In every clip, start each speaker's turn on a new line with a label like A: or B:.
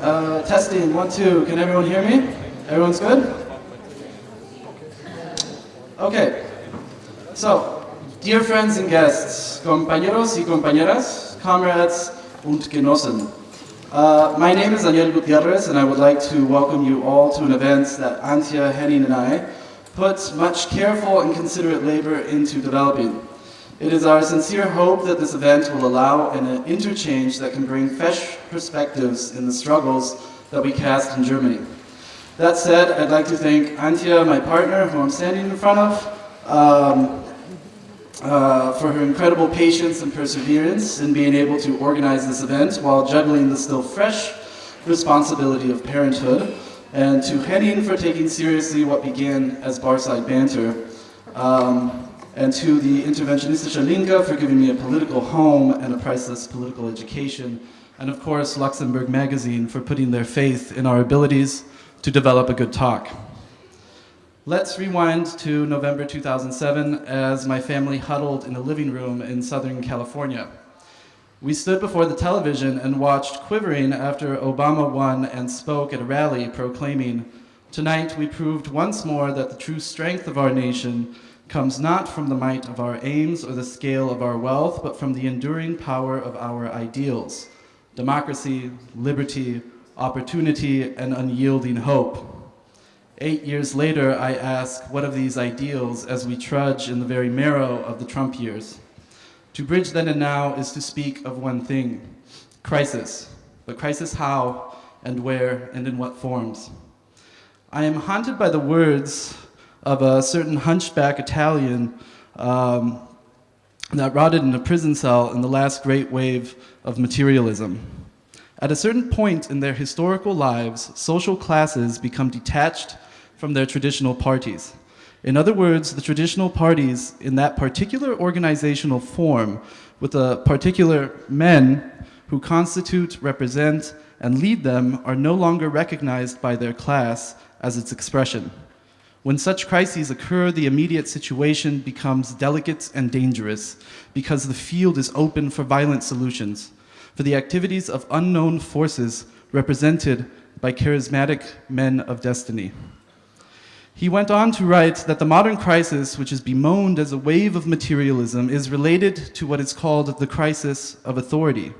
A: Uh, testing, one, two. Can everyone hear me? Everyone's good? Okay. So, dear friends and guests, compañeros y compañeras, comrades und Genossen. Uh, my name is Daniel Gutierrez, and I would like to welcome you all to an event that Antje, Henning, and I put much careful and considerate labor into developing. It is our sincere hope that this event will allow an interchange that can bring fresh perspectives in the struggles that we cast in Germany. That said, I'd like to thank Antje, my partner, who I'm standing in front of, um, uh, for her incredible patience and perseverance in being able to organize this event while juggling the still fresh responsibility of parenthood, and to Henning for taking seriously what began as barside banter, um, and to the Interventionistische Linke for giving me a political home and a priceless political education, and of course Luxemburg Magazine for putting their faith in our abilities to develop a good talk. Let's rewind to November 2007 as my family huddled in a living room in Southern California. We stood before the television and watched quivering after Obama won and spoke at a rally proclaiming, Tonight we proved once more that the true strength of our nation comes not from the might of our aims or the scale of our wealth, but from the enduring power of our ideals, democracy, liberty, opportunity, and unyielding hope. Eight years later, I ask, what of these ideals as we trudge in the very marrow of the Trump years? To bridge then and now is to speak of one thing, crisis. But crisis how and where and in what forms? I am haunted by the words of a certain hunchback Italian um, that rotted in a prison cell in the last great wave of materialism. At a certain point in their historical lives, social classes become detached from their traditional parties. In other words, the traditional parties in that particular organizational form with the particular men who constitute, represent, and lead them are no longer recognized by their class as its expression. When such crises occur, the immediate situation becomes delicate and dangerous because the field is open for violent solutions, for the activities of unknown forces represented by charismatic men of destiny. He went on to write that the modern crisis, which is bemoaned as a wave of materialism, is related to what is called the crisis of authority.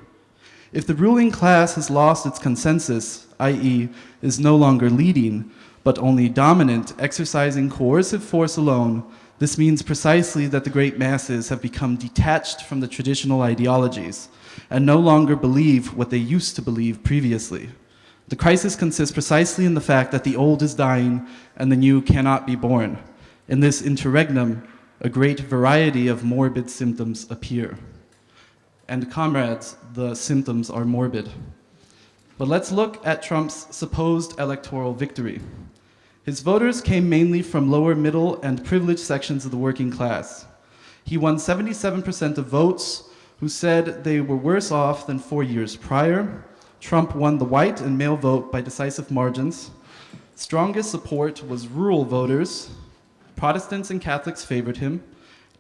A: If the ruling class has lost its consensus, i.e. is no longer leading, but only dominant, exercising coercive force alone, this means precisely that the great masses have become detached from the traditional ideologies and no longer believe what they used to believe previously. The crisis consists precisely in the fact that the old is dying and the new cannot be born. In this interregnum, a great variety of morbid symptoms appear. And comrades, the symptoms are morbid. But let's look at Trump's supposed electoral victory. His voters came mainly from lower middle and privileged sections of the working class. He won 77% of votes who said they were worse off than four years prior, Trump won the white and male vote by decisive margins. Strongest support was rural voters. Protestants and Catholics favored him.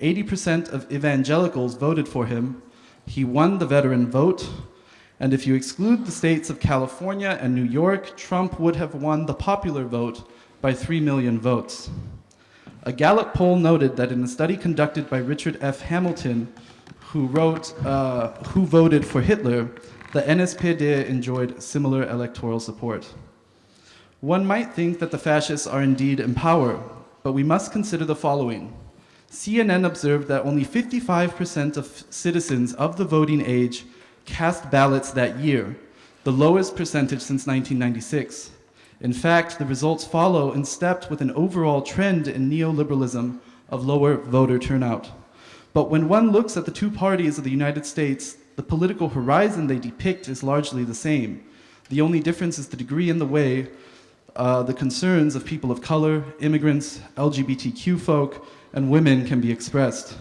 A: 80% of evangelicals voted for him. He won the veteran vote. And if you exclude the states of California and New York, Trump would have won the popular vote by 3 million votes. A Gallup poll noted that in a study conducted by Richard F. Hamilton, who wrote uh, Who Voted for Hitler, the NSPD enjoyed similar electoral support. One might think that the fascists are indeed in power, but we must consider the following. CNN observed that only 55% of citizens of the voting age cast ballots that year, the lowest percentage since 1996. In fact, the results follow in step with an overall trend in neoliberalism of lower voter turnout. But when one looks at the two parties of the United States, the political horizon they depict is largely the same. The only difference is the degree and the way uh, the concerns of people of color, immigrants, LGBTQ folk, and women can be expressed.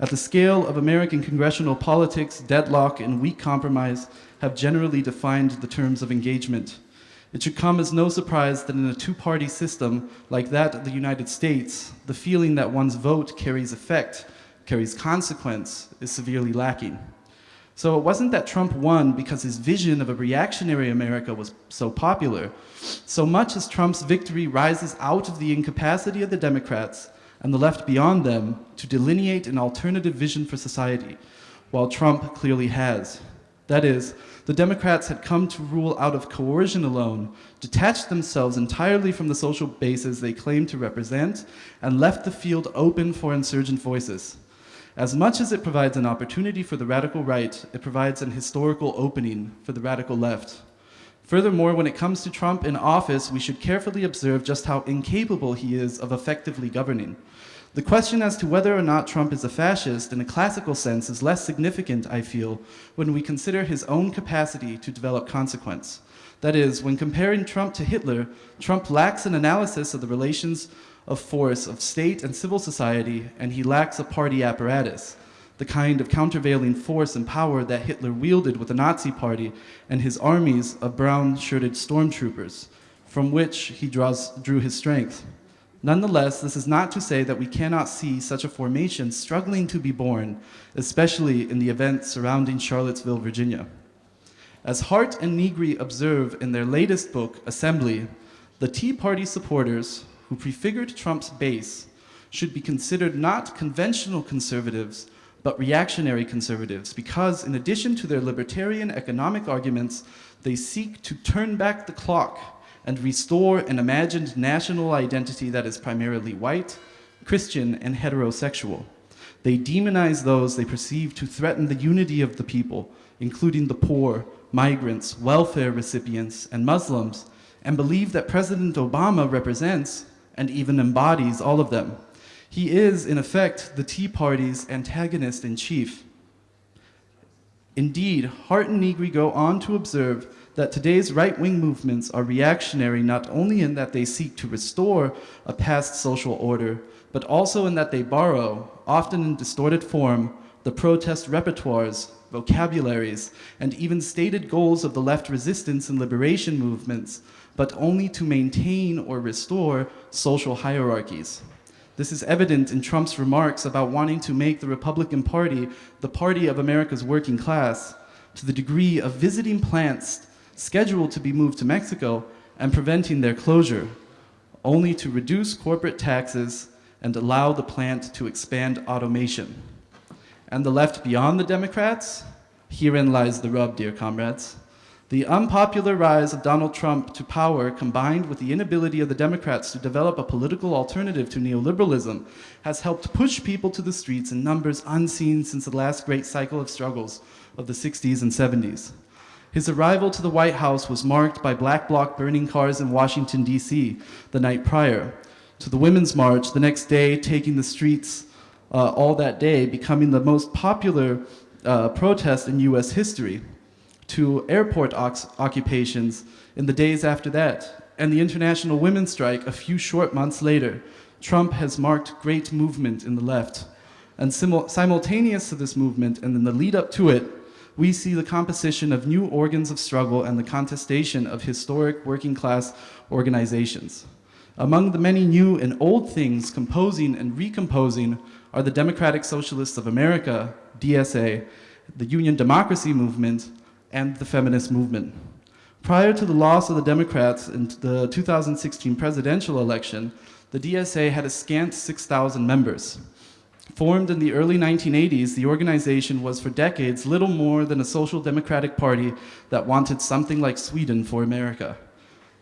A: At the scale of American congressional politics, deadlock and weak compromise have generally defined the terms of engagement. It should come as no surprise that in a two-party system like that of the United States, the feeling that one's vote carries effect, carries consequence, is severely lacking. So it wasn't that Trump won because his vision of a reactionary America was so popular, so much as Trump's victory rises out of the incapacity of the Democrats and the left beyond them to delineate an alternative vision for society, while Trump clearly has. That is, the Democrats had come to rule out of coercion alone, detached themselves entirely from the social bases they claimed to represent, and left the field open for insurgent voices. As much as it provides an opportunity for the radical right, it provides an historical opening for the radical left. Furthermore, when it comes to Trump in office, we should carefully observe just how incapable he is of effectively governing. The question as to whether or not Trump is a fascist in a classical sense is less significant, I feel, when we consider his own capacity to develop consequence. That is, when comparing Trump to Hitler, Trump lacks an analysis of the relations of force of state and civil society, and he lacks a party apparatus, the kind of countervailing force and power that Hitler wielded with the Nazi party and his armies of brown-shirted stormtroopers, from which he draws, drew his strength. Nonetheless, this is not to say that we cannot see such a formation struggling to be born, especially in the events surrounding Charlottesville, Virginia. As Hardt and Negri observe in their latest book, Assembly, the Tea Party supporters who prefigured Trump's base should be considered not conventional conservatives, but reactionary conservatives, because in addition to their libertarian economic arguments, they seek to turn back the clock and restore an imagined national identity that is primarily white, Christian, and heterosexual. They demonize those they perceive to threaten the unity of the people, including the poor, migrants, welfare recipients, and Muslims, and believe that President Obama represents and even embodies all of them. He is, in effect, the Tea Party's antagonist in chief. Indeed, Hardt and Negri go on to observe that today's right-wing movements are reactionary not only in that they seek to restore a past social order, but also in that they borrow, often in distorted form, the protest repertoires, vocabularies, and even stated goals of the left resistance and liberation movements but only to maintain or restore social hierarchies. This is evident in Trump's remarks about wanting to make the Republican Party the party of America's working class, to the degree of visiting plants scheduled to be moved to Mexico and preventing their closure, only to reduce corporate taxes and allow the plant to expand automation. And the left beyond the Democrats? Herein lies the rub, dear comrades. The unpopular rise of Donald Trump to power, combined with the inability of the Democrats to develop a political alternative to neoliberalism, has helped push people to the streets in numbers unseen since the last great cycle of struggles of the 60s and 70s. His arrival to the White House was marked by black bloc burning cars in Washington, D.C. the night prior, to the Women's March the next day taking the streets uh, all that day, becoming the most popular uh, protest in U.S. history to airport occupations in the days after that, and the International Women's Strike a few short months later, Trump has marked great movement in the left. And simultaneous to this movement and in the lead up to it, we see the composition of new organs of struggle and the contestation of historic working class organizations. Among the many new and old things composing and recomposing are the Democratic Socialists of America, DSA, the Union Democracy Movement, and the feminist movement. Prior to the loss of the Democrats in the 2016 presidential election, the DSA had a scant 6,000 members. Formed in the early 1980s, the organization was for decades little more than a social democratic party that wanted something like Sweden for America.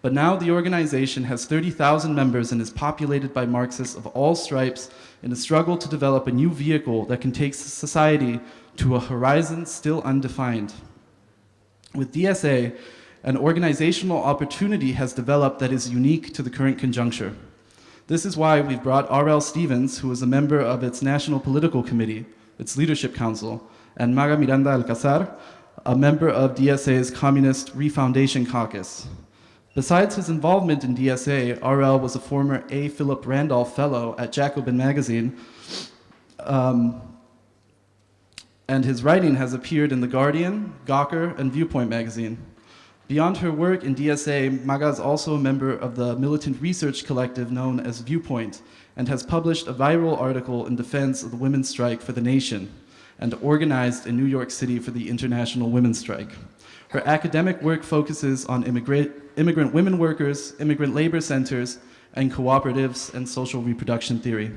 A: But now the organization has 30,000 members and is populated by Marxists of all stripes in a struggle to develop a new vehicle that can take society to a horizon still undefined. With DSA, an organizational opportunity has developed that is unique to the current conjuncture. This is why we've brought R.L. Stephens, who is a member of its National Political Committee, its Leadership Council, and Maga Miranda Alcazar, a member of DSA's Communist Refoundation Caucus. Besides his involvement in DSA, RL was a former A. Philip Randolph Fellow at Jacobin Magazine, um, and his writing has appeared in The Guardian, Gawker, and Viewpoint magazine. Beyond her work in DSA, Maga is also a member of the militant research collective known as Viewpoint and has published a viral article in defense of the women's strike for the nation. and organized in New York City for the International Women's Strike. Her academic work focuses on immigrant, women workers, immigrant labor centers, and cooperatives and social reproduction theory.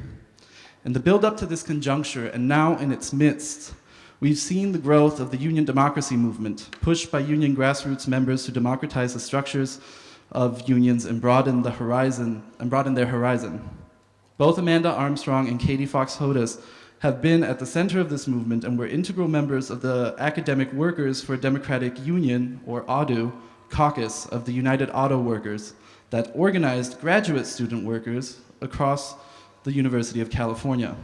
A: In the build up to this conjuncture, and now in its midst, we've seen the growth of the union democracy movement, pushed by union grassroots members to democratize the structures of unions and broaden the horizon and broaden their horizon. Both Amanda Armstrong and Katie Fox Hodess have been at the center of this movement and were integral members of the Academic Workers for Democratic Union, or AWDU, caucus of the United Auto Workers that organized graduate student workers across the University of California.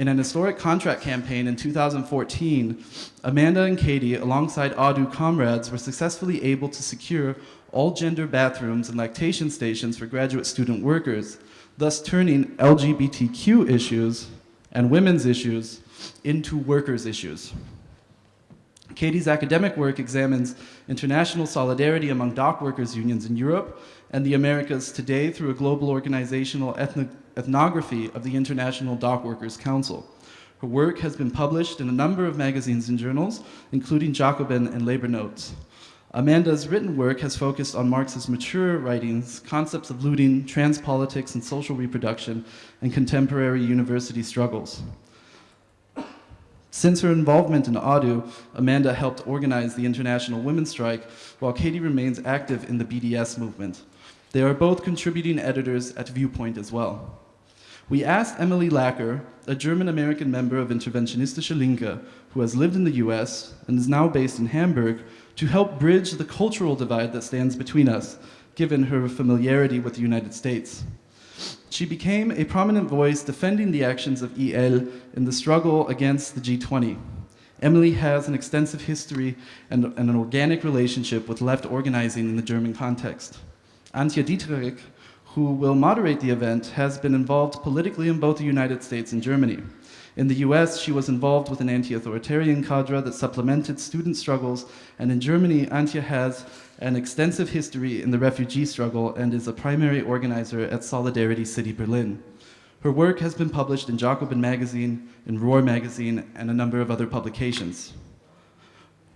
A: In an historic contract campaign in 2014, Amanda and Katie, alongside AWDU comrades, were successfully able to secure all gender bathrooms and lactation stations for graduate student workers, thus turning LGBTQ issues and women's issues into workers' issues. Katie's academic work examines international solidarity among dock workers unions in Europe and the Americas today through a global organizational ethnography of the International Dock Workers Council. Her work has been published in a number of magazines and journals, including Jacobin and Labor Notes. Amanda's written work has focused on Marx's mature writings, concepts of looting, trans politics and social reproduction, and contemporary university struggles. Since her involvement in AWDU, Amanda helped organize the International Women's Strike, while Katie remains active in the BDS movement. They are both contributing editors at Viewpoint as well. We asked Emily Laquer, a German-American member of Interventionistische Linke, who has lived in the US and is now based in Hamburg, to help bridge the cultural divide that stands between us, given her familiarity with the United States. She became a prominent voice defending the actions of IL in the struggle against the G20. Emily has an extensive history and, and an organic relationship with left organizing in the German context. Antje Dieterich, who will moderate the event, has been involved politically in both the United States and Germany. In the US, she was involved with an anti-authoritarian cadre that supplemented student struggles, and in Germany, Antje has an extensive history in the refugee struggle and is a primary organizer at Solidarity City Berlin. Her work has been published in Jacobin magazine, in Roar magazine, and a number of other publications.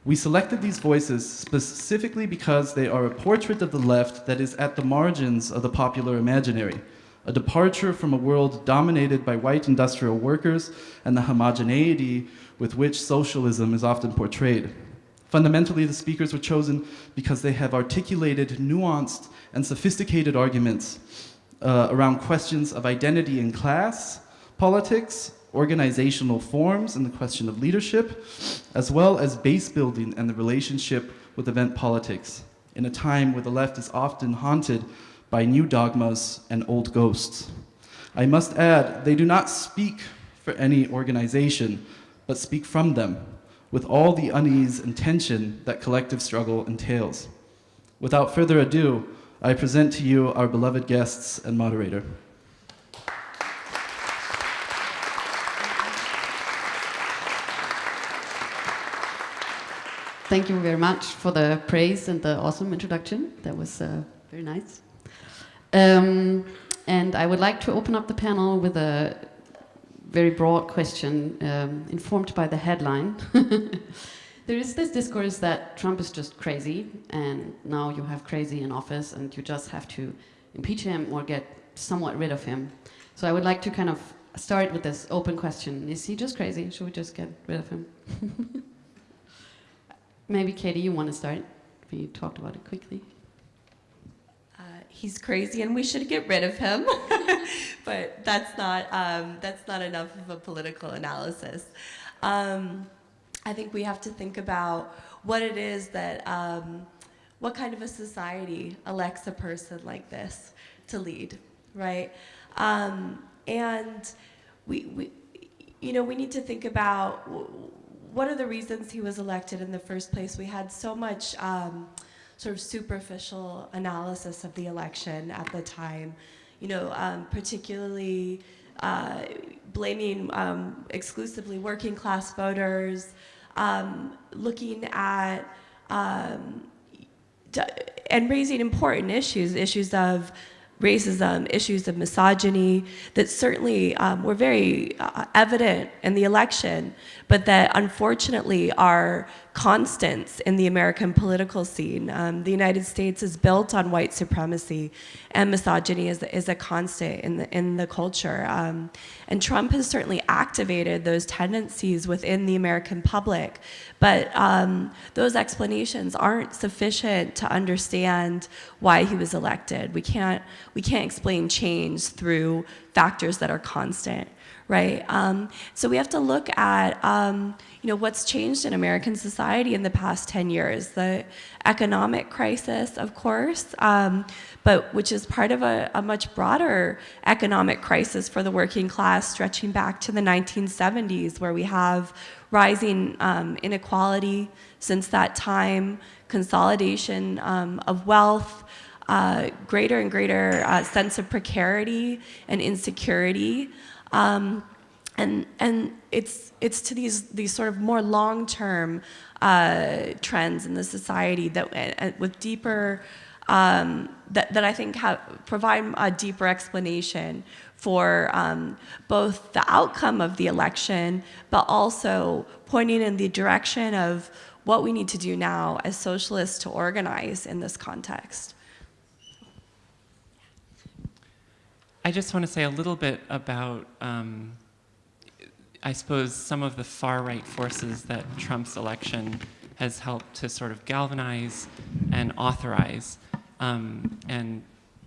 A: We selected these voices specifically because they are a portrait of the left that is at the margins of the popular imaginary, a departure from a world dominated by white industrial workers and the homogeneity with which socialism is often portrayed. Fundamentally, the speakers were chosen because they have articulated nuanced and sophisticated arguments uh, around questions of identity and class, politics, organizational forms and the question of leadership, as well as base building and the relationship with event politics in a time where the left is often haunted by new dogmas and old ghosts. I must add, they do not speak for any organization, but speak from them, with all the unease and tension that collective struggle entails. Without further ado, I present to you our beloved guests and moderator.
B: Thank you very much for the praise and the awesome introduction. That was uh, very nice. Um, and I would like to open up the panel with a very broad question um, informed by the headline. there is this discourse that Trump is just crazy and now you have crazy in office and you just have to impeach him or get somewhat rid of him. So I would like to kind of start with this open question. Is he just crazy? Should we just get rid of him? Maybe Katie, you want to start? We talked about it quickly.
C: Uh, he's crazy, and we should get rid of him. but that's not um, that's not enough of a political analysis. Um, I think we have to think about what it is that um, what kind of a society elects a person like this to lead, right? Um, and we, we, you know, we need to think about what are the reasons he was elected in the first place? We had so much um, sort of superficial analysis of the election at the time, you know, um, particularly uh, blaming um, exclusively working class voters, um, looking at um, and raising important issues, issues of racism, issues of misogyny that certainly um, were very uh, evident in the election, but that unfortunately are constants in the American political scene. Um, the United States is built on white supremacy, and misogyny is, is a constant in the, in the culture. Um, and Trump has certainly activated those tendencies within the American public, but um, those explanations aren't sufficient to understand why he was elected. We can't, we can't explain change through factors that are constant right? Um, so we have to look at, um, you know, what's changed in American society in the past 10 years. The economic crisis, of course, um, but which is part of a, a, much broader economic crisis for the working class stretching back to the 1970s where we have rising um, inequality since that time, consolidation um, of wealth, uh, greater and greater uh, sense of precarity and insecurity. Um, and and it's it's to these these sort of more long-term uh, trends in the society that uh, with deeper um, that, that I think have, provide a deeper explanation for um, both the outcome of the election, but also pointing in the direction of what we need to do now as socialists to organize in this context.
D: I just want to say a little bit about, um, I suppose, some of the far-right forces that Trump's election has helped to sort of galvanize and authorize. Um, and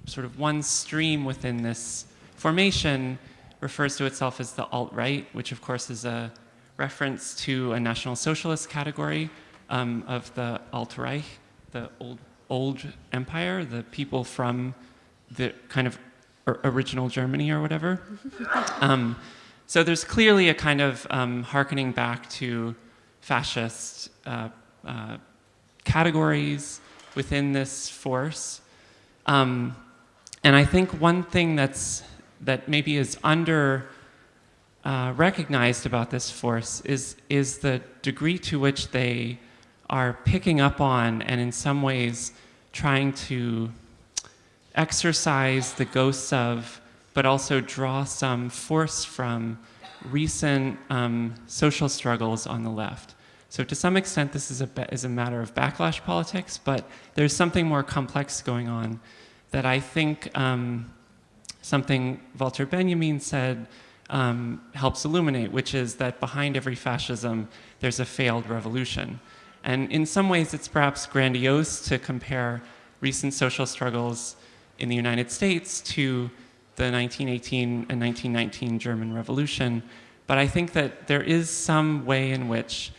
D: sort of one stream within this formation refers to itself as the alt-right, which of course is a reference to a National Socialist category um, of the Alt-Reich, the old, old empire, the people from the kind of original Germany or whatever. um, so there's clearly a kind of um, harkening back to fascist uh, uh, categories within this force. Um, and I think one thing that's that maybe is under uh, recognized about this force is is the degree to which they are picking up on and in some ways trying to exercise the ghosts of, but also draw some force from recent um, social struggles on the left. So to some extent, this is a, is a matter of backlash politics, but there's something more complex going on that I think um, something Walter Benjamin said um, helps illuminate, which is that behind every fascism, there's a failed revolution. And in some ways, it's perhaps grandiose to compare recent social struggles in the United States to the 1918 and 1919 German Revolution. But I think that there is some way in which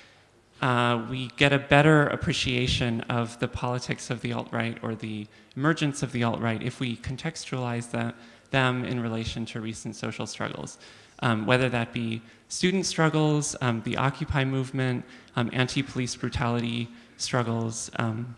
D: uh, we get a better appreciation of the politics of the alt-right or the emergence of the alt-right if we contextualize them in relation to recent social struggles. Um, whether that be student struggles, um, the Occupy movement, um, anti-police brutality struggles, um,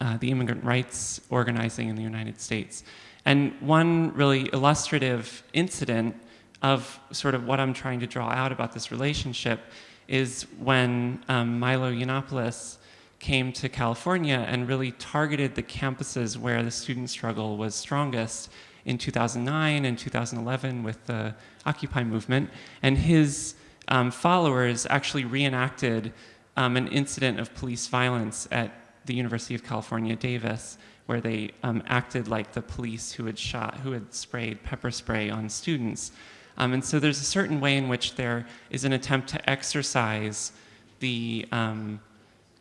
D: uh, the immigrant rights organizing in the United States. And one really illustrative incident of sort of what I'm trying to draw out about this relationship is when um, Milo Yiannopoulos came to California and really targeted the campuses where the student struggle was strongest in 2009 and 2011 with the Occupy movement. And his um, followers actually reenacted um, an incident of police violence at the University of California, Davis, where they um, acted like the police who had shot, who had sprayed pepper spray on students. Um, and so there's a certain way in which there is an attempt to exercise the um,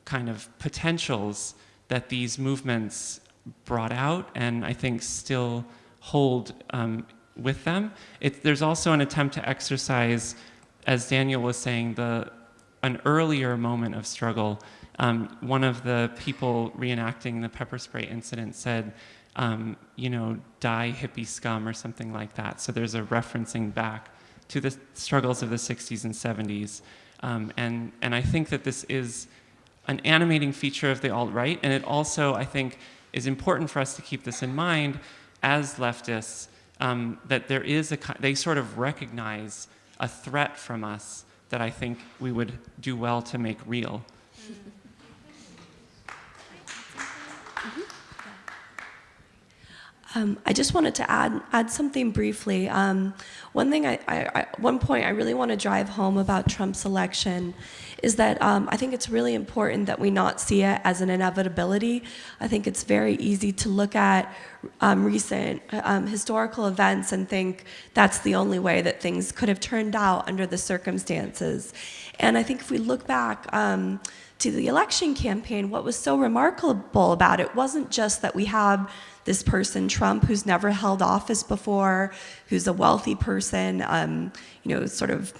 D: kind of potentials that these movements brought out and I think still hold um, with them. It, there's also an attempt to exercise, as Daniel was saying, the, an earlier moment of struggle um, one of the people reenacting the pepper spray incident said, um, you know, die hippie scum or something like that. So there's a referencing back to the struggles of the 60s and 70s. Um, and, and I think that this is an animating feature of the alt-right, and it also, I think, is important for us to keep this in mind as leftists, um, that there is a, they sort of recognize a threat from us that I think we would do well to make real.
C: Um, I just wanted to add add something briefly. Um, one thing, I, I, I, one point I really want to drive home about Trump's election is that um, I think it's really important that we not see it as an inevitability. I think it's very easy to look at um, recent um, historical events and think that's the only way that things could have turned out under the circumstances. And I think if we look back um, to the election campaign, what was so remarkable about it wasn't just that we have this person, Trump, who's never held office before, who's a wealthy person, um, you know, sort of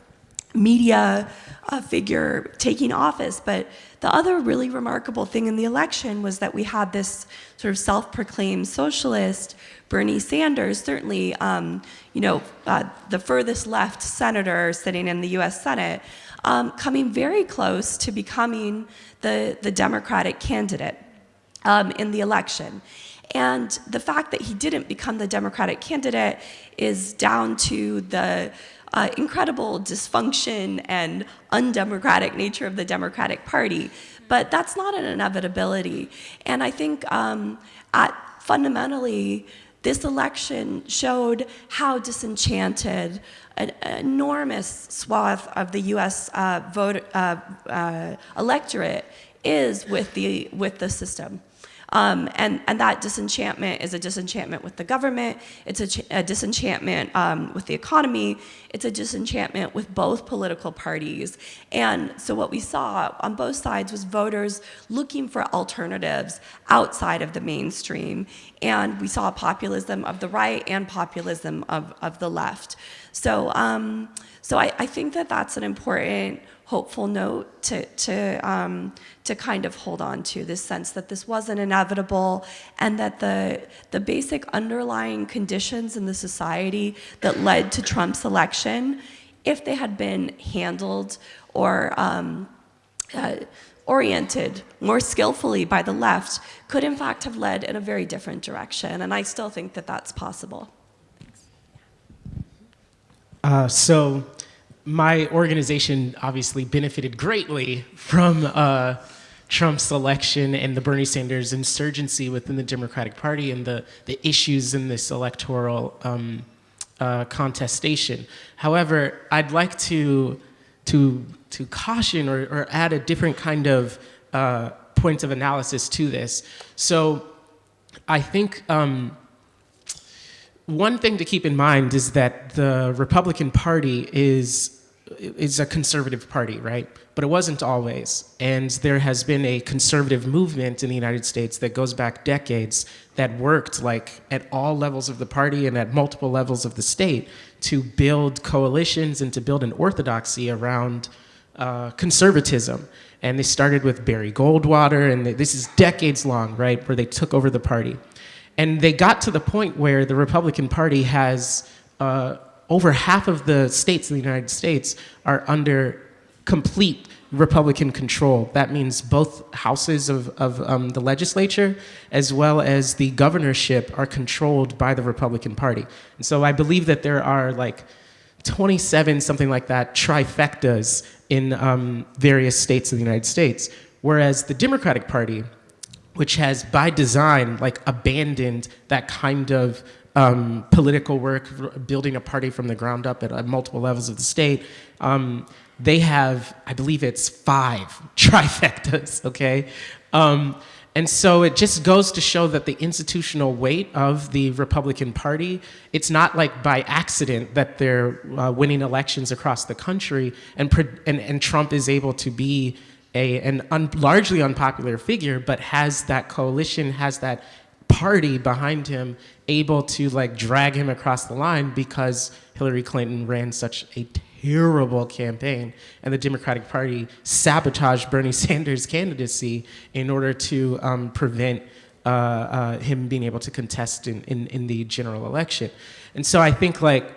C: media uh, figure taking office. But the other really remarkable thing in the election was that we had this sort of self-proclaimed socialist, Bernie Sanders, certainly, um, you know, uh, the furthest left senator sitting in the U.S. Senate, um, coming very close to becoming the, the Democratic candidate um, in the election. And the fact that he didn't become the Democratic candidate is down to the uh, incredible dysfunction and undemocratic nature of the Democratic Party. But that's not an inevitability. And I think um, at fundamentally, this election showed how disenchanted an enormous swath of the U.S. Uh, vote, uh, uh, electorate is with the, with the system. Um, and, and that disenchantment is a disenchantment with the government, it's a, a disenchantment um, with the economy, it's a disenchantment with both political parties. And so what we saw on both sides was voters looking for alternatives outside of the mainstream. And we saw populism of the right and populism of, of the left. So, um, so I, I think that that's an important hopeful note to, to, um, to kind of hold on to, this sense that this wasn't inevitable and that the, the basic underlying conditions in the society that led to Trump's election, if they had been handled or um, uh, oriented more skillfully by the left, could in fact have led in a very different direction. And I still think that that's possible.
E: Uh, so my organization obviously benefited greatly from uh, Trump's election and the Bernie Sanders insurgency within the Democratic Party and the, the issues in this electoral um, uh, contestation. However, I'd like to, to, to caution or, or add a different kind of uh, point of analysis to this. So I think um, one thing to keep in mind is that the Republican Party is is a conservative party, right? But it wasn't always. And there has been a conservative movement in the United States that goes back decades that worked like at all levels of the party and at multiple levels of the state to build coalitions and to build an orthodoxy around uh, conservatism. And they started with Barry Goldwater, and this is decades long, right, where they took over the party. And they got to the point where the Republican Party has uh, over half of the states in the United States are under complete Republican control. That means both houses of, of um, the legislature as well as the governorship are controlled by the Republican Party. And so I believe that there are like 27, something like that, trifectas in um, various states of the United States. Whereas the Democratic Party, which has by design like abandoned that kind of um, political work, building a party from the ground up at uh, multiple levels of the state. Um, they have, I believe it's five trifectas, okay? Um, and so it just goes to show that the institutional weight of the Republican Party, it's not like by accident that they're uh, winning elections across the country and, and, and Trump is able to be a, an un, largely unpopular figure, but has that coalition, has that party behind him able to like drag him across the line because Hillary Clinton ran such a terrible campaign and the Democratic Party sabotaged Bernie Sanders' candidacy in order to um, prevent uh, uh, him being able to contest in, in, in the general election. And so I think like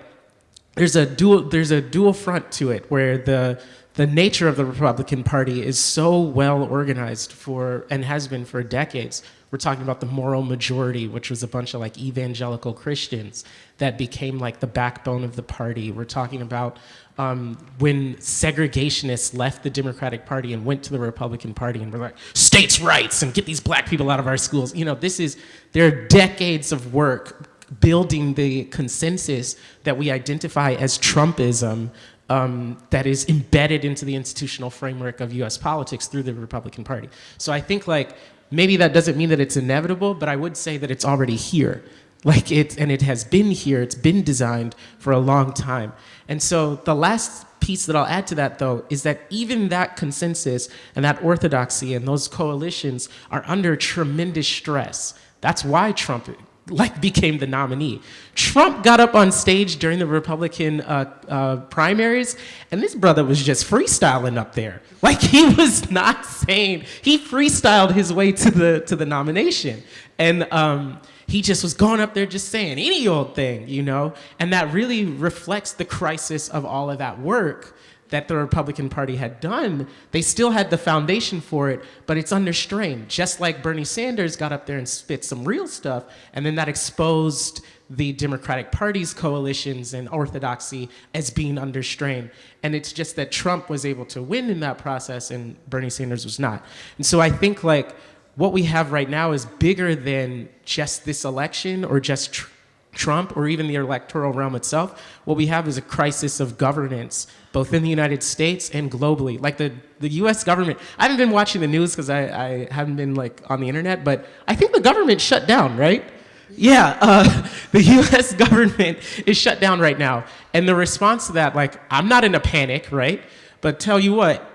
E: there's a dual there's a dual front to it where the the nature of the Republican Party is so well organized for and has been for decades we're talking about the moral majority, which was a bunch of like evangelical Christians that became like the backbone of the party. We're talking about um, when segregationists left the Democratic Party and went to the Republican Party and were like, states' rights and get these black people out of our schools. You know, this is, there are decades of work building the consensus that we identify as Trumpism um, that is embedded into the institutional framework of US politics through the Republican Party. So I think like, maybe that doesn't mean that it's inevitable, but I would say that it's already here. Like it, and it has been here, it's been designed for a long time. And so the last piece that I'll add to that though is that even that consensus and that orthodoxy and those coalitions are under tremendous stress. That's why Trump like became the nominee. Trump got up on stage during the Republican uh, uh, primaries, and this brother was just freestyling up there. Like he was not saying he freestyled his way to the to the nomination, and um, he just was going up there just saying any old thing, you know. And that really reflects the crisis of all of that work that the Republican Party had done, they still had the foundation for it, but it's under strain. Just like Bernie Sanders got up there and spit some real stuff, and then that exposed the Democratic Party's coalitions and orthodoxy as being under strain. And it's just that Trump was able to win in that process and Bernie Sanders was not. And so I think like what we have right now is bigger than just this election or just tr Trump or even the electoral realm itself. What we have is a crisis of governance both in the United States and globally. Like the, the US government, I haven't been watching the news because I, I haven't been like on the internet, but I think the government shut down, right? Yeah, uh, the US government is shut down right now. And the response to that, like, I'm not in a panic, right? But tell you what,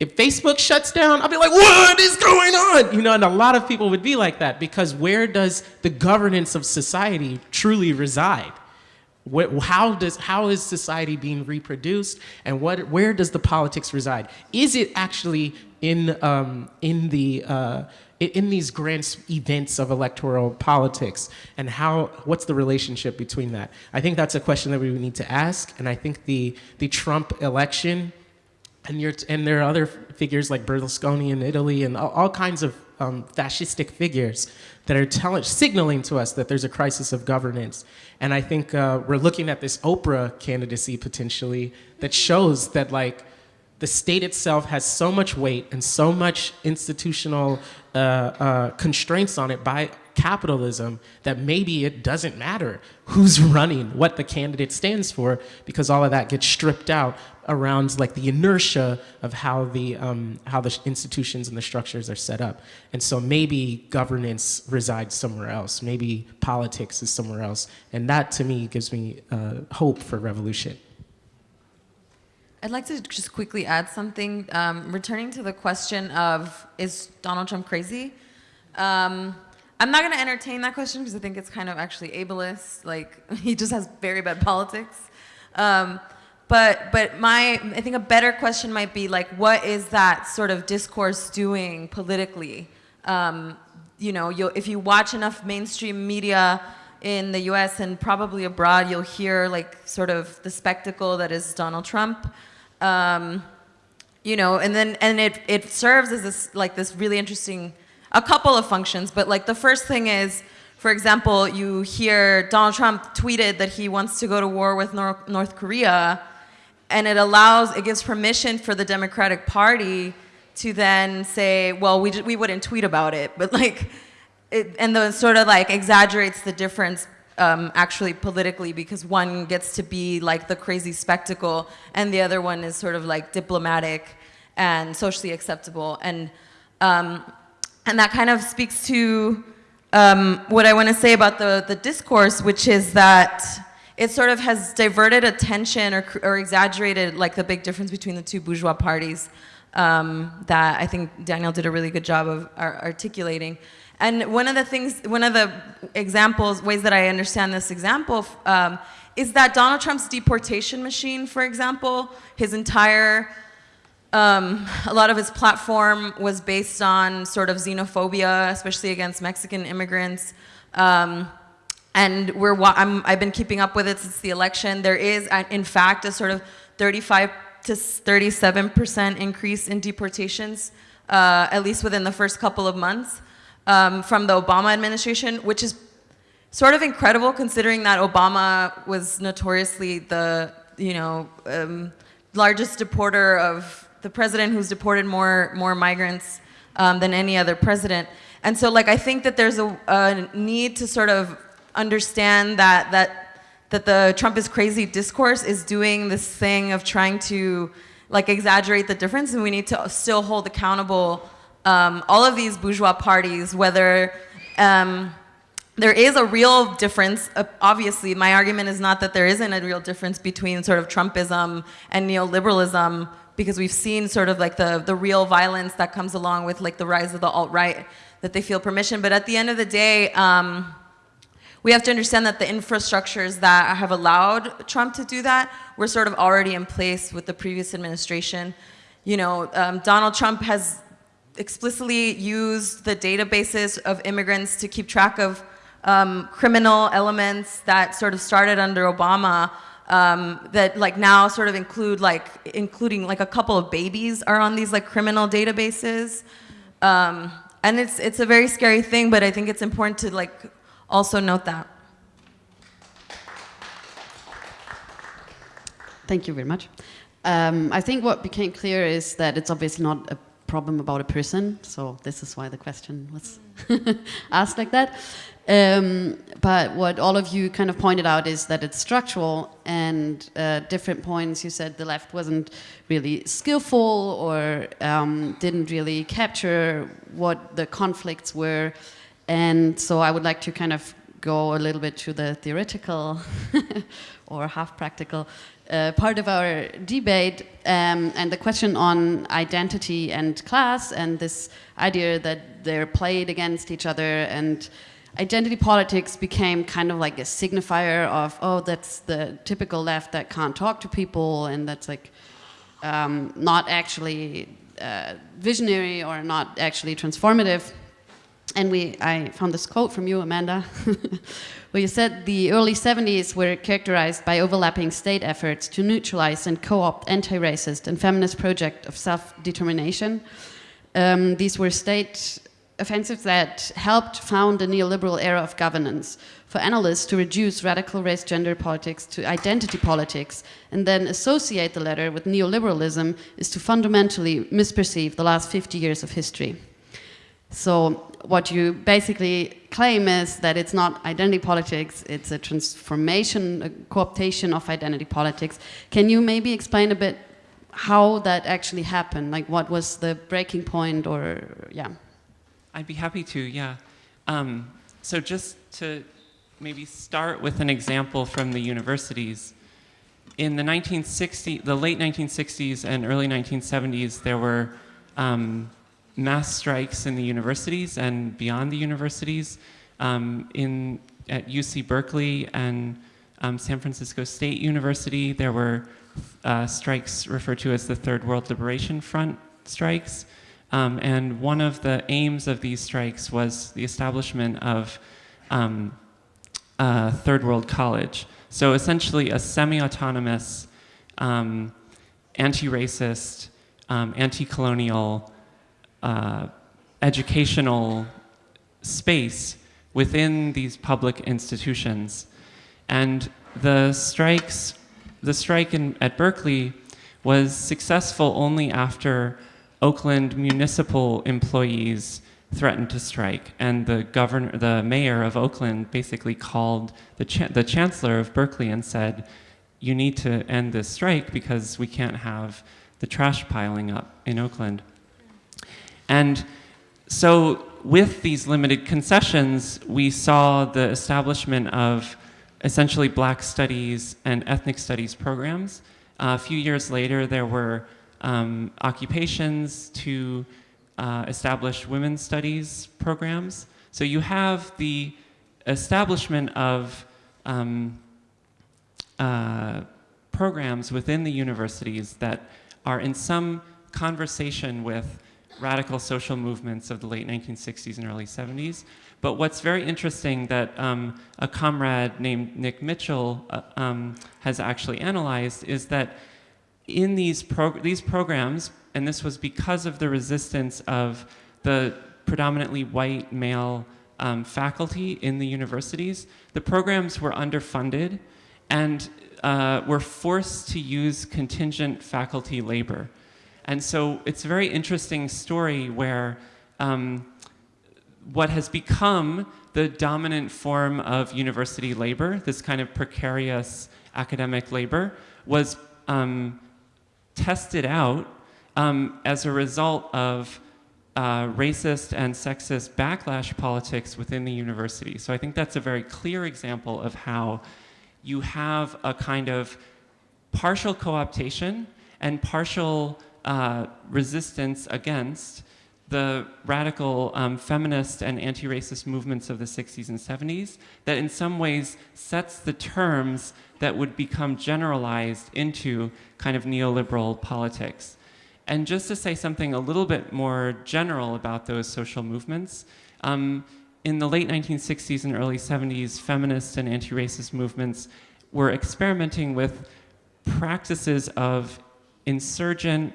E: if Facebook shuts down, I'll be like, what is going on? You know, and a lot of people would be like that because where does the governance of society truly reside? How, does, how is society being reproduced and what, where does the politics reside? Is it actually in, um, in, the, uh, in these grand events of electoral politics and how, what's the relationship between that? I think that's a question that we need to ask and I think the, the Trump election and, you and there are other figures like Berlusconi in Italy and all, all kinds of um, fascistic figures that are telling, signaling to us that there's a crisis of governance. And I think uh, we're looking at this Oprah candidacy potentially that shows that like the state itself has so much weight and so much institutional uh, uh, constraints on it by capitalism that maybe it doesn't matter who's running, what the candidate stands for, because all of that gets stripped out around like the inertia of how the, um, how the institutions and the structures are set up. And so maybe governance resides somewhere else. Maybe politics is somewhere else. And that to me gives me uh, hope for revolution.
F: I'd like to just quickly add something. Um, returning to the question of, is Donald Trump crazy? Um, I'm not going to entertain that question because I think it's kind of actually ableist. Like, he just has very bad politics. Um, but, but my, I think a better question might be like, what is that sort of discourse doing politically? Um, you know, if you watch enough mainstream media in the US and probably abroad, you'll hear like sort of the spectacle that is Donald Trump. Um, you know, and then, and it, it serves as this, like this really interesting, a couple of functions, but like the first thing is, for example, you hear Donald Trump tweeted that he wants to go to war with North, North Korea, and it allows, it gives permission for the Democratic Party to then say, well, we, we wouldn't tweet about it, but like, it, and then sort of like exaggerates the difference um, actually politically because one gets to be like the crazy spectacle and the other one is sort of like diplomatic and socially acceptable. And, um, and that kind of speaks to um, what I want to say about the, the discourse, which is that it sort of has diverted attention or, or exaggerated like the big difference between the two bourgeois parties um, that I think Daniel did a really good job of articulating. And one of the things, one of the examples, ways that I understand this example um, is that Donald Trump's deportation machine, for example, his entire, um, a lot of his platform was based on sort of xenophobia, especially against Mexican immigrants. Um, and we're, I'm, I've been keeping up with it since the election. There is, in fact, a sort of 35 to 37% increase in deportations, uh, at least within the first couple of months um, from the Obama administration, which is sort of incredible considering that Obama was notoriously the you know, um, largest deporter of the president who's deported more more migrants um, than any other president. And so, like, I think that there's a, a need to sort of understand that that that the Trump is crazy discourse is doing this thing of trying to like exaggerate the difference, and we need to still hold accountable um, all of these bourgeois parties, whether um, there is a real difference. Uh, obviously, my argument is not that there isn't a real difference between sort of Trumpism and neoliberalism, because we've seen sort of like the, the real violence that comes along with like the rise of the alt-right, that they feel permission. But at the end of the day, um, we have to understand that the infrastructures that have allowed Trump to do that were sort of already in place with the previous administration. You know, um, Donald Trump has explicitly used the databases of immigrants to keep track of um, criminal elements that sort of started under Obama um, that like now sort of include like including like a couple of babies are on these like criminal databases. Um, and it's it's a very scary thing, but I think it's important to like also note that.
B: Thank you very much. Um, I think what became clear is that it's obviously not a problem about a person, so this is why the question was asked like that. Um, but what all of you kind of pointed out is that it's structural and uh, different points. You said the left wasn't really skillful or um, didn't really capture what the conflicts were. And so I would like to kind of go a little bit to the theoretical or half practical uh, part of our debate um, and the question on identity and class and this idea that they're played against each other and identity politics became kind of like a signifier of, oh, that's the typical left that can't talk to people and that's like um, not actually uh, visionary or not actually transformative. And we, I found this quote from you, Amanda, where you said the early 70s were characterized by overlapping state efforts to neutralize and co-opt anti-racist and feminist project of self-determination. Um, these were state offensives that helped found a neoliberal era of governance for analysts to reduce radical race gender politics to identity politics and then associate the latter with neoliberalism is to fundamentally misperceive the last 50 years of history. So what you basically claim is that it's not identity politics, it's a transformation, a co-optation of identity politics. Can you maybe explain a bit how that actually happened? Like what was the breaking point or, yeah.
D: I'd be happy to, yeah. Um, so just to maybe start with an example from the universities. In the 1960s, the late 1960s and early 1970s, there were um, mass strikes in the universities and beyond the universities. Um, in, at UC Berkeley and um, San Francisco State University, there were uh, strikes referred to as the Third World Liberation Front strikes. Um, and one of the aims of these strikes was the establishment of um, Third World College. So essentially a semi-autonomous, um, anti-racist, um, anti-colonial, uh, educational space within these public institutions. And the strikes, the strike in, at Berkeley was successful only after Oakland municipal employees threatened to strike, and the governor, the mayor of Oakland, basically called the cha the chancellor of Berkeley and said, "You need to end this strike because we can't have the trash piling up in Oakland." And so, with these limited concessions, we saw the establishment of essentially Black studies and ethnic studies programs. Uh, a few years later, there were um, occupations to uh, establish women's studies programs. So you have the establishment of um, uh, programs within the universities that are in some conversation with radical social movements of the late 1960s and early 70s. But what's very interesting that um, a comrade named Nick Mitchell uh, um, has actually analyzed is that in these, prog these programs, and this was because of the resistance of the predominantly white male um, faculty in the universities, the programs were underfunded and uh, were forced to use contingent faculty labor. And so it's a very interesting story where um, what has become the dominant form of university labor, this kind of precarious academic labor, was um, tested out um, as a result of uh, racist and sexist backlash politics within the university. So I think that's a very clear example of how you have a kind of partial co-optation and partial uh, resistance against the radical um, feminist and anti-racist movements of the 60s and 70s that in some ways sets the terms that would become generalized into kind of neoliberal politics. And just to say something a little bit more general about those social movements, um, in the late 1960s and early 70s, feminist and anti-racist movements were experimenting with practices of insurgent,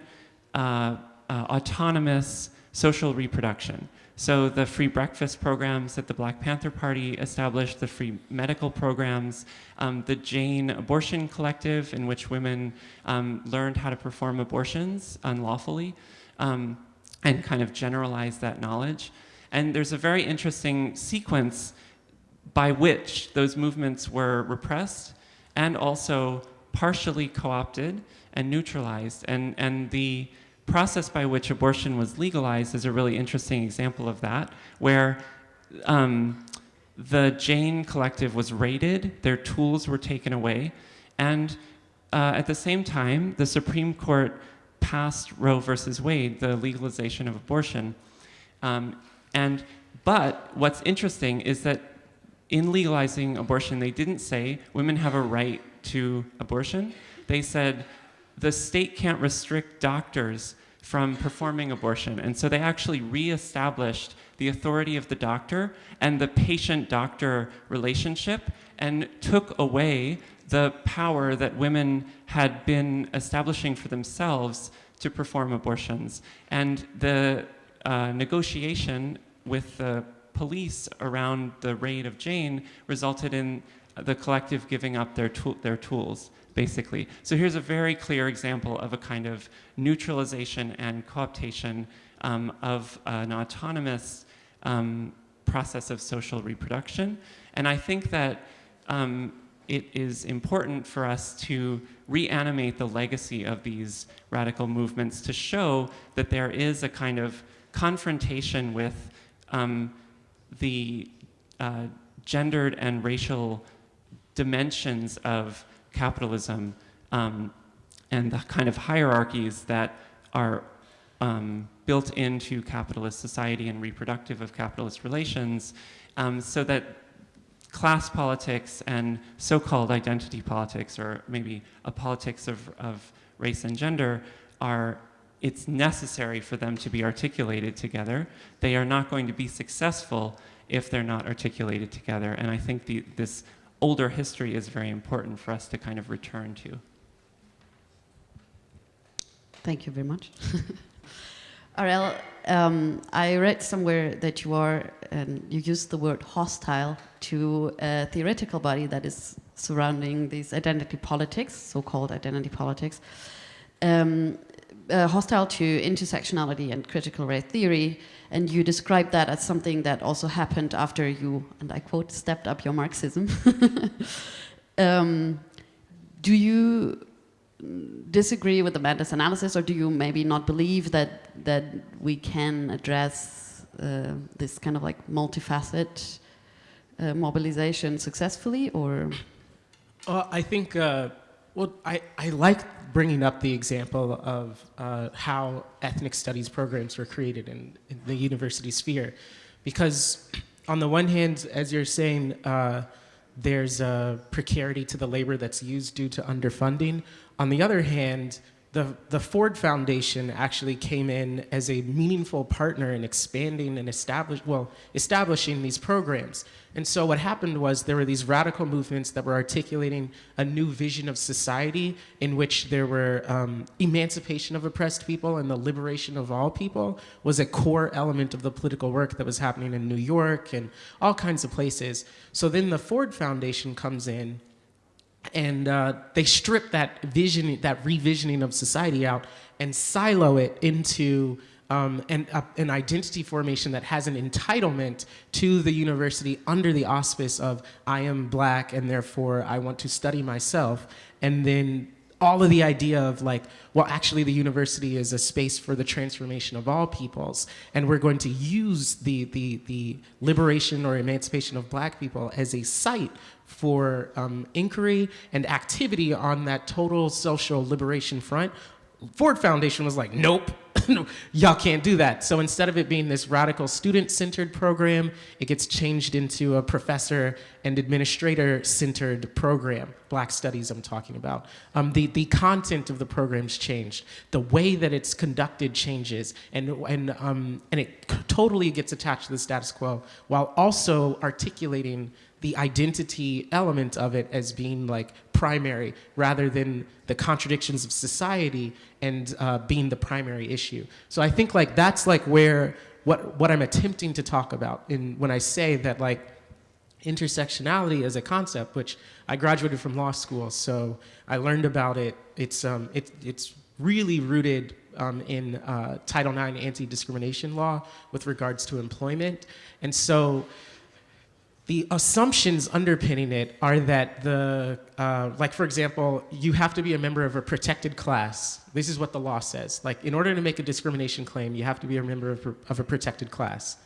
D: uh, uh, autonomous social reproduction. So the free breakfast programs that the Black Panther Party established, the free medical programs, um, the Jane Abortion Collective, in which women um, learned how to perform abortions unlawfully, um, and kind of generalize that knowledge. And there's a very interesting sequence by which those movements were repressed and also partially co-opted and neutralized. And, and the process by which abortion was legalized is a really interesting example of that, where um, the Jane Collective was raided, their tools were taken away, and uh, at the same time, the Supreme Court passed Roe versus Wade, the legalization of abortion. Um, and, but what's interesting is that in legalizing abortion, they didn't say women have a right to abortion. They said the state can't restrict doctors from performing abortion. And so they actually reestablished the authority of the doctor and the patient-doctor relationship and took away the power that women had been establishing for themselves to perform abortions. And the uh, negotiation with the police around the raid of Jane resulted in the collective giving up their, tool, their tools, basically. So here's a very clear example of a kind of neutralization and cooptation um, of an autonomous um, process of social reproduction. And I think that um, it is important for us to reanimate the legacy of these radical movements to show that there is a kind of confrontation with um, the uh, gendered and racial dimensions of capitalism um, and the kind of hierarchies that are um, built into capitalist society and reproductive of capitalist relations um, so that class politics and so-called identity politics or maybe a politics of, of race and gender are it's necessary for them to be articulated together. They are not going to be successful if they're not articulated together. And I think the, this older history is very important for us to kind of return to.
B: Thank you very much. Ariel, um, I read somewhere that you are, and you used the word hostile to a theoretical body that is surrounding these identity politics, so-called identity politics. Um, uh, hostile to intersectionality and critical race theory, and you described that as something that also happened after you, and I quote, stepped up your Marxism. um, do you disagree with the Amanda's analysis, or do you maybe not believe that that we can address uh, this kind of like multifaceted uh, mobilization successfully, or?
E: Well, I think, uh, well, I, I like bringing up the example of uh, how ethnic studies programs were created in, in, the university sphere. Because on the one hand, as you're saying, uh, there's a precarity to the labor that's used due to underfunding. On the other hand, the, the Ford Foundation actually came in as a meaningful partner in expanding and establish, well, establishing these programs. And so what happened was there were these radical movements that were articulating a new vision of society in which there were um, emancipation of oppressed people and the liberation of all people was a core element of the political work that was happening in New York and all kinds of places. So then the Ford Foundation comes in and uh, they strip that vision, that revisioning of society out, and silo it into um, an, uh, an identity formation that has an entitlement to the university under the auspice of I am black and therefore I want to study myself, and then all of the idea of like, well, actually the university is a space for the transformation of all peoples, and we're going to use the, the, the liberation or emancipation of black people as a site for um, inquiry and activity on that total social liberation front, Ford Foundation was like, nope, y'all can't do that. So instead of it being this radical student-centered program, it gets changed into a professor and administrator-centered program. Black studies I'm talking about. Um, the, the content of the program's changed. The way that it's conducted changes and, and, um, and it totally gets attached to the status quo while also articulating the identity element of it as being like primary rather than the contradictions of society and uh, being the primary issue. So I think like that's like where what what I'm attempting to talk about in when I say that like intersectionality as a concept, which I graduated from law school, so I learned about it. It's um it, it's really rooted um, in uh, Title IX anti-discrimination law with regards to employment, and so the assumptions underpinning it are that the, uh, like for example, you have to be a member of a protected class. This is what the law says. Like in order to make a discrimination claim, you have to be a member of, of a protected class.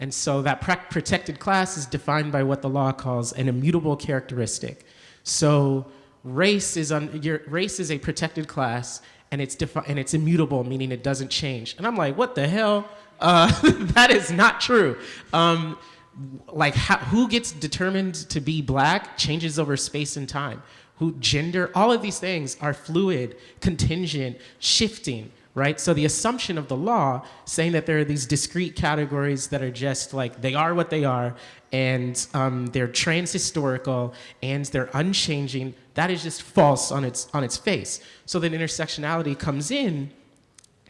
E: And so that protected class is defined by what the law calls an immutable characteristic. So race is, un, your, race is a protected class and it's, and it's immutable, meaning it doesn't change. And I'm like, what the hell? Uh, that is not true. Um, like how, who gets determined to be black changes over space and time. Who gender all of these things are fluid contingent shifting right? So the assumption of the law saying that there are these discrete categories that are just like they are what they are and um, they're transhistorical and they're unchanging that is just false on its on its face. So then intersectionality comes in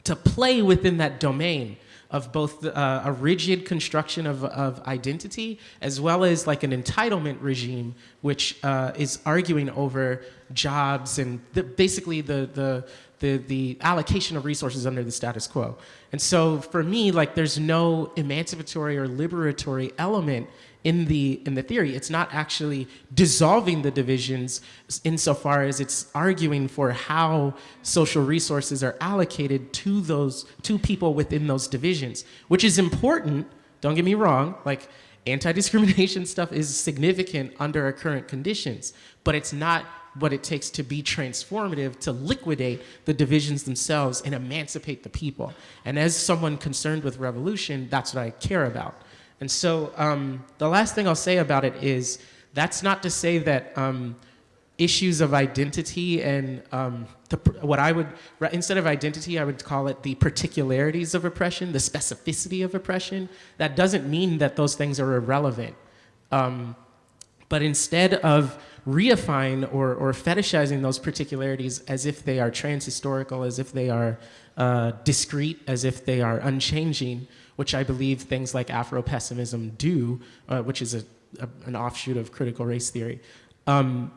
E: to play within that domain of both uh, a rigid construction of, of identity as well as like an entitlement regime which uh, is arguing over jobs and the, basically the, the, the, the allocation of resources under the status quo. And so for me, like there's no emancipatory or liberatory element in the in the theory. It's not actually dissolving the divisions insofar as it's arguing for how social resources are allocated to those to people within those divisions, which is important. Don't get me wrong. Like anti-discrimination stuff is significant under our current conditions, but it's not what it takes to be transformative to liquidate the divisions themselves and emancipate the people. And as someone concerned with revolution, that's what I care about. And so um, the last thing I'll say about it is that's not to say that um, issues of identity and um, the, what I would, instead of identity, I would call it the particularities of oppression, the specificity of oppression. That doesn't mean that those things are irrelevant. Um, but instead of reifying or, or fetishizing those particularities as if they are transhistorical, as if they are uh, discrete, as if they are unchanging, which I believe things like Afro-pessimism do, uh, which is a, a, an offshoot of critical race theory. Um,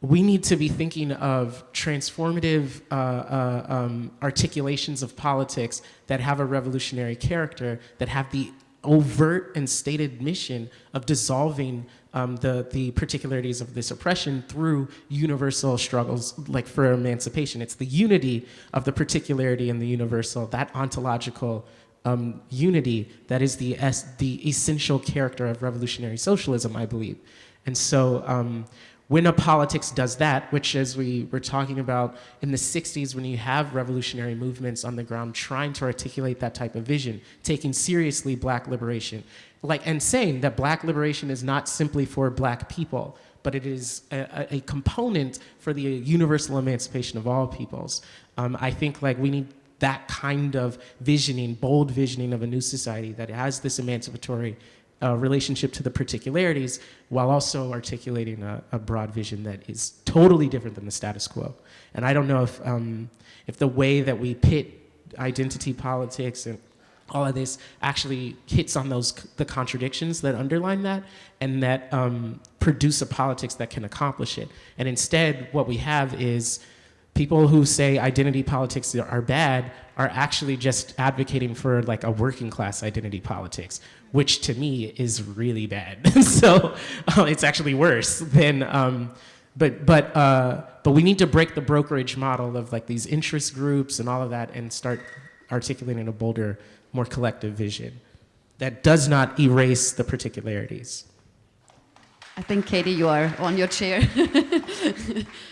E: we need to be thinking of transformative uh, uh, um, articulations of politics that have a revolutionary character, that have the overt and stated mission of dissolving um, the, the particularities of this oppression through universal struggles like for emancipation. It's the unity of the particularity and the universal, that ontological um, unity that is the, es the essential character of revolutionary socialism, I believe. And so um, when a politics does that, which as we were talking about in the 60s when you have revolutionary movements on the ground trying to articulate that type of vision, taking seriously black liberation, like, and saying that black liberation is not simply for black people, but it is a, a component for the universal emancipation of all peoples. Um, I think like we need that kind of visioning, bold visioning of a new society that has this emancipatory uh, relationship to the particularities while also articulating a, a, broad vision that is totally different than the status quo. And I don't know if, um, if the way that we pit identity politics and all of this actually hits on those the contradictions that underline that and that um, produce a politics that can accomplish it. And instead, what we have is people who say identity politics are bad are actually just advocating for like a working class identity politics, which to me is really bad. so uh, it's actually worse than. Um, but but uh, but we need to break the brokerage model of like these interest groups and all of that and start articulating a bolder, more collective vision that does not erase the particularities.
B: I think, Katie, you are on your chair.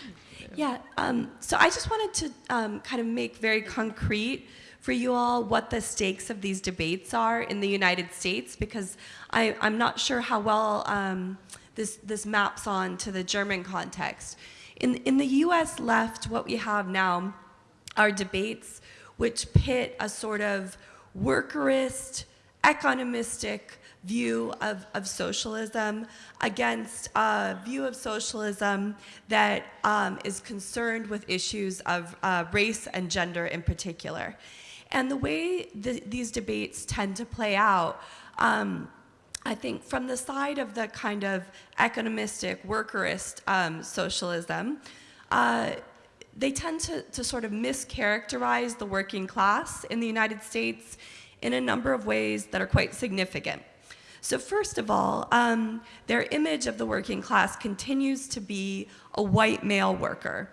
C: Yeah, um, so I just wanted to um, kind of make very concrete for you all what the stakes of these debates are in the United States because I, I'm not sure how well um, this, this maps on to the German context. In, in the US left, what we have now are debates which pit a sort of workerist, economistic, view of, of socialism against a view of socialism that um, is concerned with issues of uh, race and gender in particular. And the way the, these debates tend to play out, um, I think from the side of the kind of economistic, workerist um, socialism, uh, they tend to, to sort of mischaracterize the working class in the United States in a number of ways that are quite significant. So first of all, um, their image of the working class continues to be a white male worker.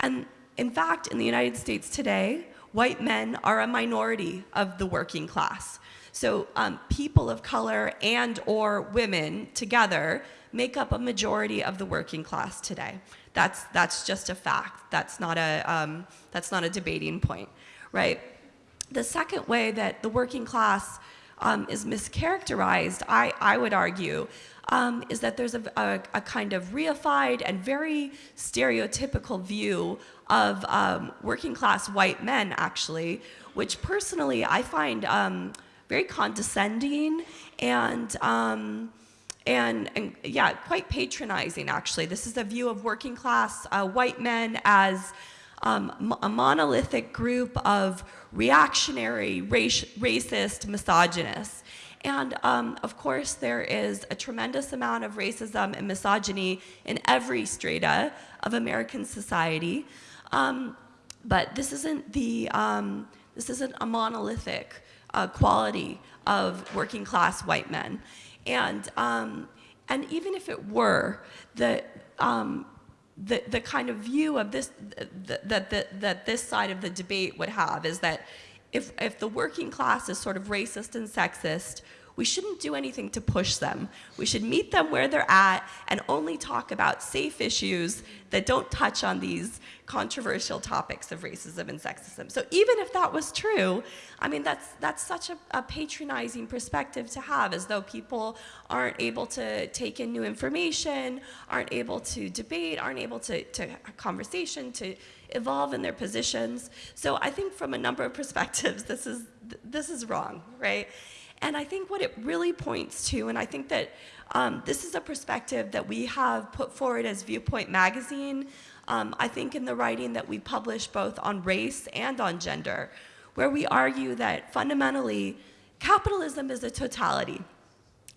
C: And in fact, in the United States today, white men are a minority of the working class. So um, people of color and or women together make up a majority of the working class today. That's, that's just a fact. That's not a, um, that's not a debating point, right? The second way that the working class um, is mischaracterized, I, I would argue, um, is that there's a, a, a, kind of reified and very stereotypical view of um, working class white men, actually, which personally I find um, very condescending and, um, and, and, yeah, quite patronizing, actually. This is a view of working class uh, white men as um, a monolithic group of reactionary, race, racist, misogynists. And um, of course, there is a tremendous amount of racism and misogyny in every strata of American society. Um, but this isn't the, um, this isn't a monolithic uh, quality of working class white men. And, um, and even if it were, the, um, the, the kind of view of this, that, that, that this side of the debate would have is that if, if the working class is sort of racist and sexist, we shouldn't do anything to push them. We should meet them where they're at and only talk about safe issues that don't touch on these controversial topics of racism and sexism. So even if that was true, I mean, that's, that's such a, a patronizing perspective to have, as though people aren't able to take in new information, aren't able to debate, aren't able to, to conversation, to evolve in their positions. So I think from a number of perspectives, this is, this is wrong, right? And I think what it really points to, and I think that um, this is a perspective that we have put forward as Viewpoint Magazine, um, I think in the writing that we publish both on race and on gender, where we argue that fundamentally capitalism is a totality.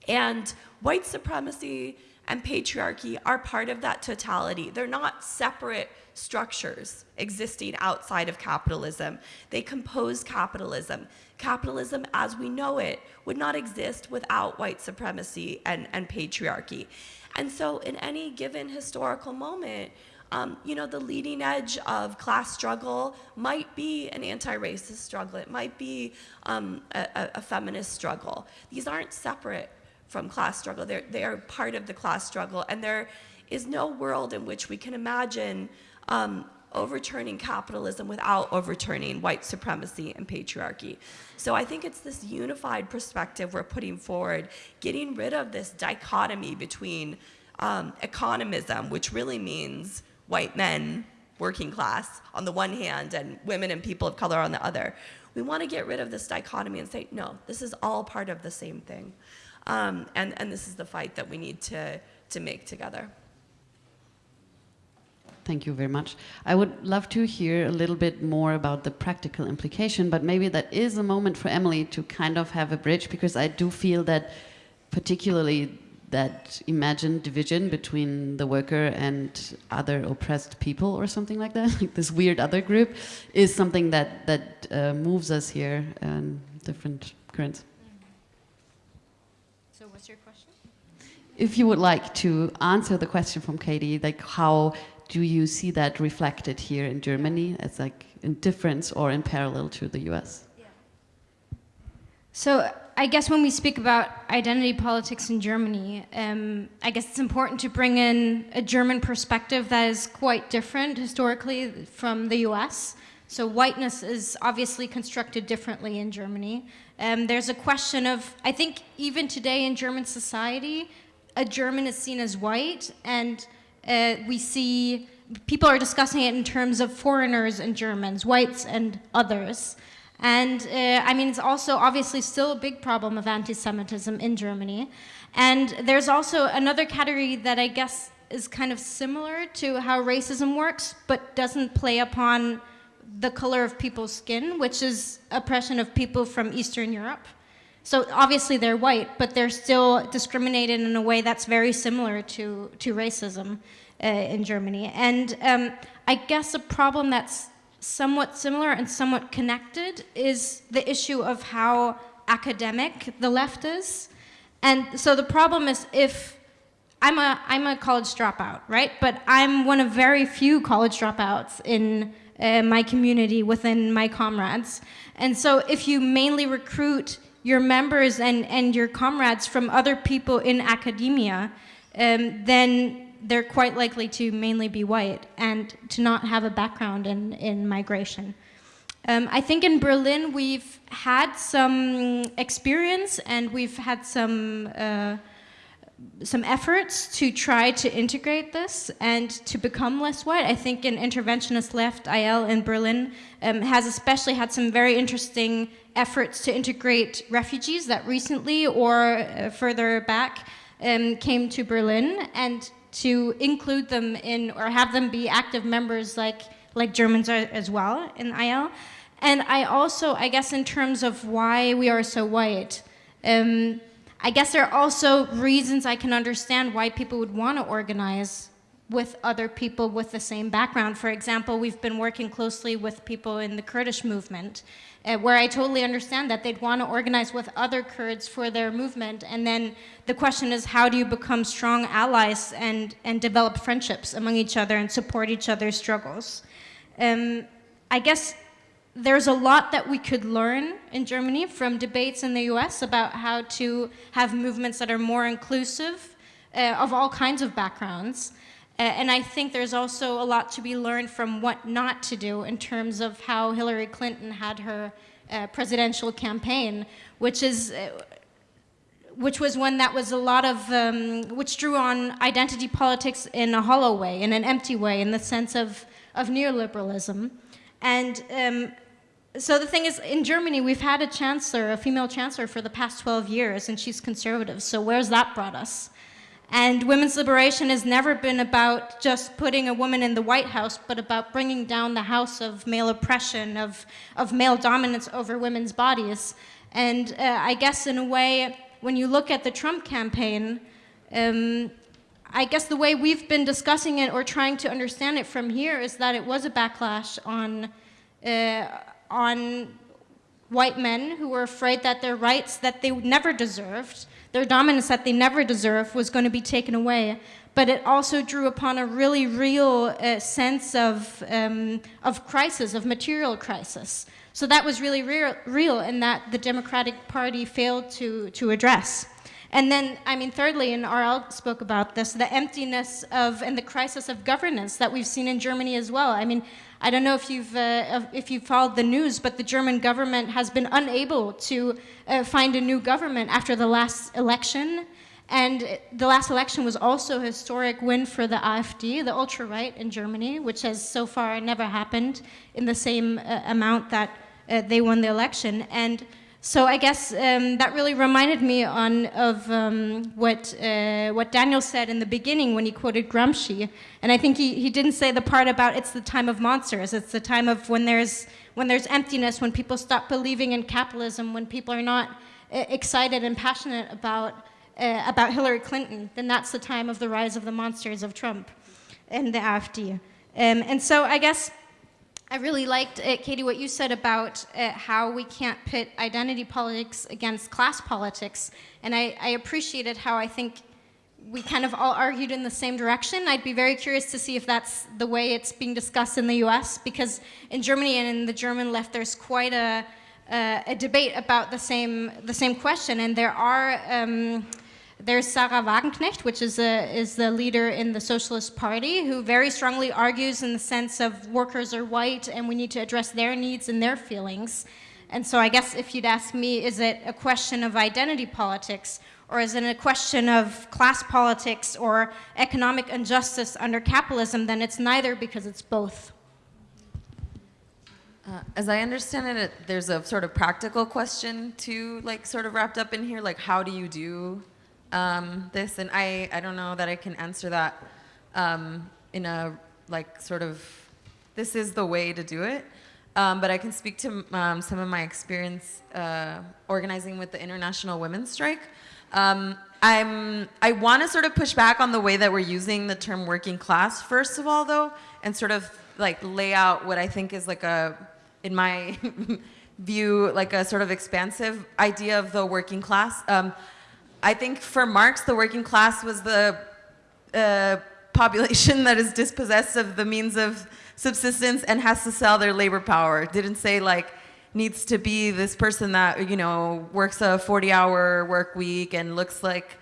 C: And white supremacy and patriarchy are part of that totality. They're not separate structures existing outside of capitalism. They compose capitalism. Capitalism as we know it would not exist without white supremacy and, and patriarchy. And so in any given historical moment, um, you know, the leading edge of class struggle might be an anti-racist struggle. It might be um, a, a feminist struggle. These aren't separate from class struggle. They're, they are part of the class struggle. And there is no world in which we can imagine um, overturning capitalism without overturning white supremacy and patriarchy. So I think it's this unified perspective we're putting forward, getting rid of this dichotomy between um, economism, which really means white men, working class on the one hand, and women and people of color on the other. We want to get rid of this dichotomy and say, no, this is all part of the same thing. Um, and, and this is the fight that we need to, to make together.
B: Thank you very much. I would love to hear a little bit more about the practical implication, but maybe that is a moment for Emily to kind of have a bridge because I do feel that particularly that imagined division between the worker and other oppressed people or something like that, like this weird other group, is something that, that uh, moves us here in different currents.
G: So what's your question?
B: If you would like to answer the question from Katie, like how do you see that reflected here in Germany as like in difference or in parallel to the US?
G: So I guess when we speak about identity politics in Germany, um, I guess it's important to bring in a German perspective that is quite different historically from the US. So whiteness is obviously constructed differently in Germany. Um, there's a question of, I think even today in German society, a German is seen as white and uh, we see people are discussing it in terms of foreigners and Germans, whites and others. And uh, I mean, it's also obviously still a big problem of anti-Semitism in Germany. And there's also another category that I guess is kind of similar to how racism works, but doesn't play upon the color of people's skin, which is oppression of people from Eastern Europe. So obviously they're white, but they're still discriminated in a way that's very similar to, to racism uh, in Germany. And um, I guess a problem that's somewhat similar and somewhat connected is the issue of how academic the left is. And so the problem is if I'm a, I'm a college dropout, right? But I'm one of very few college dropouts in uh, my community within my comrades. And so if you mainly recruit your members and, and your comrades from other people in academia, um, then they're quite likely to mainly be white and to not have a background in, in migration. Um, I think in Berlin we've had some experience and we've had some uh, some efforts to try to integrate this and to become less white. I think an interventionist left, IL in Berlin, um, has especially had some very interesting efforts to integrate refugees that recently or uh, further back um, came to Berlin and to include them in or have them be active members like like Germans are as well in IL. And I also, I guess in terms of why we are so white, um, I guess there are also reasons I can understand why people would want to organize with other people with the same background. For example, we've been working closely with people in the Kurdish movement uh, where I totally understand that they'd want to organize with other Kurds for their movement. And then the question is, how do you become strong allies and, and develop friendships among each other and support each other's struggles? Um, I guess there's a lot that we could learn in Germany from debates in the US about how to have movements that are more inclusive uh, of all kinds of backgrounds. And I think there's also a lot to be learned from what not to do in terms of how Hillary Clinton had her uh, presidential campaign, which is uh, which was one that was a lot of, um, which drew on identity politics in a hollow way, in an empty way, in the sense of, of neoliberalism. And um, so the thing is, in Germany, we've had a chancellor, a female chancellor for the past 12 years, and she's conservative. So where's that brought us? And women's liberation has never been about just putting a woman in the White House, but about bringing down the house of male oppression, of, of male dominance over women's bodies. And uh, I guess in a way, when you look at the Trump campaign, um, I guess the way we've been discussing it or trying to understand it from here is that it was a backlash on, uh, on white men who were afraid that their rights that they never deserved their dominance that they never deserved was going to be taken away. But it also drew upon a really real uh, sense of, um, of crisis, of material crisis. So that was really real, real and that the Democratic Party failed to, to address. And then, I mean, thirdly, and Ariel spoke about this, the emptiness of and the crisis of governance that we've seen in Germany as well. I mean, I don't know if you've, uh, if you've followed the news, but the German government has been unable to uh, find a new government after the last election. And the last election was also a historic win for the AfD, the ultra-right in Germany, which has so far never happened in the same uh, amount that uh, they won the election. And So I guess um, that really reminded me on of um, what uh, what Daniel said in the beginning when he quoted Gramsci, and I think he, he didn't say the part about it's the time of monsters. It's the time of when there's when there's emptiness, when people stop believing in capitalism, when people are not uh, excited and passionate about uh, about Hillary Clinton. Then that's the time of the rise of the monsters of Trump and the AfD. Um, and so I guess I really liked, it, Katie, what you said about uh, how we can't pit identity politics against class politics. And I, I, appreciated how I think we kind of all argued in the same direction. I'd be very curious to see if that's the way it's being discussed in the US, because in Germany and in the German left, there's quite a, uh, a debate about the same, the same question. And there are, um, there's Sahra Wagenknecht, which is, a, is the leader in the Socialist Party, who very strongly argues in the sense of workers are white and we need to address their needs and their feelings. And so I guess if you'd ask me, is it a question of identity politics or is it a question of class politics or economic injustice under capitalism, then it's neither because it's both.
F: Uh, as I understand it, there's a sort of practical question too, like sort of wrapped up in here, like how do you do um, this, and I, I don't know that I can answer that um, in a like sort of, this is the way to do it. Um, but I can speak to um, some of my experience uh, organizing with the International Women's Strike. Um, I'm, I want to sort of push back on the way that we're using the term working class, first of all, though, and sort of like lay out what I think is like a, in my view, like a sort of expansive idea of the working class. Um, I think for Marx, the working class was the uh, population that is dispossessed of the means of subsistence and has to sell their labor power. didn't say like needs to be this person that you know works a 40-hour work week and looks like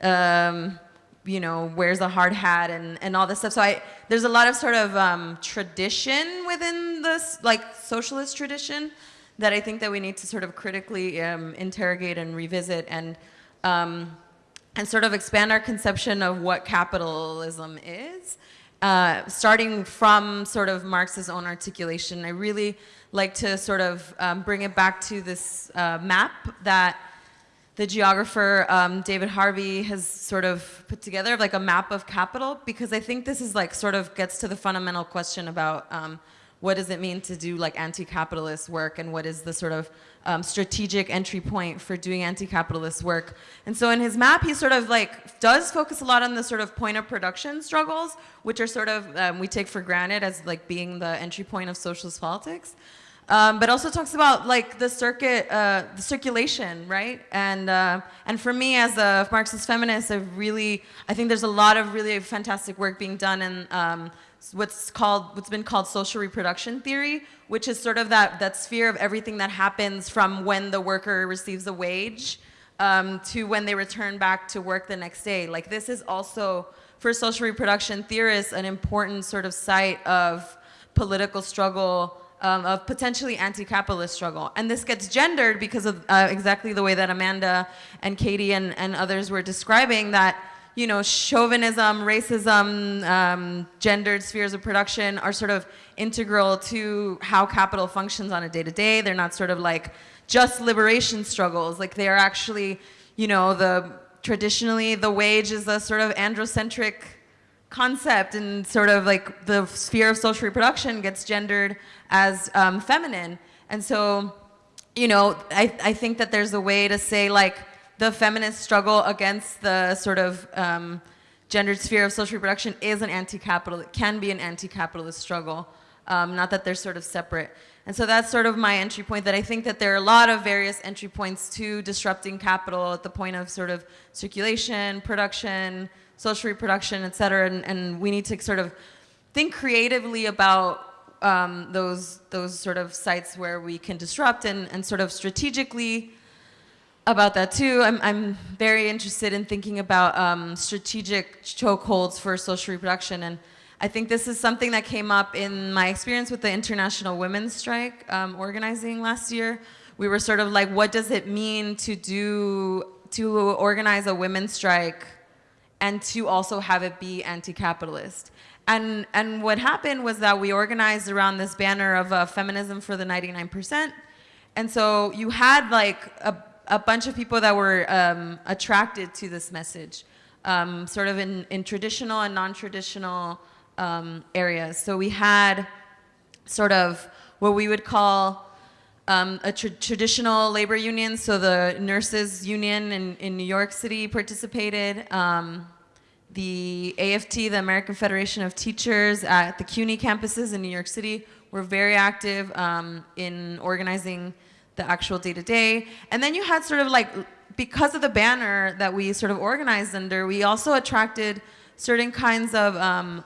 F: um, you know wears a hard hat and and all this stuff. So I there's a lot of sort of um, tradition within this like socialist tradition that I think that we need to sort of critically um, interrogate and revisit and um, and sort of expand our conception of what capitalism is. Uh, starting from sort of Marx's own articulation, I really like to sort of um, bring it back to this uh, map that the geographer um, David Harvey has sort of put together, like a map of capital, because I think this is like sort of gets to the fundamental question about um, what does it mean to do like anti-capitalist work and what is the sort of um, strategic entry point for doing anti-capitalist work. And so in his map, he sort of like does focus a lot on the sort of point of production struggles, which are sort of, um, we take for granted as like being the entry point of socialist politics. Um, but also talks about like the circuit, uh, the circulation, right? And uh, and for me as a Marxist feminist, I really, I think there's a lot of really fantastic work being done in um, what's called what's been called social reproduction theory, which is sort of that that sphere of everything that happens from when the worker receives a wage um, to when they return back to work the next day. Like this is also for social reproduction theorists an important sort of site of political struggle. Um, of potentially anti-capitalist struggle. And this gets gendered because of uh, exactly the way that Amanda and Katie and, and others were describing that you know, chauvinism, racism, um, gendered spheres of production are sort of integral to how capital functions on a day-to-day. -day. They're not sort of like just liberation struggles. Like they are actually, you know, the traditionally the wage is a sort of androcentric concept and sort of like the sphere of social reproduction gets gendered as um, feminine. And so, you know, I, I think that there's a way to say like, the feminist struggle against the sort of um, gendered sphere of social reproduction is an anti-capital, it can be an anti-capitalist struggle, um, not that they're sort of separate. And so that's sort of my entry point that I think that there are a lot of various entry points to disrupting capital at the point of sort of circulation, production, social reproduction, et cetera, and, and we need to sort of think creatively about um, those, those sort of sites where we can disrupt and, and sort of strategically about that too. I'm, I'm very interested in thinking about um, strategic chokeholds for social reproduction. And I think this is something that came up in my experience with the International Women's Strike um, organizing last year. We were sort of like, what does it mean to do, to organize a women's strike and to also have it be anti-capitalist? And, and what happened was that we organized around this banner of uh, feminism for the 99%, And so you had like a, a bunch of people that were um, attracted to this message, um, sort of in, in traditional and non-traditional um, areas. So we had sort of what we would call um, a tra traditional labor union. So the nurses union in, in New York City participated. Um, the AFT, the American Federation of Teachers at the CUNY campuses in New York City were very active um, in organizing the actual day-to-day. And then you had sort of like, because of the banner that we sort of organized under, we also attracted certain kinds of um,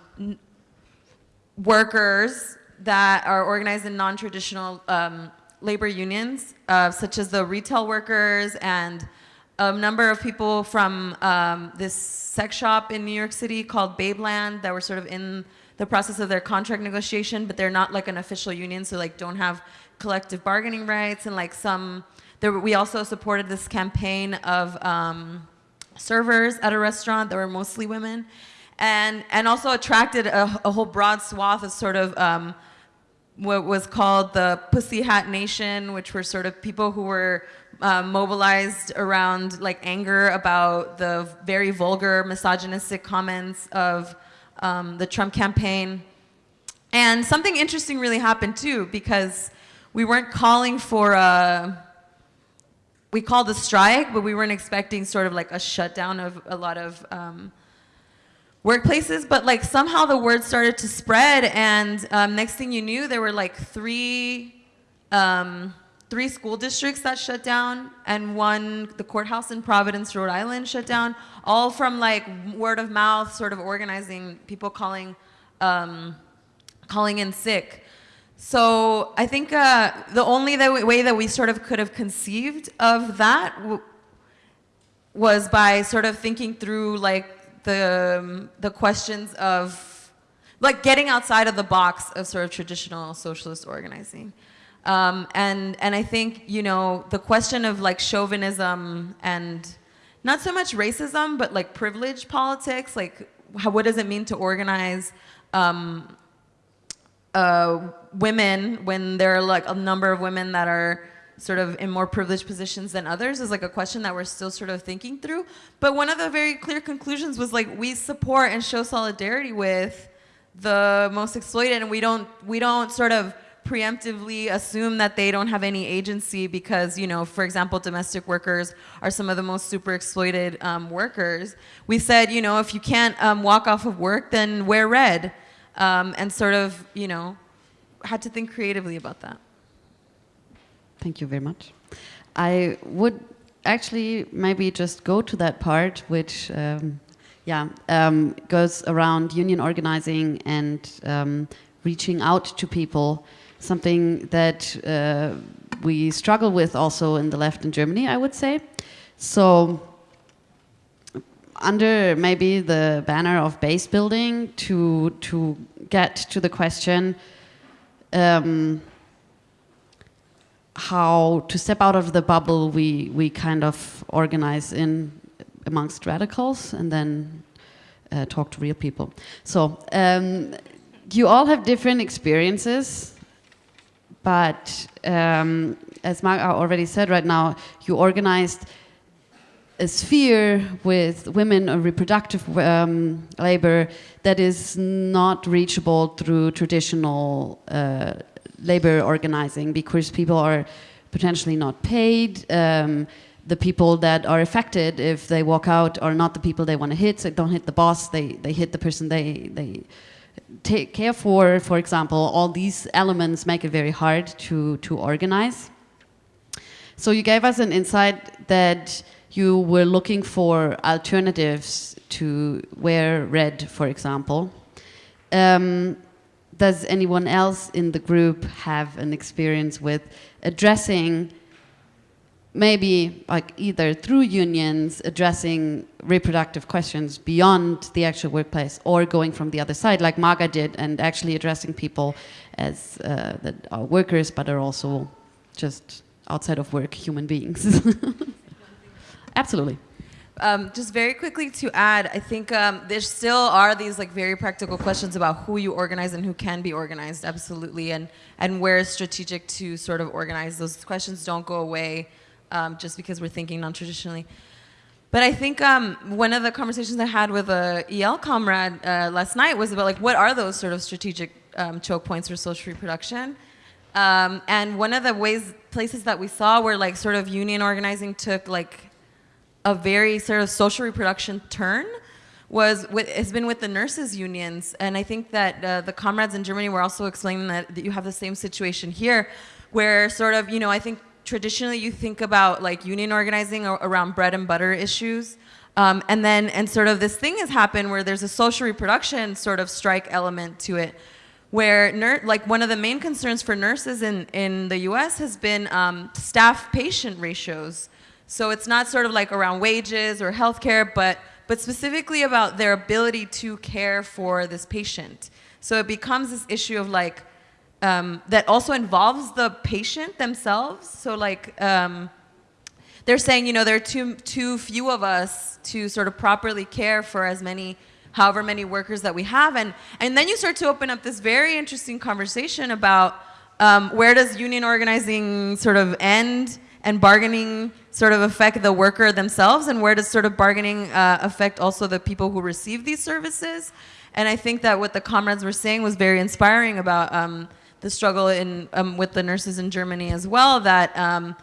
F: workers that are organized in non-traditional um, labor unions, uh, such as the retail workers and a number of people from um, this sex shop in New York City called Babeland that were sort of in the process of their contract negotiation, but they're not like an official union, so like don't have collective bargaining rights and like some, there, we also supported this campaign of um, servers at a restaurant that were mostly women and, and also attracted a, a whole broad swath of sort of um, what was called the Pussy Hat Nation, which were sort of people who were uh, mobilized around like anger about the very vulgar misogynistic comments of um, the Trump campaign. And something interesting really happened too because we weren't calling for a, we called a strike, but we weren't expecting sort of like a shutdown of a lot of um, workplaces, but like somehow the word started to spread and um, next thing you knew, there were like three, um, three school districts that shut down and one, the courthouse in Providence, Rhode Island shut down, all from like word of mouth, sort of organizing, people calling, um, calling in sick. So I think uh, the only way that we sort of could have conceived of that was by sort of thinking through like the, um, the questions of like getting outside of the box of sort of traditional socialist organizing. Um, and, and I think, you know, the question of like chauvinism and not so much racism, but like privilege politics, like how, what does it mean to organize um, uh, women when there are like a number of women that are sort of in more privileged positions than others is like a question that we're still sort of thinking through. But one of the very clear conclusions was like we support and show solidarity with the most exploited and we don't we don't sort of preemptively assume that they don't have any agency because, you know, for example, domestic workers are some of the most super exploited um, workers. We said, you know, if you can't um, walk off of work, then wear red. Um, and sort of, you know, had to think creatively about that.
B: Thank you very much. I would actually maybe just go to that part, which, um, yeah, um, goes around union organizing and um, reaching out to people something that uh, we struggle with also in the left in Germany, I would say. So under maybe the banner of base building to, to get to the question um, how to step out of the bubble we, we kind of organize in amongst radicals and then uh, talk to real people. So um, you all have different experiences but um, as Mark already said right now, you organized a sphere with women or reproductive um, labor that is not reachable through traditional uh, labor organizing because people are potentially not paid. Um, the people that are affected if they walk out are not the people they want to hit, so don't hit the boss, they, they hit the person they, they take care for, for example, all these elements make it very hard to, to organize. So you gave us an insight that you were looking for alternatives to wear red, for example. Um, does anyone else in the group have an experience with addressing maybe like either through unions addressing reproductive questions beyond the actual workplace or going from the other side like Marga did and actually addressing people as uh, that are workers but are also just outside of work human beings. Absolutely.
F: Um, just very quickly to add, I think um, there still are these like very practical questions about who you organize and who can be organized, absolutely, and and where is strategic to sort of organize. Those questions don't go away um, just because we're thinking non-traditionally. But I think um, one of the conversations I had with a IL comrade uh, last night was about like what are those sort of strategic um, choke points for social reproduction. Um, and one of the ways places that we saw where like sort of union organizing took like a very sort of social reproduction turn was with, has been with the nurses unions. And I think that uh, the comrades in Germany were also explaining that, that you have the same situation here where sort of, you know, I think traditionally you think about like union organizing around bread and butter issues. Um, and then, and sort of this thing has happened where there's a social reproduction sort of strike element to it where like one of the main concerns for nurses in, in the US has been um, staff patient ratios. So it's not sort of like around wages or healthcare, but, but specifically about their ability to care for this patient. So it becomes this issue of like, um, that also involves the patient themselves. So like, um, they're saying, you know, there are too, too few of us to sort of properly care for as many, however many workers that we have. And, and then you start to open up this very interesting conversation about um, where does union organizing sort of end and bargaining sort of affect the worker themselves and where does sort of bargaining uh, affect also the people who receive these services? And i think that what the comrades were saying was very inspiring about um, the struggle in um, with the nurses in germany as well that um,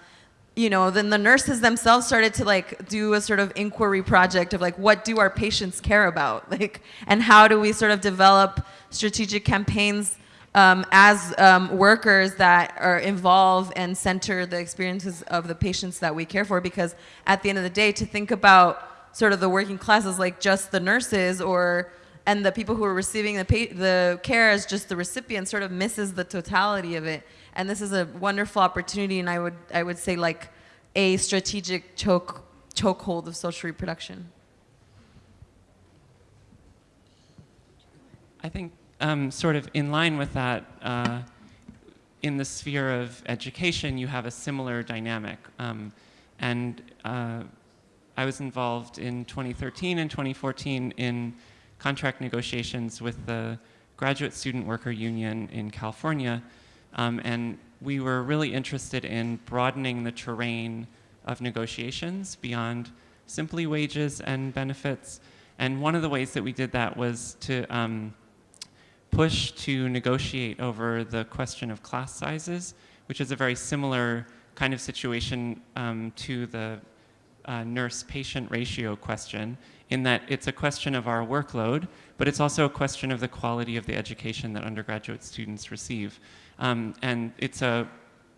F: you know then the nurses themselves started to like do a sort of inquiry project of like what do our patients care about? Like and how do we sort of develop strategic campaigns um, as um, workers that are involved and center the experiences of the patients that we care for because at the end of the day to think about sort of the working classes like just the nurses or and the people who are receiving the, the care as just the recipient sort of misses the totality of it and this is a wonderful opportunity and I would I would say like a strategic choke chokehold of social reproduction.
D: I think um, sort of in line with that, uh, in the sphere of education, you have a similar dynamic. Um, and uh, I was involved in 2013 and 2014 in contract negotiations with the Graduate Student Worker Union in California. Um, and we were really interested in broadening the terrain of negotiations beyond simply wages and benefits. And one of the ways that we did that was to um, push to negotiate over the question of class sizes, which is a very similar kind of situation um, to the uh, nurse-patient ratio question in that it's a question of our workload, but it's also a question of the quality of the education that undergraduate students receive. Um, and it's a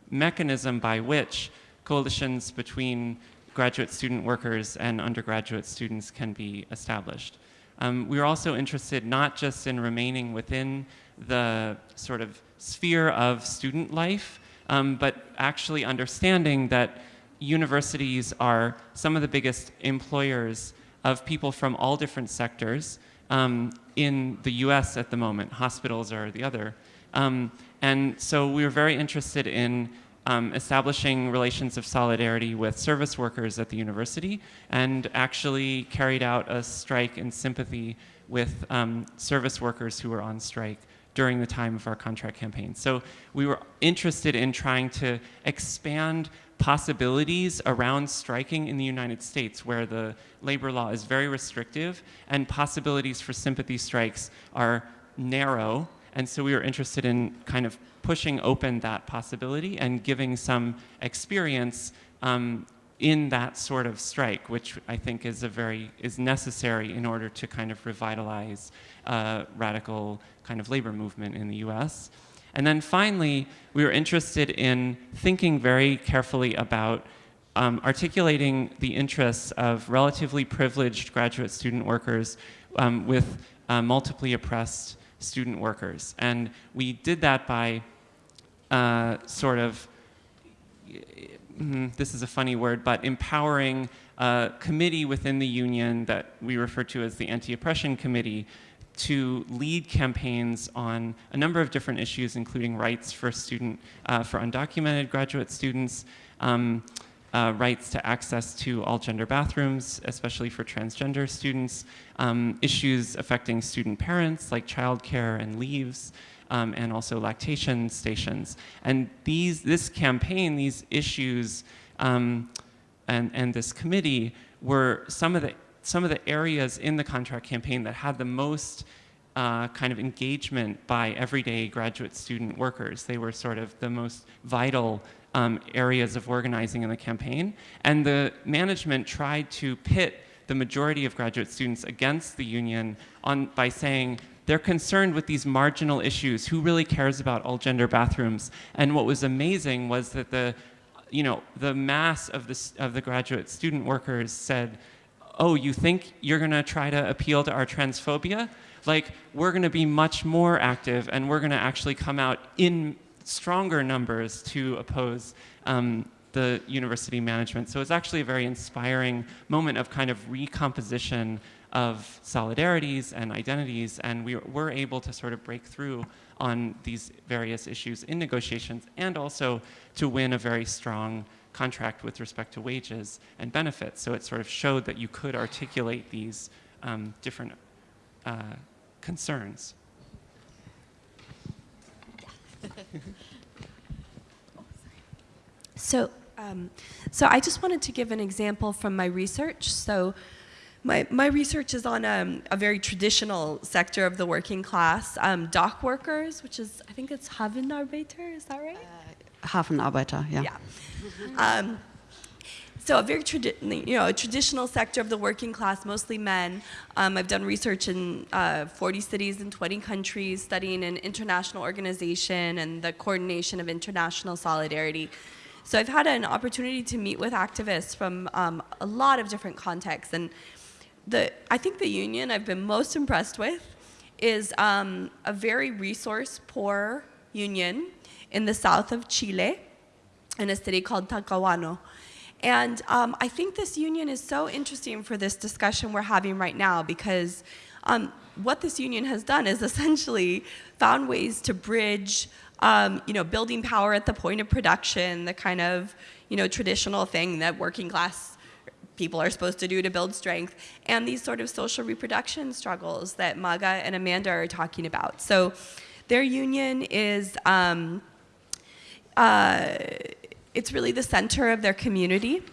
D: mechanism by which coalitions between graduate student workers and undergraduate students can be established. Um, we were also interested not just in remaining within the sort of sphere of student life, um, but actually understanding that universities are some of the biggest employers of people from all different sectors um, in the US at the moment. Hospitals are the other. Um, and so we were very interested in um, establishing relations of solidarity with service workers at the university and actually carried out a strike in sympathy with um, service workers who were on strike during the time of our contract campaign. So we were interested in trying to expand possibilities around striking in the United States where the labor law is very restrictive and possibilities for sympathy strikes are narrow. And so we were interested in kind of pushing open that possibility and giving some experience um, in that sort of strike, which I think is a very is necessary in order to kind of revitalize uh, radical kind of labor movement in the U.S. And then finally, we were interested in thinking very carefully about um, articulating the interests of relatively privileged graduate student workers um, with uh, multiply oppressed student workers. And we did that by uh, sort of, mm, this is a funny word, but empowering a committee within the union that we refer to as the Anti-Oppression Committee to lead campaigns on a number of different issues, including rights for student, uh, for undocumented graduate students, um, uh, rights to access to all gender bathrooms, especially for transgender students, um, issues affecting student parents like childcare and leaves, um, and also lactation stations. And these, this campaign, these issues, um, and, and this committee were some of the some of the areas in the contract campaign that had the most uh, kind of engagement by everyday graduate student workers. They were sort of the most vital um, areas of organizing in the campaign. And the management tried to pit the majority of graduate students against the union on, by saying, they're concerned with these marginal issues. Who really cares about all gender bathrooms? And what was amazing was that the, you know, the mass of the, of the graduate student workers said, oh, you think you're gonna try to appeal to our transphobia? Like, we're gonna be much more active and we're gonna actually come out in stronger numbers to oppose um, the university management. So it's actually a very inspiring moment of kind of recomposition of solidarities and identities, and we were able to sort of break through on these various issues in negotiations and also to win a very strong contract with respect to wages and benefits. So it sort of showed that you could articulate these um, different uh, concerns.
C: So, um, so I just wanted to give an example from my research. So, my, my research is on um, a very traditional sector of the working class, um, dock workers, which is, I think it's Hafenarbeiter, is that right?
B: Uh, Hafenarbeiter, yeah.
C: Yeah. Um, so a very you know, a traditional sector of the working class, mostly men. Um, I've done research in uh, 40 cities in 20 countries, studying an international organization and the coordination of international solidarity. So I've had an opportunity to meet with activists from um, a lot of different contexts. And the, I think the union I've been most impressed with is um, a very resource poor union in the south of Chile in a city called Talcahuano. And um, I think this union is so interesting for this discussion we're having right now because um, what this union has done is essentially found ways to bridge, um, you know, building power at the point of production, the kind of, you know, traditional thing that working class people are supposed to do to build strength, and these sort of social reproduction struggles that Maga and Amanda are talking about. So their union is, um, uh, it's really the center of their community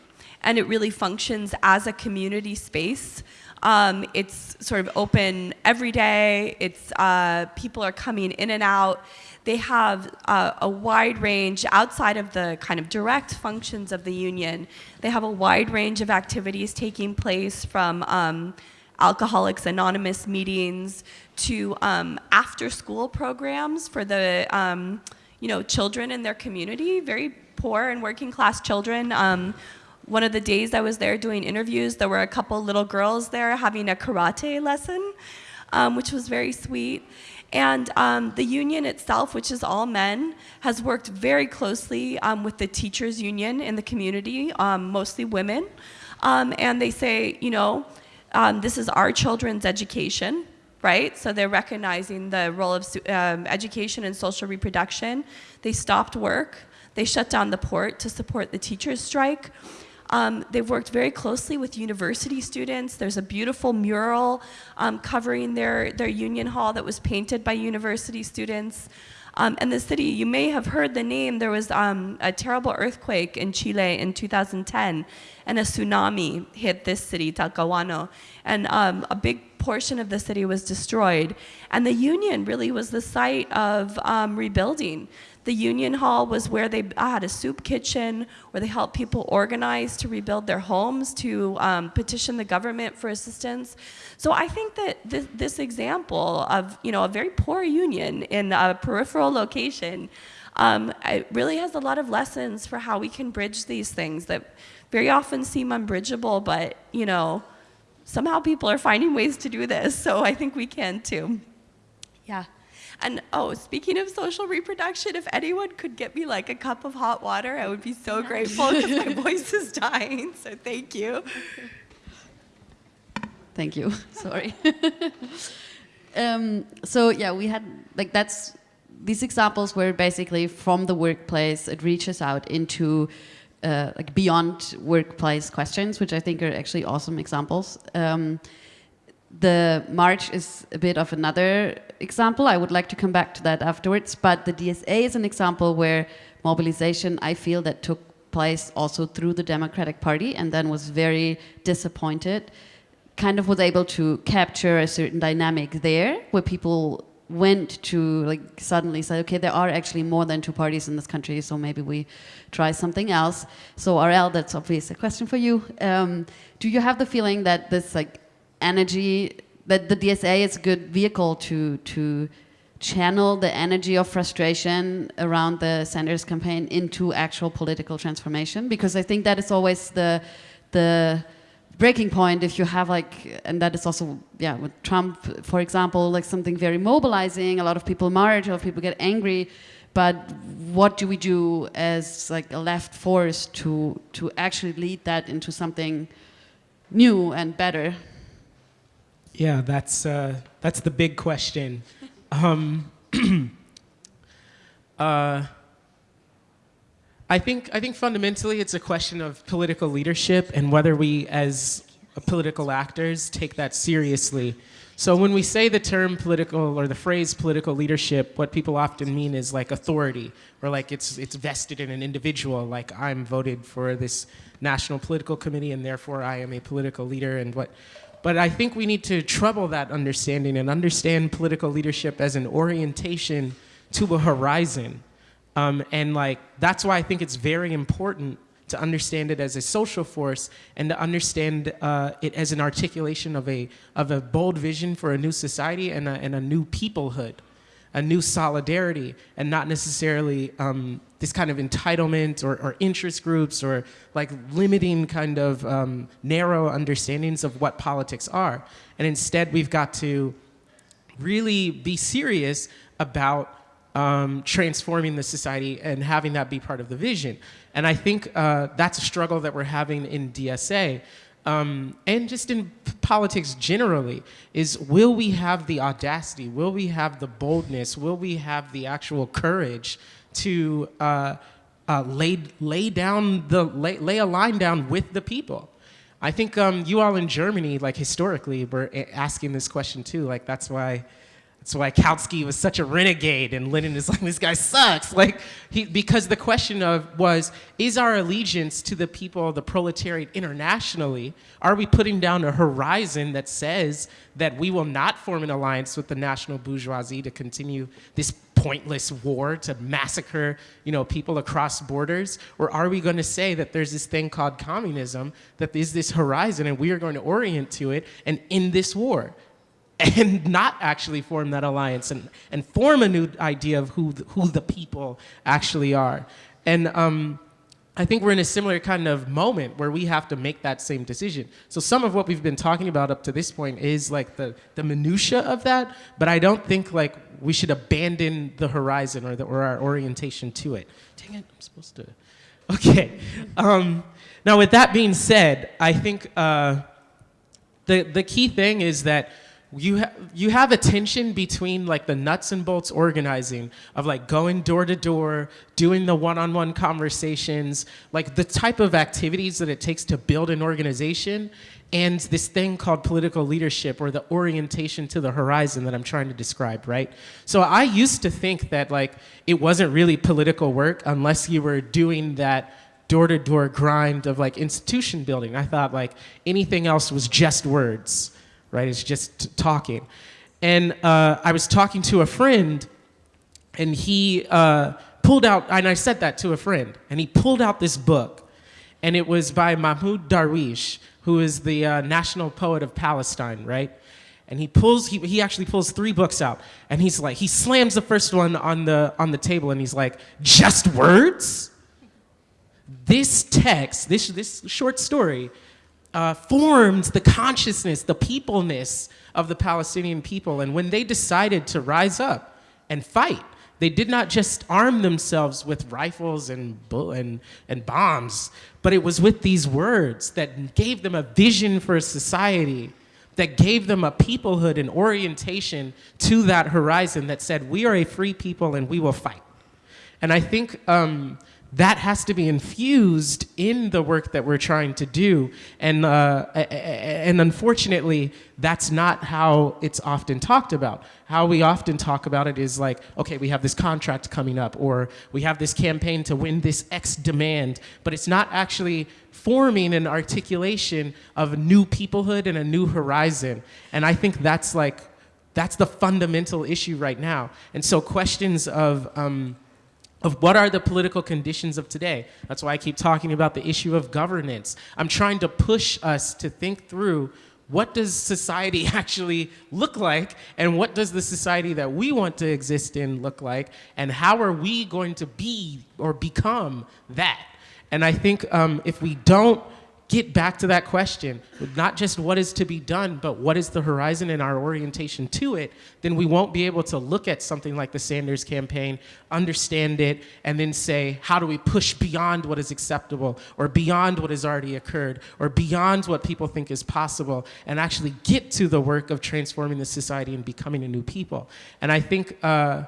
C: and it really functions as a community space. Um, it's sort of open every day. It's uh, people are coming in and out. They have uh, a wide range outside of the kind of direct functions of the union. They have a wide range of activities taking place from um, Alcoholics Anonymous meetings to um, after school programs for the um, you know children in their community, very poor and working class children. Um, one of the days I was there doing interviews, there were a couple little girls there having a karate lesson, um, which was very sweet. And um, the union itself, which is all men, has worked very closely um, with the teachers union in the community, um, mostly women. Um, and they say, you know, um, this is our children's education, right? So they're recognizing the role of education and social reproduction. They stopped work they shut down the port to support the teachers' strike. Um, they've worked very closely with university students. There's a beautiful mural um, covering their, their union hall that was painted by university students. Um, and the city, you may have heard the name, there was um, a terrible earthquake in Chile in 2010, and a tsunami hit this city, Talcahuano, and um, a big portion of the city was destroyed. And the Union really was the site of um, rebuilding. The Union Hall was where they had a soup kitchen, where they helped people organize to rebuild their homes, to um, petition the government for assistance. So I think that this, this, example of you know a very poor union in a peripheral location um, it really has a lot of lessons for how we can bridge these things that very often seem unbridgeable, but you know somehow people are finding ways to do this. So I think we can too. Yeah. And oh, speaking of social reproduction, if anyone could get me like a cup of hot water, I would be so grateful because my voice is dying. So thank you.
B: Thank you. Sorry. um, so yeah, we had like that's these examples were basically from the workplace. It reaches out into uh, like beyond workplace questions, which I think are actually awesome examples. Um, the march is a bit of another example. I would like to come back to that afterwards. But the DSA is an example where mobilization, I feel, that took place also through the Democratic Party and then was very disappointed, kind of was able to capture a certain dynamic there where people went to like suddenly say, okay, there are actually more than two parties in this country, so maybe we try something else. So Ariel, that's obviously a question for you. Um, do you have the feeling that this like energy, that the DSA is a good vehicle to to channel the energy of frustration around the Sanders campaign into actual political transformation? Because I think that is always the the breaking point if you have like and that is also yeah with trump for example like something very mobilizing a lot of people march a lot of people get angry but what do we do as like a left force to to actually lead that into something new and better
E: Yeah, that's uh, that's the big question. Um, uh, I think I think fundamentally it's a question of political leadership and whether we, as political actors, take that seriously. So when we say the term political or the phrase political leadership, what people often mean is like authority or like it's it's vested in an individual. Like I'm voted for this national political committee and therefore I am a political leader and what but I think we need to trouble that understanding and understand political leadership as an orientation to a horizon. Um, and like that's why I think it's very important to understand it as a social force and to understand uh, it as an articulation of a of a bold vision for a new society and a, and a new peoplehood, a new solidarity, and not necessarily um, this kind of entitlement or, or, interest groups or like limiting kind of um, narrow understandings of what politics are. And instead, we've got to really be serious about um, transforming the society and having that be part of the vision. And I think uh, that's a struggle that we're having in DSA. Um, and just in politics generally, is will we have the audacity, will we have the boldness, will we have the actual courage to uh, uh, lay, lay down the, lay, lay a line down with the people? I think um, you all in Germany, like historically, were asking this question too. Like that's why that's why Kautsky was such a renegade and Lenin is like, this guy sucks. Like, he, because the question of was, is our allegiance to the people, the proletariat internationally, are we putting down a horizon that says that we will not form an alliance with the national bourgeoisie to continue this pointless war to massacre, you know, people across borders? Or are we going to say that there's this thing called communism, that is this horizon and we are going to orient to it and in this war? and not actually form that alliance and, and form a new idea of who the, who the people actually are. And um, I think we're in a similar kind of moment where we have to make that same decision. So some of what we've been talking about up to this point is like the, the minutia of that, but I don't think like we should abandon the horizon or, the, or our orientation to it. Dang it, I'm supposed to. Okay. Um, now with that being said, I think uh, the, the key thing is that you, ha you have a tension between like the nuts and bolts organizing of like going door to door, doing the one-on-one -on -one conversations, like the type of activities that it takes to build an organization and this thing called political leadership or the orientation to the horizon that I'm trying to describe, right? So I used to think that like it wasn't really political work unless you were doing that door-to-door -door grind of like institution building. I thought like anything else was just words right? It's just talking. And uh, I was talking to a friend, and he uh, pulled out, and I said that to a friend, and he pulled out this book, and it was by Mahmoud Darwish, who is the uh, national poet of Palestine, right? And he pulls, he, he actually pulls three books out, and he's like, he slams the first one on the, on the table, and he's like, just words? This text, this, this short story, uh, formed the consciousness, the peopleness of the Palestinian people. And when they decided to rise up and fight, they did not just arm themselves with rifles and, and, and bombs, but it was with these words that gave them a vision for a society, that gave them a peoplehood and orientation to that horizon that said, we are a free people and we will fight. And I think um, that has to be infused in the work that we're trying to do. And, uh, and unfortunately, that's not how it's often talked about. How we often talk about it is like, okay, we have this contract coming up, or we have this campaign to win this X demand, but it's not actually forming an articulation of new peoplehood and a new horizon. And I think that's like, that's the fundamental issue right now. And so questions of, um, of what are the political conditions of today. That's why I keep talking about the issue of governance. I'm trying to push us to think through what does society actually look like and what does the society that we want to exist in look like and how are we going to be or become that? And I think um, if we don't get back to that question, not just what is to be done, but what is the horizon and our orientation to it, then we won't be able to look at something like the Sanders campaign, understand it, and then say, how do we push beyond what is acceptable, or beyond what has already occurred, or beyond what people think is possible, and actually get to the work of transforming the society and becoming a new people. And I think uh,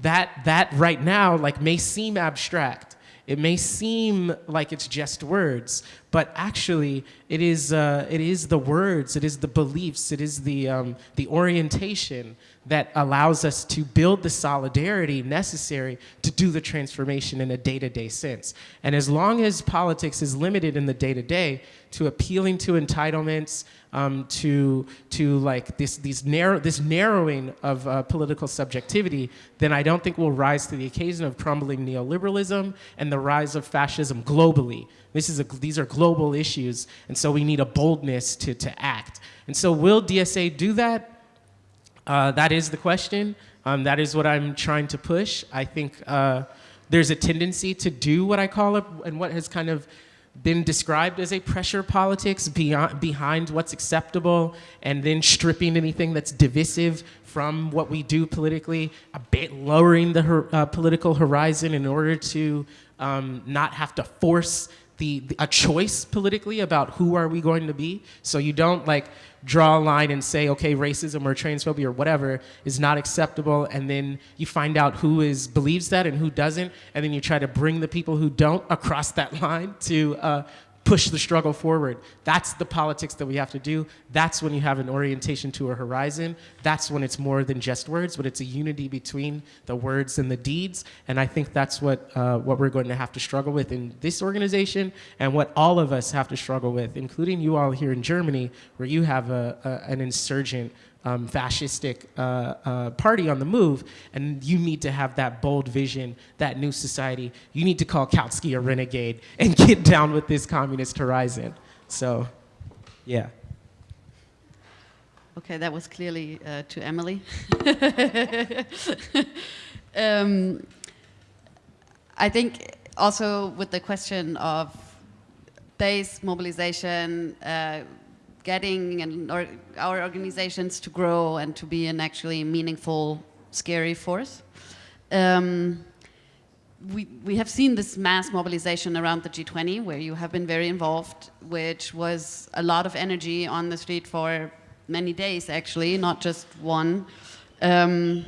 E: that, that right now like may seem abstract, it may seem like it's just words, but actually it is, uh, it is the words, it is the beliefs, it is the, um, the orientation that allows us to build the solidarity necessary to do the transformation in a day-to-day -day sense. And as long as politics is limited in the day-to-day -day to appealing to entitlements, um, to, to like this, these narrow, this narrowing of uh, political subjectivity, then I don't think we'll rise to the occasion of crumbling neoliberalism and the rise of fascism globally. This is a, these are global issues, and so we need a boldness to, to act. And so will DSA do that? Uh, that is the question. Um, that is what I'm trying to push. I think uh, there's a tendency to do what I call it, and what has kind of been described as a pressure politics beyond, behind what's acceptable and then stripping anything that's divisive from what we do politically, a bit lowering the uh, political horizon in order to um, not have to force the, the, a choice politically about who are we going to be. So you don't like draw a line and say, okay, racism or transphobia or whatever is not acceptable, and then you find out who is believes that and who doesn't, and then you try to bring the people who don't across that line to uh, push the struggle forward. That's the politics that we have to do. That's when you have an orientation to a horizon. That's when it's more than just words, but it's a unity between the words and the deeds. And I think that's what, uh, what we're going to have to struggle with in this organization and what all of us have to struggle with, including you all here in Germany, where you have a, a an insurgent um, fascistic uh, uh, party on the move, and you need to have that bold vision, that new society. You need to call Kautsky a renegade and get down with this communist horizon. So, yeah.
B: Okay, that was clearly uh, to Emily. um, I think also with the question of base mobilization, uh, getting and or our organizations to grow and to be an actually meaningful, scary force. Um, we, we have seen this mass mobilization around the G20 where you have been very involved, which was a lot of energy on the street for many days actually, not just one. Um,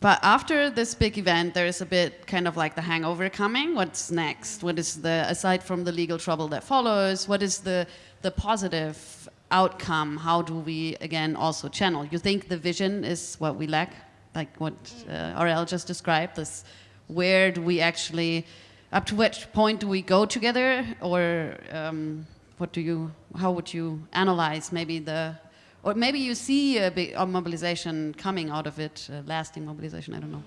B: but after this big event, there is a bit kind of like the hangover coming. What's next? What is the, aside from the legal trouble that follows, what is the the positive outcome, how do we, again, also channel? You think the vision is what we lack, like what uh, Ariel just described, this where do we actually, up to which point do we go together, or um, what do you, how would you analyze maybe the, or maybe you see a big a mobilization coming out of it, lasting mobilization, I don't know.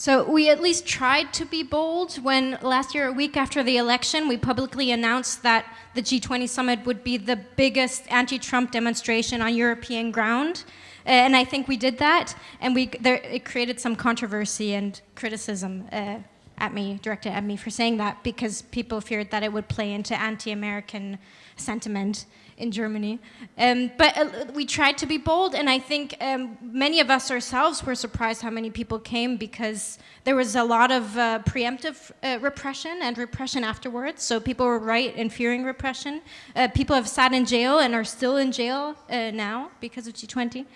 G: So we at least tried to be bold when last year, a week after the election, we publicly announced that the G20 summit would be the biggest anti-Trump demonstration on European ground. And I think we did that, and we, there, it created some controversy and criticism uh, at me, directed at me for saying that, because people feared that it would play into anti-American sentiment in Germany. Um, but uh, we tried to be bold, and I think um, many of us ourselves were surprised how many people came because there was a lot of uh, preemptive uh, repression and repression afterwards. So people were right in fearing repression. Uh, people have sat in jail and are still in jail uh, now because of G20.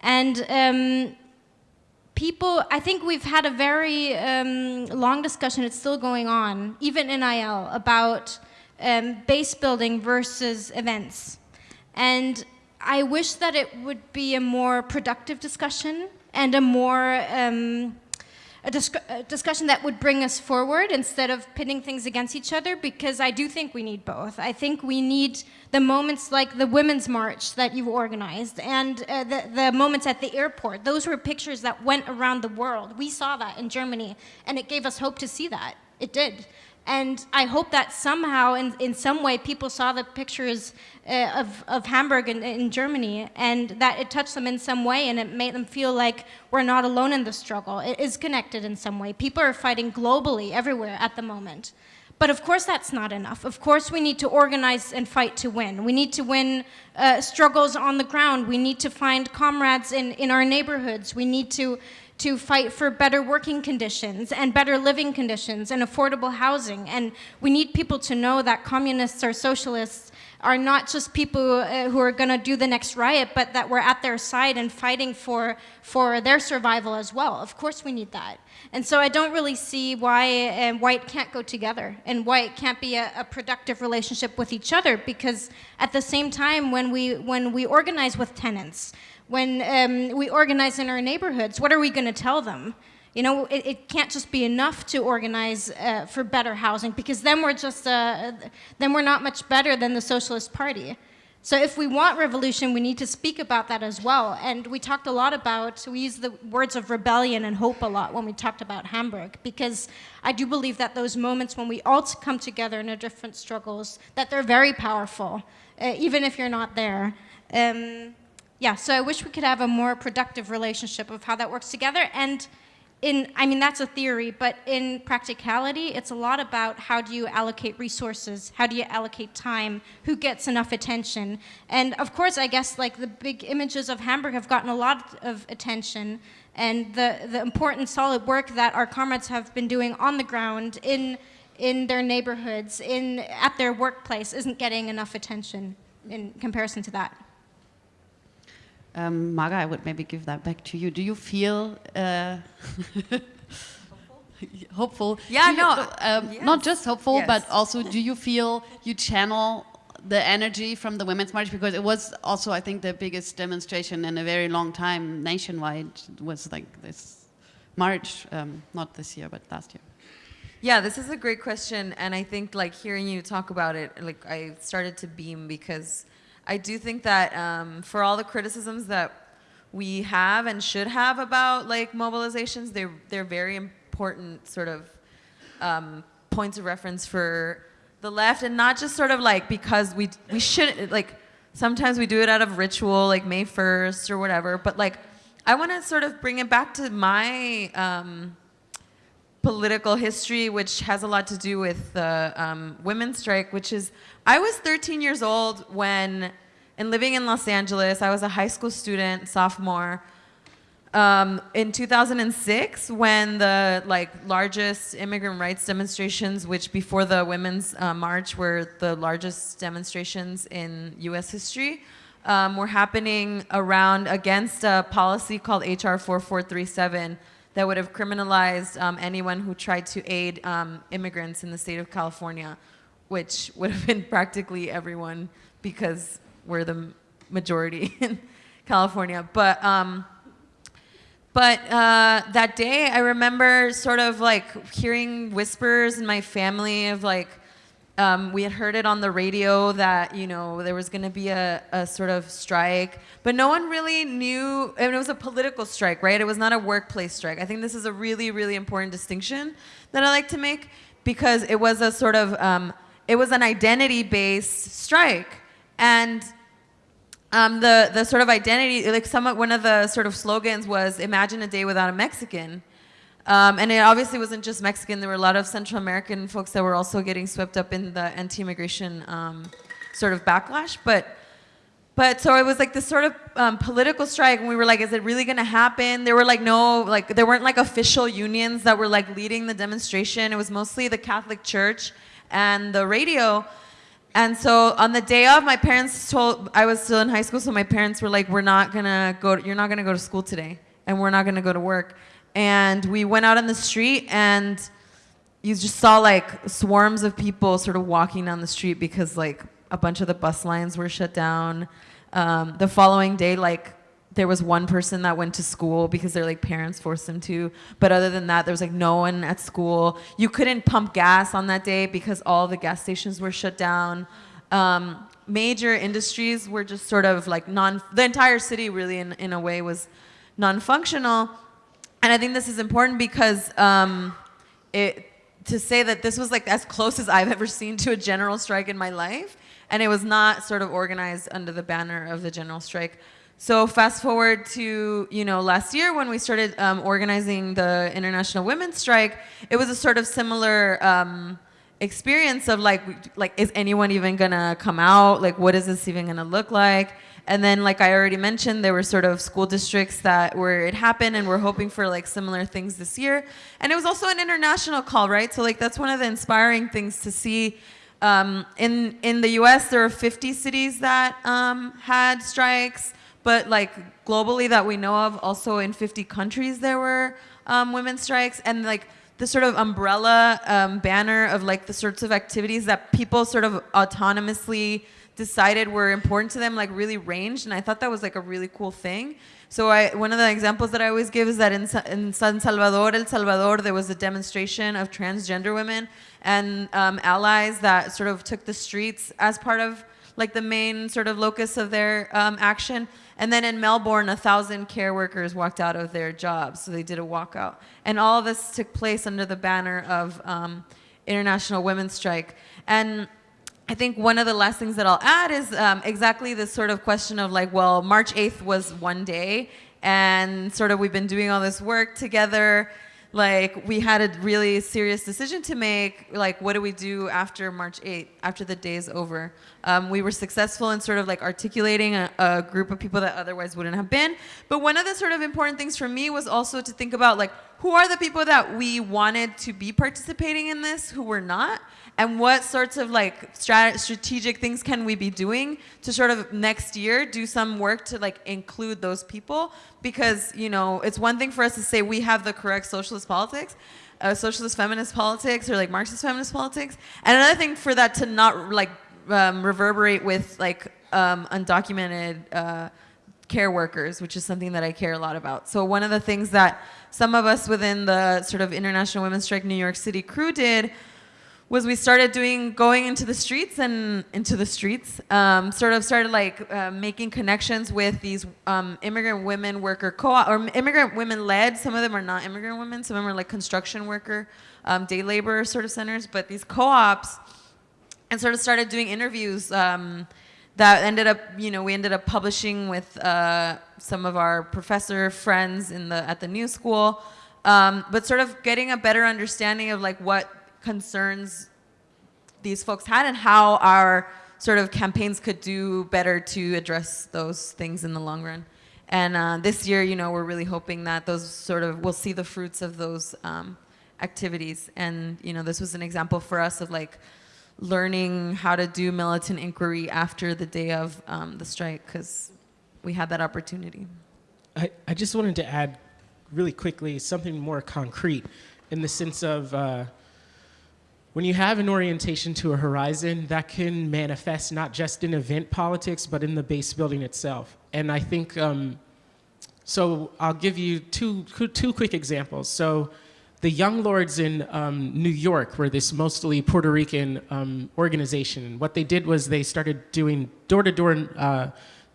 G: And um, people, I think we've had a very um, long discussion, it's still going on, even in IL, about um, base building versus events. And I wish that it would be a more productive discussion and a more um, a, dis a, discussion that would bring us forward instead of pitting things against each other because I do think we need both. I think we need the moments like the Women's March that you've organized and uh, the, the moments at the airport. Those were pictures that went around the world. We saw that in Germany and it gave us hope to see that. It did. And I hope that somehow, in, in some way, people saw the pictures uh, of, of Hamburg in, in Germany and that it touched them in some way and it made them feel like we're not alone in the struggle. It is connected in some way. People are fighting globally, everywhere at the moment. But of course that's not enough. Of course we need to organize and fight to win. We need to win uh, struggles on the ground. We need to find comrades in, in our neighborhoods. We need to to fight for better working conditions and better living conditions and affordable housing. And we need people to know that communists or socialists are not just people uh, who are going to do the next riot, but that we're at their side and fighting for, for their survival as well. Of course we need that. And so I don't really see why uh, white can't go together and why it can't be a, a, productive relationship with each other because at the same time when we, when we organize with tenants, when um, we organize in our neighborhoods, what are we going to tell them? You know, it, it, can't just be enough to organize uh, for better housing because then we're just, uh, then we're not much better than the Socialist Party. So if we want revolution, we need to speak about that as well. And we talked a lot about, we use the words of rebellion and hope a lot when we talked about Hamburg, because I do believe that those moments when we all come together in our different struggles, that they're very powerful, uh, even if you're not there. Um, yeah, so I wish we could have a more productive relationship of how that works together. And in, I mean, that's a theory, but in practicality, it's a lot about how do you allocate resources, how do you allocate time, who gets enough attention. And of course, I guess like the big images of Hamburg have gotten a lot of attention and the, the important solid work that our comrades have been doing on the ground in, in their neighborhoods, in, at their workplace isn't getting enough attention in comparison to that.
B: Um, I would maybe give that back to you. Do you feel uh, hopeful?
F: Yeah,
B: you,
F: no.
B: Um,
F: yes.
B: Not just hopeful,
F: yes.
B: but also do you feel you channel the energy from the Women's March? Because it was also, I think, the biggest demonstration in a very long time nationwide was like this march, um, not this year, but last year.
F: Yeah, this is a great question. And I think like hearing you talk about it, like I started to beam because I do think that um, for all the criticisms that we have and should have about like mobilizations, they're, they're very important sort of um, points of reference for the left and not just sort of like because we, we shouldn't, like sometimes we do it out of ritual, like May 1st or whatever, but like I want to sort of bring it back to my um, political history, which has a lot to do with the um, women's strike, which is I was 13 years old when, and living in Los Angeles, I was a high school student, sophomore. Um, in 2006, when the like largest immigrant rights demonstrations, which before the Women's uh, March were the largest demonstrations in U.S. history, um, were happening around against a policy called HR 4437 that would have criminalized um, anyone who tried to aid um, immigrants in the state of California which would have been practically everyone because we're the majority in California. But um, but uh, that day, I remember sort of like hearing whispers in my family of like, um, we had heard it on the radio that, you know, there was going to be a, a sort of strike, but no one really knew, and it was a political strike, right? It was not a workplace strike. I think this is a really, really important distinction that I like to make because it was a sort of, um, it was an identity-based strike. And um, the, the sort of identity, like some, one of the sort of slogans was, imagine a day without a Mexican. Um, and it obviously wasn't just Mexican. There were a lot of Central American folks that were also getting swept up in the anti-immigration um, sort of backlash. But, but so it was like this sort of um, political strike, and we were like, is it really going to happen? There were like no, like there weren't like official unions that were like leading the demonstration. It was mostly the Catholic Church and the radio. And so on the day of, my parents told I was still in high school, so my parents were like, "We're not gonna go. You're not gonna go to school today, and we're not gonna go to work." And we went out on the street, and you just saw like swarms of people sort of walking down the street because like a bunch of the bus lines were shut down. Um, the following day, like there was one person that went to school because their like parents forced them to. But other than that there was like no one at school. You couldn't pump gas on that day because all the gas stations were shut down. Um, major industries were just sort of like non the entire city really in, in a way was non-functional and i think this is important because um, it to say that this was like as close as i've ever seen to a general strike in my life and it was not sort of organized under the banner of the general strike so fast forward to you know last year when we started um, organizing the International Women's Strike, it was a sort of similar um, experience of like like is anyone even gonna come out? Like what is this even gonna look like? And then like I already mentioned, there were sort of school districts that where it happened, and we're hoping for like similar things this year. And it was also an international call, right? So like that's one of the inspiring things to see. Um, in in the U.S., there are 50 cities that um, had strikes but like globally that we know of, also in 50 countries there were um, women's strikes, and like the sort of umbrella um, banner of like the sorts of activities that people sort of autonomously decided were important to them like really ranged and i thought that was like a really cool thing so I, one of the examples that i always give is that in, in san salvador el salvador there was a demonstration of transgender women and um, allies that sort of took the streets as part of like the main sort of locus of their um, action and then in Melbourne, a thousand care workers walked out of their jobs, so they did a walkout. And all of this took place under the banner of um, International Women's Strike. And I think one of the last things that I'll add is um, exactly this sort of question of like, well, March 8th was one day, and sort of we've been doing all this work together. Like we had a really serious decision to make like what do we do after march 8th after the day is over? Um, we were successful in sort of like articulating a, a, group of people that otherwise wouldn't have been. But one of the sort of important things for me was also to think about like who are the people that we wanted to be participating in this who were not and what sorts of like strat strategic things can we be doing to sort of next year do some work to like include those people because you know it's one thing for us to say we have the correct socialist politics uh, socialist feminist politics or like marxist feminist politics and another thing for that to not like um, reverberate with like um, undocumented uh, care workers, which is something that I care a lot about. So one of the things that some of us within the sort of International Women's Strike New York City crew did was we started doing going into the streets and into the streets um, sort of started like uh, making connections with these um, immigrant women worker co-op or immigrant women led. Some of them are not immigrant women. Some of them are like construction worker um, day labor sort of centers. But these co-ops and sort of started doing interviews um, that ended up you know we ended up publishing with uh, some of our professor friends in the at the new school. Um, but sort of getting a better understanding of like what concerns these folks had and how our sort of campaigns could do better to address those things in the long run. And uh, this year, you know, we're really hoping that those sort of, we'll see the fruits of those um, activities. And, you know, this was an example for us of like learning how to do militant inquiry after the day of um, the strike, because we had that opportunity.
E: I, I just wanted to add really quickly something more concrete in the sense of uh, when you have an orientation to a horizon, that can manifest not just in event politics, but in the base building itself. And I think, um, so I'll give you two, two quick examples. So the Young Lords in um, New York were this mostly Puerto Rican um, organization. What they did was they started doing door-to-door -door, uh,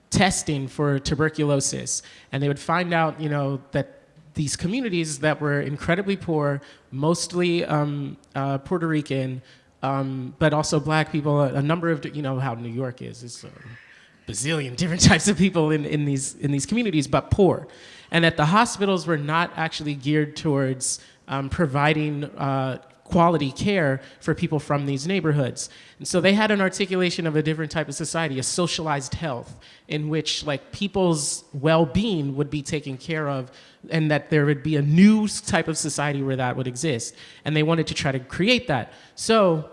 E: testing for tuberculosis. And they would find out, you know, that these communities that were incredibly poor, mostly um, uh, Puerto Rican, um, but also black people, a, number of, you know how New York is, it's a bazillion different types of people in, in, these, in these communities, but poor. And that the hospitals were not actually geared towards um, providing uh, quality care for people from these neighborhoods. And so they had an articulation of a different type of society, a socialized health, in which like people's well-being would be taken care of and that there would be a new type of society where that would exist. And they wanted to try to create that. So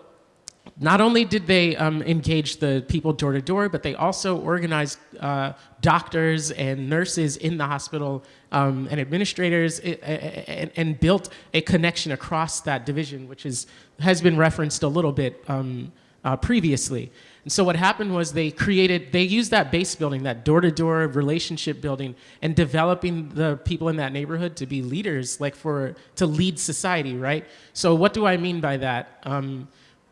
E: not only did they um, engage the people door to door, but they also organized uh, doctors and nurses in the hospital um, and administrators and, and, built a connection across that division, which is, has been referenced a little bit um, uh, previously. And so what happened was they created, they used that base building, that door-to-door relationship building, and developing the people in that neighborhood to be leaders, like for, to lead society, right? So what do I mean by that? Um,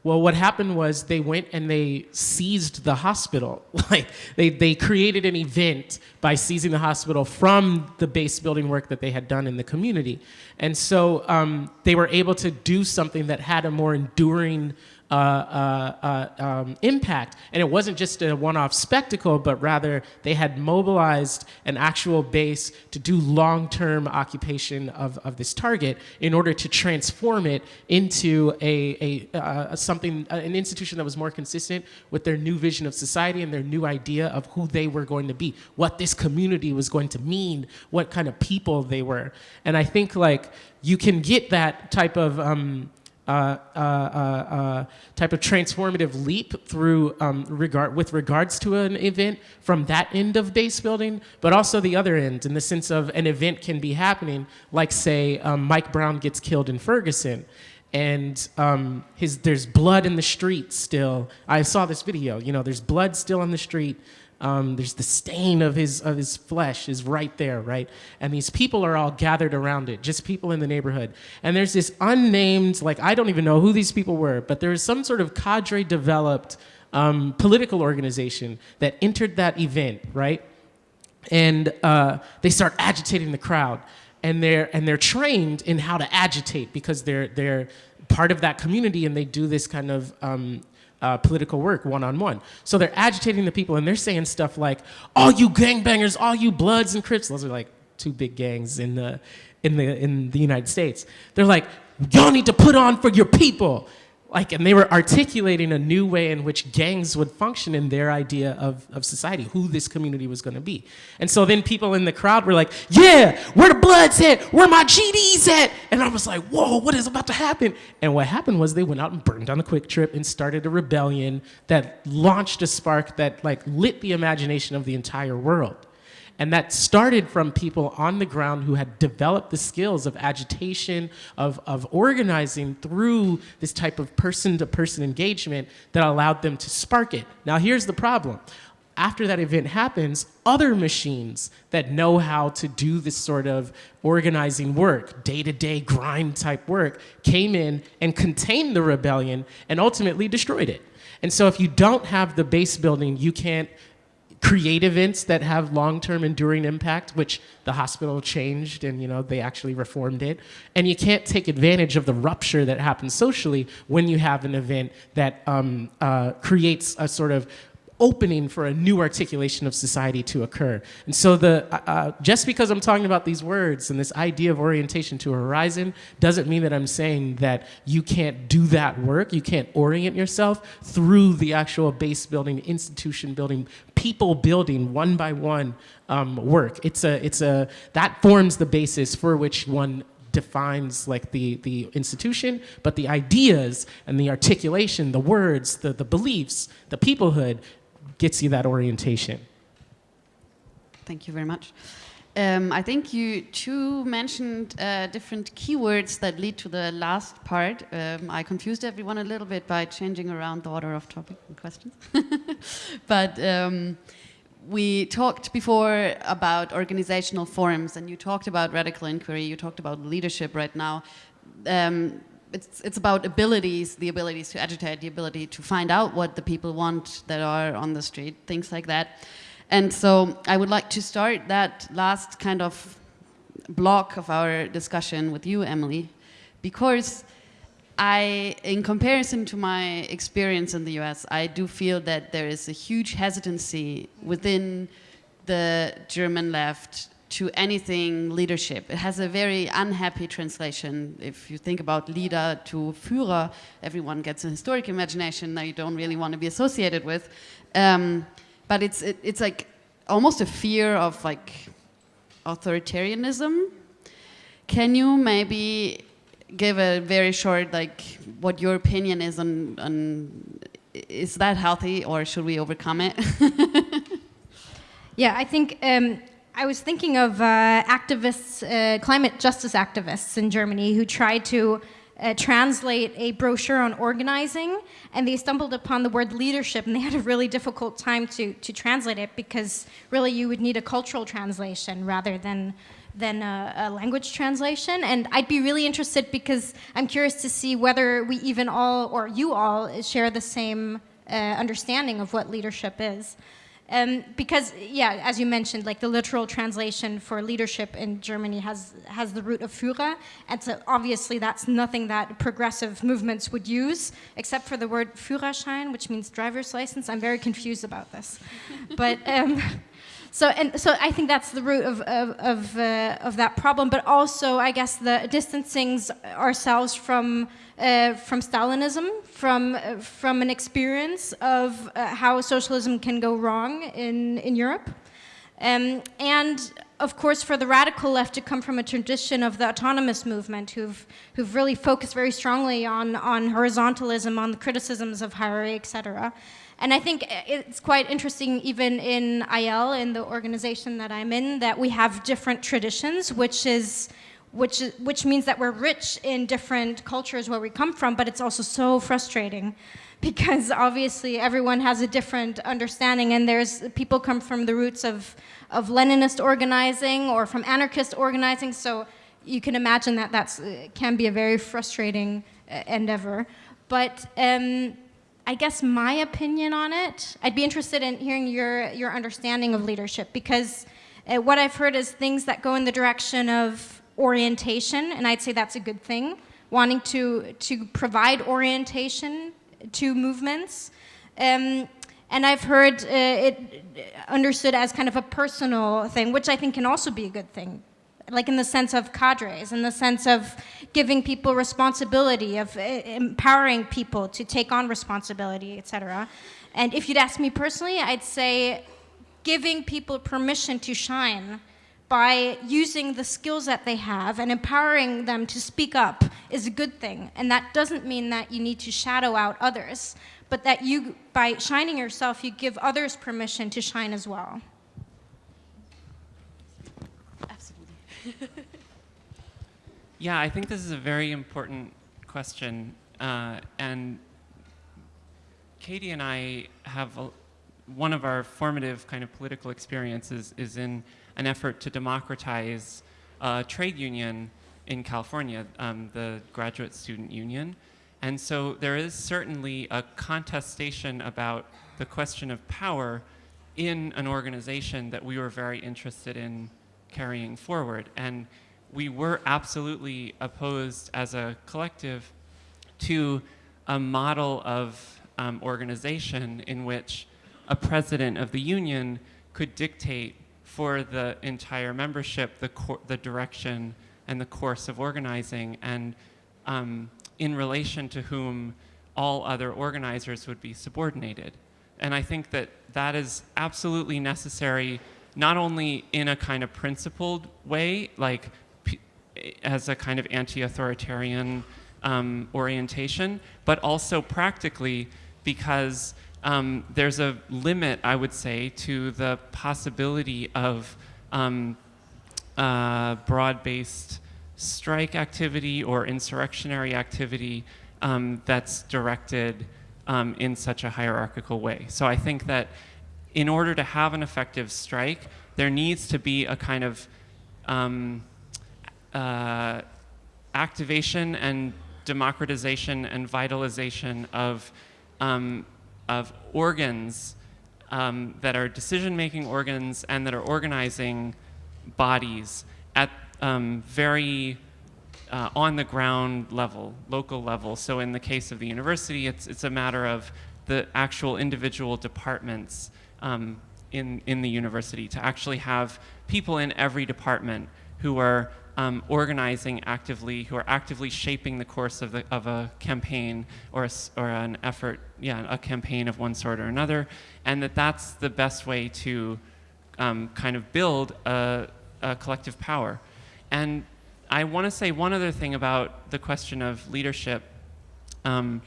E: well, what happened was they went and they seized the hospital. like they, they created an event by seizing the hospital from the base building work that they had done in the community. And so um, they were able to do something that had a more enduring uh, uh, uh, um, impact. And it wasn't just a one-off spectacle, but rather they had mobilized an actual base to do long-term occupation of, of this target in order to transform it into a, a uh, something, an institution that was more consistent with their new vision of society and their new idea of who they were going to be, what this community was going to mean, what kind of people they were. And I think like you can get that type of um, uh, uh, uh, type of transformative leap through um, regard with regards to an event from that end of base building, but also the other end in the sense of an event can be happening, like say um, Mike Brown gets killed in Ferguson, and um, his there's blood in the street still. I saw this video. You know, there's blood still in the street. Um, there's the stain of his of his flesh is right there, right? And these people are all gathered around it, just people in the neighborhood. And there's this unnamed, like I don't even know who these people were, but there was some sort of cadre developed um, political organization that entered that event, right? And uh, they start agitating the crowd, and they're and they're trained in how to agitate because they're they're part of that community and they do this kind of um, uh, political work one-on-one. So they're agitating the people and they're saying stuff like, all you gangbangers, all you Bloods and Crips, those are like two big gangs in the, in the, in the United States. They're like, y'all need to put on for your people like, and they were articulating a new way in which gangs would function in their idea of, of society, who this community was going to be. And so then people in the crowd were like, yeah, where the Bloods at? Where my GDs at? And I was like, whoa, what is about to happen? And what happened was they went out and burned down the QuikTrip and started a rebellion that launched a spark that like lit the imagination of the entire world. And that started from people on the ground who had developed the skills of agitation, of, of organizing through this type of person-to-person -person engagement that allowed them to spark it. Now here's the problem. After that event happens, other machines that know how to do this sort of organizing work, day-to-day -day grind type work, came in and contained the rebellion and ultimately destroyed it. And so if you don't have the base building, you can't create events that have long-term enduring impact, which the hospital changed and you know they actually reformed it. And you can't take advantage of the rupture that happens socially when you have an event that um, uh, creates a sort of opening for a new articulation of society to occur. And so the, uh, uh, just because I'm talking about these words and this idea of orientation to a horizon doesn't mean that I'm saying that you can't do that work, you can't orient yourself through the actual base building, institution building, people building one by one um, work. It's a, it's a, that forms the basis for which one defines like the, the institution, but the ideas and the articulation, the words, the, the beliefs, the peoplehood gets you that orientation.
B: Thank you very much. Um, I think you two mentioned uh, different keywords that lead to the last part. Um, I confused everyone a little bit by changing around the order of topic and questions. but um, we talked before about organizational forms and you talked about radical inquiry, you talked about leadership right now. Um, it's, it's about abilities, the abilities to agitate, the ability to find out what the people want that are on the street, things like that. And so I would like to start that last kind of block of our discussion with you, Emily, because I, in comparison to my experience in the US, I do feel that there is a huge hesitancy within the German left to anything leadership. It has a very unhappy translation. If you think about leader to Führer, everyone gets a historic imagination that you don't really want to be associated with. Um, but it's, it, it's like almost a fear of like authoritarianism. Can you maybe give a very short, like, what your opinion is on, on is that healthy or should we overcome it?
G: Yeah, I think um, I was thinking of uh, activists, uh, climate justice activists in Germany who tried to uh, translate a brochure on organizing, and they stumbled upon the word leadership, and they had a really difficult time to, to translate it because really you would need a cultural translation rather than than a, a, language translation. And I'd be really interested because I'm curious to see whether we even all, or you all, share the same uh, understanding of what leadership is. Um, because, yeah, as you mentioned, like the literal translation for leadership in Germany has, has the root of Führer, and so obviously that's nothing that progressive movements would use, except for the word Führerschein, which means driver's license. I'm very confused about this. but, um, so, and, so I think that's the root of, of, of, uh, of that problem, but also, I guess, the distancing ourselves from uh, from Stalinism, from, uh, from an experience of uh, how socialism can go wrong in, in Europe. Um, and of course, for the radical left to come from a tradition of the autonomous movement, who've, who've really focused very strongly on, on horizontalism, on the criticisms of hierarchy, etc. And I think it's quite interesting, even in IL, in the organization that I'm in, that we have different traditions, which is which, which means that we're rich in different cultures where we come from, but it's also so frustrating because obviously everyone has a different understanding and there's people come from the roots of, of Leninist organizing or from anarchist organizing, so you can imagine that that uh, can be a very frustrating uh, endeavor. But um, I guess my opinion on it, I'd be interested in hearing your, your understanding of leadership because uh, what I've heard is things that go in the direction of orientation, and I'd say that's a good thing, wanting to, to provide orientation to movements. Um, and I've heard uh, it understood as kind of a personal thing, which I think can also be a good thing. Like in the sense of cadres, in the sense of giving people responsibility, of uh, empowering people to take on responsibility, etc. And if you'd ask me personally, I'd say giving people permission to shine by using the skills that they have and empowering them to speak up is a good thing. And that doesn't mean that you need to shadow out others, but that you, by shining yourself, you give others permission to shine as well.
B: Absolutely.
D: yeah, I think this is a very important question. Uh, and Katie and I have a, one of our formative kind of political experiences is in an effort to democratize a trade union in California, um, the Graduate Student Union. And so there is certainly a contestation about the question of power in an organization that we were very interested in carrying forward. And we were absolutely opposed as a collective to a model of um, organization in which a president of the union could dictate for the entire membership, the, the direction and the course of organizing, and um, in relation to whom all other organizers would be subordinated. And I think that that is absolutely necessary, not only in a kind of principled way, like as a kind of anti-authoritarian um, orientation, but also practically because um, there's a limit, I would say, to the possibility of um, uh, broad-based strike activity or insurrectionary activity um, that's directed um, in such a hierarchical way. So I think that in order to have an effective strike, there needs to be a kind of um, uh, activation and democratization and vitalization of um, of organs um, that are decision-making organs and that are organizing bodies at um, very uh, on the ground level, local level. So in the case of the university, it's, it's a matter of the actual individual departments um, in, in the university to actually have people in every department who are um, organizing actively, who are actively shaping the course of, the, of a campaign or, a, or an effort, yeah, a campaign of one sort or another, and that that's the best way to um, kind of build a, a collective power. And I want to say one other thing about the question of leadership. Um,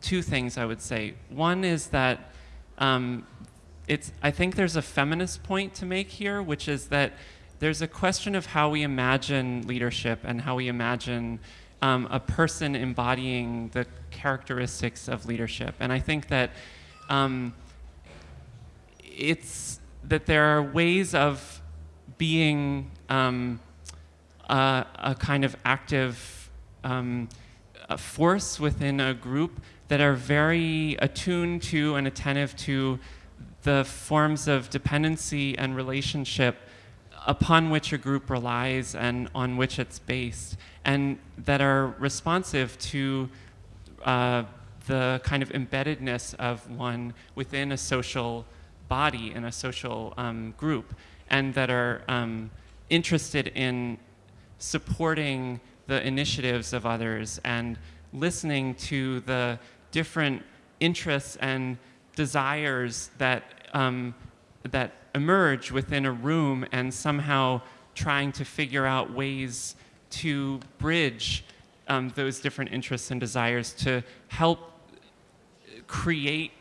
D: two things I would say. One is that um, it's, I think there's a feminist point to make here, which is that there's a question of how we imagine leadership and how we imagine um, a person embodying the characteristics of leadership. And I think that um, it's that there are ways of being um, a, a, kind of active um, force within a group that are very attuned to and attentive to the forms of dependency and relationship upon which a group relies and on which it's based, and that are responsive to uh, the kind of embeddedness of one within a social body in a social um, group, and that are um, interested in supporting the initiatives of others and listening to the different interests and desires that, um, that emerge within a room and somehow trying to figure out ways to bridge um, those different interests and desires to help create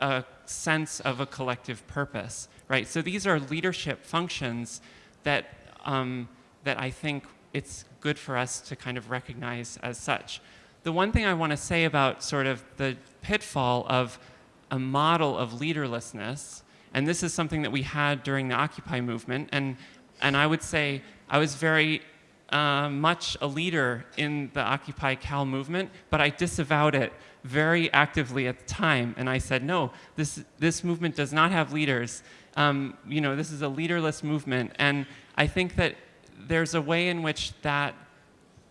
D: a sense of a collective purpose, right? So these are leadership functions that, um, that I think it's good for us to kind of recognize as such. The one thing I want to say about sort of the pitfall of a model of leaderlessness, and this is something that we had during the Occupy movement, and, and I would say I was very uh, much a leader in the Occupy Cal movement, but I disavowed it very actively at the time, and I said, no, this, this movement does not have leaders. Um, you know, this is a leaderless movement, and I think that there's a way in which that,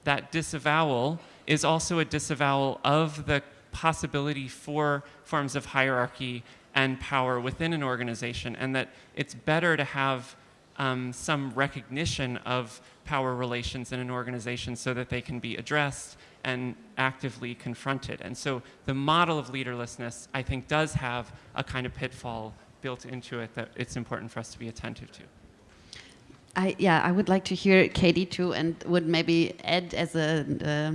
D: that disavowal is also a disavowal of the possibility for forms of hierarchy and power within an organization, and that it's better to have um, some recognition of power relations in an organization so that they can be addressed and actively confronted. And so the model of leaderlessness, I think, does have a kind of pitfall built into it that it's important for us to be attentive to.
B: I, yeah, I would like to hear Katie too, and would maybe add as a uh,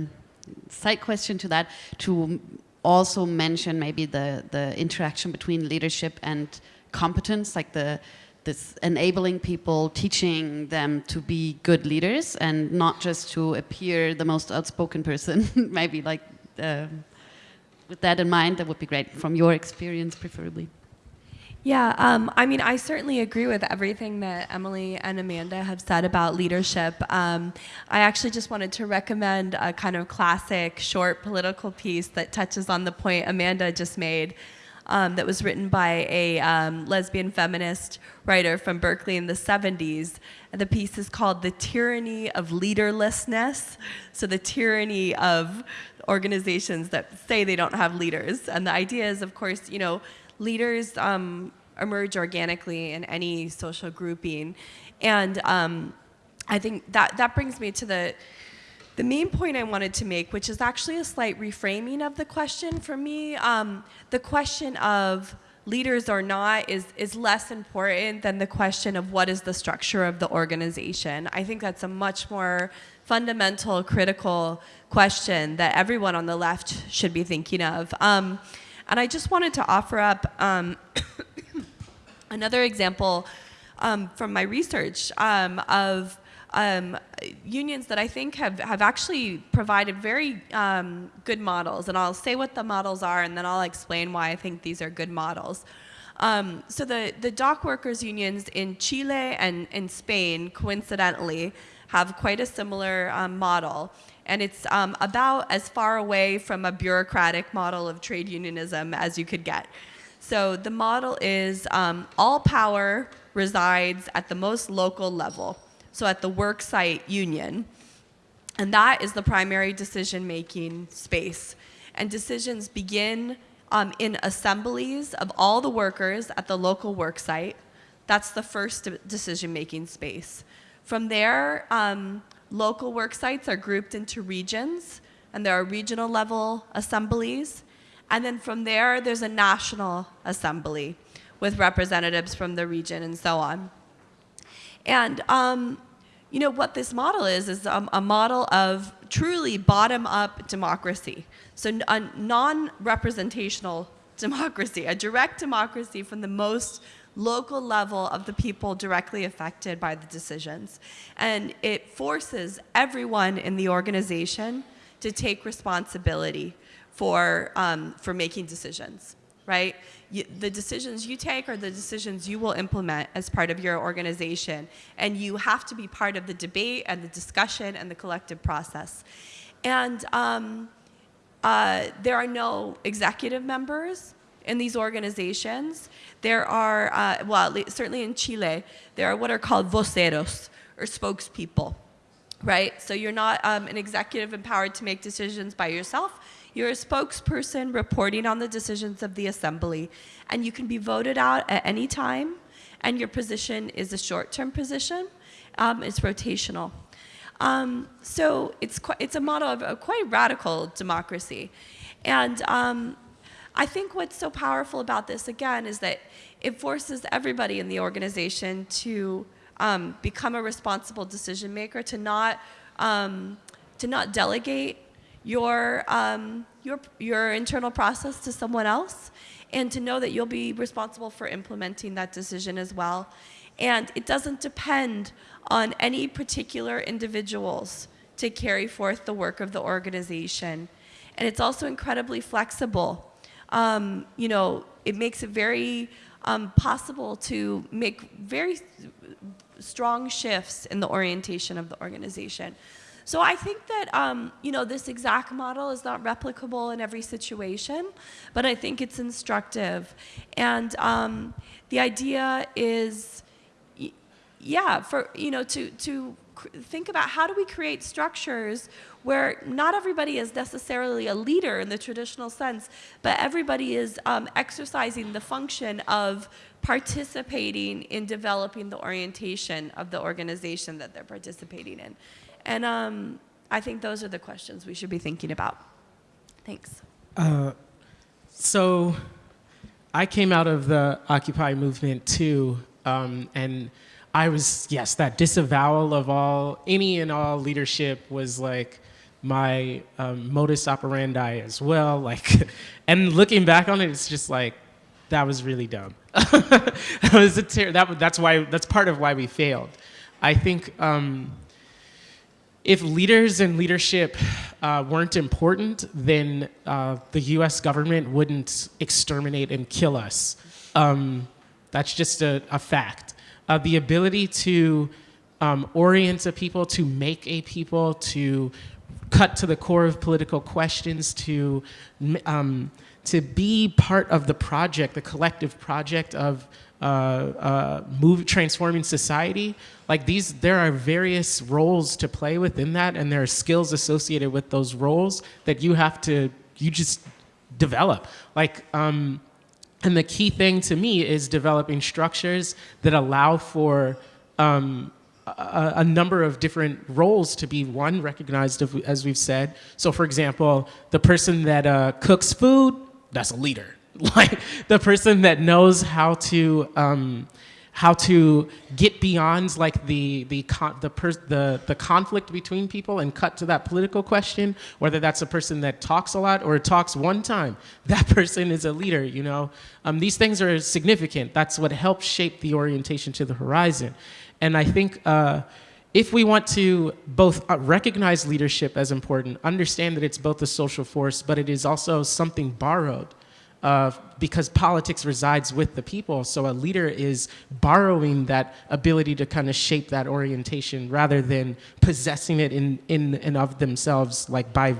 B: side question to that to also mention maybe the the interaction between leadership and competence, like the this enabling people, teaching them to be good leaders and not just to appear the most outspoken person. maybe like uh, with that in mind, that would be great from your experience, preferably.
C: Yeah, um, I mean, I certainly agree with everything that Emily and Amanda have said about leadership. Um, I actually just wanted to recommend a kind of classic short political piece that touches on the point Amanda just made. Um, that was written by a um, lesbian feminist writer from Berkeley in the 70s. And the piece is called The Tyranny of Leaderlessness. So, the tyranny of organizations that say they don't have leaders. And the idea is, of course, you know, leaders um, emerge organically in any social grouping. And um, I think that, that brings me to the, the main point I wanted to make, which is actually a slight reframing of the question for me. Um, the question of leaders or not is, is less important than the question of what is the structure of the organization. I think that's a much more fundamental, critical question that everyone on the left should be thinking of. Um, and I just wanted to offer up um, another example um, from my research um, of um, unions that I think have, have actually provided very um, good models. And I'll say what the models are and then I'll explain why I think these are good models. Um, so the, the dock workers unions in Chile and in Spain, coincidentally, have quite a similar um, model and it's um, about as far away from a bureaucratic model of trade unionism as you could get. So the model is um, all power resides at the most local level, so at the worksite union. And that is the primary decision-making space. And decisions begin um, in assemblies of all the workers at the local worksite. That's the first decision-making space. From there, um, Local work sites are grouped into regions, and there are regional level assemblies. And then from there, there's a national assembly with representatives from the region and so on. And, um, you know, what this model is, is um, a model of truly bottom-up democracy. So a non-representational democracy, a direct democracy from the most local level of the people directly affected by the decisions. And it forces everyone in the organization to take responsibility for, um, for making decisions, right? The decisions you take are the decisions you will implement as part of your organization. And you have to be part of the debate and the discussion and the collective process. And um, uh, there are no executive members in these organizations. There are, uh, well, certainly in Chile, there are what are called voceros, or spokespeople, right? So you're not um, an executive empowered to make decisions by yourself. You're a spokesperson reporting on the decisions of the assembly, and you can be voted out at any time, and your position is a short-term position. Um, it's rotational. Um, so it's, it's a model of a quite radical democracy. And um, I think what's so powerful about this, again, is that it forces everybody in the organization to um, become a responsible decision maker, to not, um, to not delegate your, um, your, your internal process to someone else, and to know that you'll be responsible for implementing that decision as well. And it doesn't depend on any particular individuals to carry forth the work of the organization. And it's also incredibly flexible um, you know, it makes it very um, possible to make very strong shifts in the orientation of the organization. So I think that um, you know this exact model is not replicable in every situation, but I think it's instructive, and um, the idea is, yeah, for you know to to think about how do we create structures where not everybody is necessarily a leader in the traditional sense, but everybody is um, exercising the function of participating in developing the orientation of the organization that they're participating in. And um, I think those are the questions we should be thinking about. Thanks.
E: Uh, so I came out of the Occupy movement too, um, and I was, yes, that disavowal of all, any and all leadership was like my um, modus operandi as well. Like, and looking back on it, it's just like, that was really dumb. that was a that, that's why, that's part of why we failed. I think um, if leaders and leadership uh, weren't important, then uh, the US government wouldn't exterminate and kill us. Um, that's just a, a fact uh, the ability to um, orient a people, to make a people, to cut to the core of political questions, to, um, to be part of the project, the collective project of uh, uh, move, transforming society. Like these, there are various roles to play within that, and there are skills associated with those roles that you have to, you just develop. Like, um, and the key thing to me is developing structures that allow for um, a, a, number of different roles to be one recognized as we've said. So for example, the person that uh, cooks food, that's a leader. Like the person that knows how to um, how to get beyond like the the the, the the conflict between people and cut to that political question whether that's a person that talks a lot or talks one time that person is a leader you know? Um, these things are significant. That's what helps shape the orientation to the horizon. And i think uh, if we want to both uh, recognize leadership as important understand that it's both a social force but it is also something borrowed uh, because politics resides with the people. So a leader is borrowing that ability to kind of shape that orientation rather than possessing it in, in and of themselves, like by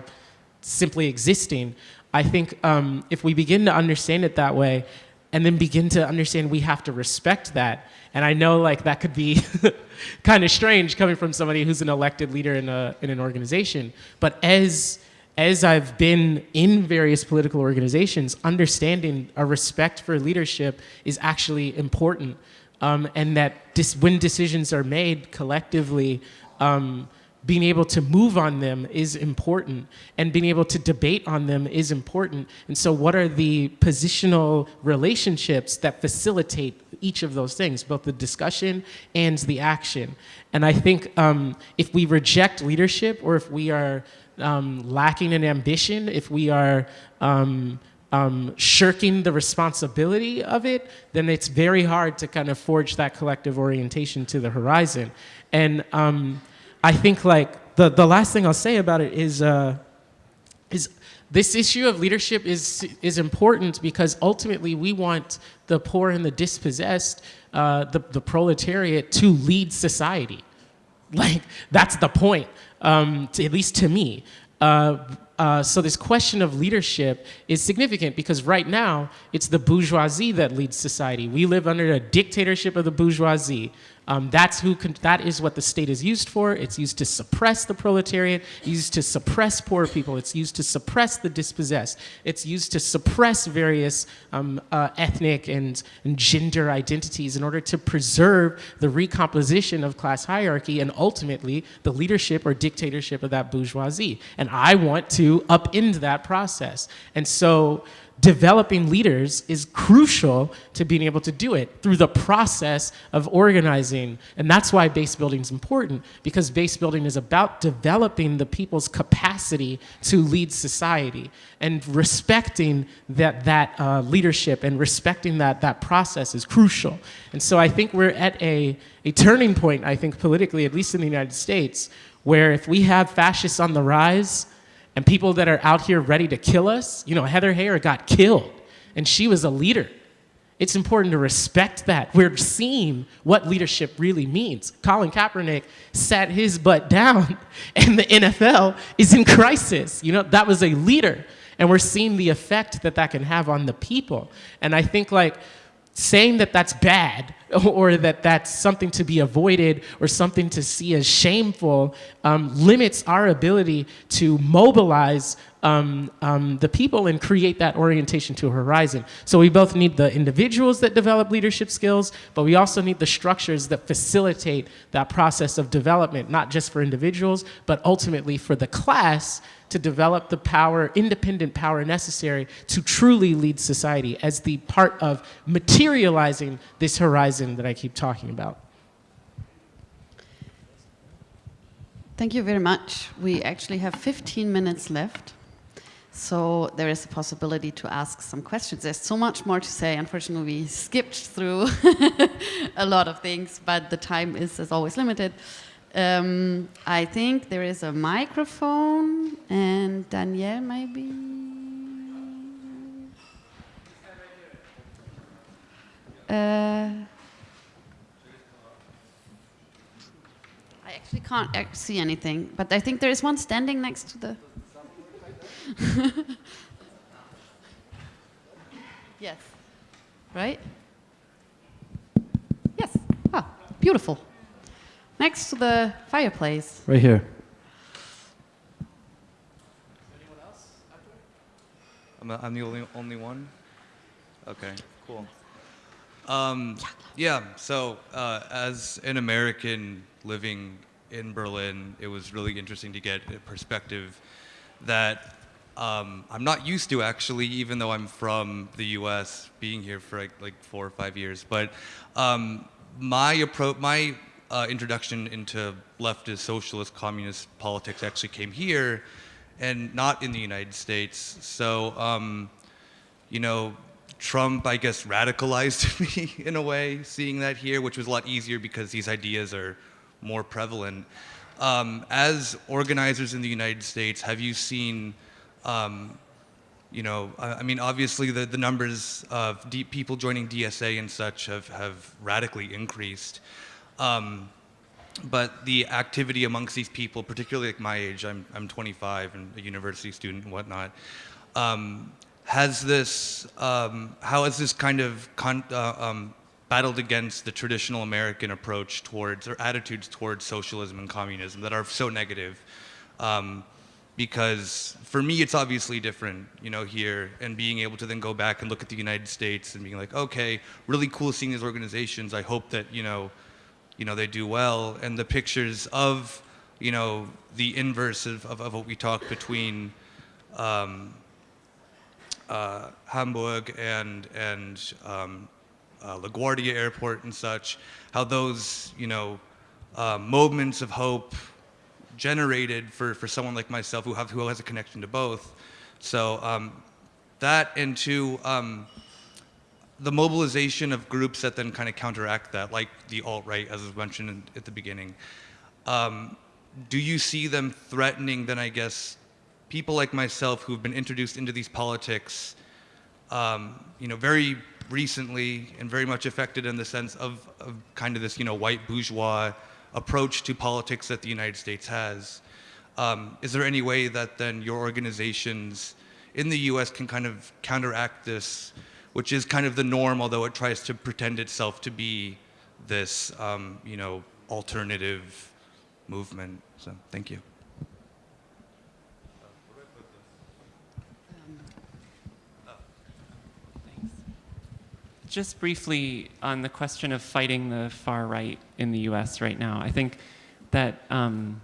E: simply existing. I think um, if we begin to understand it that way, and then begin to understand we have to respect that. And I know like that could be kind of strange coming from somebody who's an elected leader in, a, in an organization. But as as I've been in various political organizations, understanding a respect for leadership is actually important. Um, and that when decisions are made collectively, um, being able to move on them is important. And being able to debate on them is important. And so what are the positional relationships that facilitate each of those things both the discussion and the action? And i think um, if we reject leadership or if we are um, lacking in ambition if we are um, um, shirking the responsibility of it, then it's very hard to kind of forge that collective orientation to the horizon. And um, I think like the, the last thing I'll say about it is, uh, is this issue of leadership is, is important because ultimately we want the poor and the dispossessed, uh, the, the proletariat to lead society. Like that's the point, um, to, at least to me. Uh, uh, so this question of leadership is significant because right now it's the bourgeoisie that leads society. We live under a dictatorship of the bourgeoisie. Um, that's who that is what the state is used for. It's used to suppress the proletariat, used to suppress poor people. It's used to suppress the dispossessed. It's used to suppress various um, uh, ethnic and, and gender identities in order to preserve the recomposition of class hierarchy and ultimately the leadership or dictatorship of that bourgeoisie. And I want to upend that process. And so developing leaders is crucial to being able to do it through the process of organizing. And that's why base building is important, because base building is about developing the people's capacity to lead society and respecting that, that uh, leadership and respecting that, that process is crucial. And so I think we're at a, a turning point, I think politically, at least in the United States, where if we have fascists on the rise, and people that are out here ready to kill us. You know, Heather Heyer got killed, and she was a leader. It's important to respect that. We're seeing what leadership really means. Colin Kaepernick sat his butt down, and the NFL is in crisis. You know, that was a leader. And we're seeing the effect that that can have on the people. And I think, like, saying that that's bad or that that's something to be avoided or something to see as shameful um, limits our ability to mobilize um, um, the people and create that orientation to horizon. So we both need the individuals that develop leadership skills, but we also need the structures that facilitate that process of development, not just for individuals, but ultimately for the class to develop the power, independent power necessary to truly lead society as the part of materializing this horizon that I keep talking about.
B: Thank you very much. We actually have 15 minutes left. So there is a possibility to ask some questions. There's so much more to say. Unfortunately, we skipped through a lot of things, but the time is, as always, limited. Um, I think there is a microphone, and Danielle, maybe. Uh, I actually can't see anything, but I think there is one standing next to the. yes. Right? Yes. Ah, beautiful. Next to the fireplace.
H: Right here.
A: I'm, a, I'm the only, only one? Okay, cool. Um, yeah, so uh, as an American living in Berlin, it was really interesting to get a perspective that um, I'm not used to actually, even though I'm from the U.S., being here for like, like four or five years. But um, my approach, my uh, introduction into leftist, socialist, communist politics actually came here, and not in the United States. So, um, you know, Trump, I guess, radicalized me in a way, seeing that here, which was a lot easier because these ideas are more prevalent. Um, as organizers in the United States, have you seen um, you know, I mean, obviously the, the numbers of people joining DSA and such have, have radically increased. Um, but the activity amongst these people, particularly like my age, I'm, I'm 25 and a university student and whatnot, um, has this, um, how has this kind of uh, um, battled against the traditional American approach towards, or attitudes towards socialism and communism that are so negative? Um, because for me it's obviously different you know here and being able to then go back and look at the united states and being like okay really cool seeing these organizations i hope that you know you know they do well and the pictures of you know, the inverse of, of, of what we talk between um, uh, Hamburg and, and um, uh, LaGuardia Airport and such, how those, you know, uh, moments of hope generated for, for someone like myself who, have, who has a connection to both. So um, that and two, um, the mobilization of groups that then kind of counteract that, like the alt-right, as was mentioned in, at the beginning. Um, do you see them threatening then, I guess, people like myself who've been introduced into these politics, um, you know, very recently and very much affected in the sense of, of kind of this, you know, white bourgeois approach to politics that the United States has. Um, is there any way that then your organizations in the US can kind of counteract this, which is kind of the norm, although it tries to pretend itself to be this, um, you know, alternative movement? So thank you.
D: Just briefly on the question of fighting the far right in the US right now, I think that um,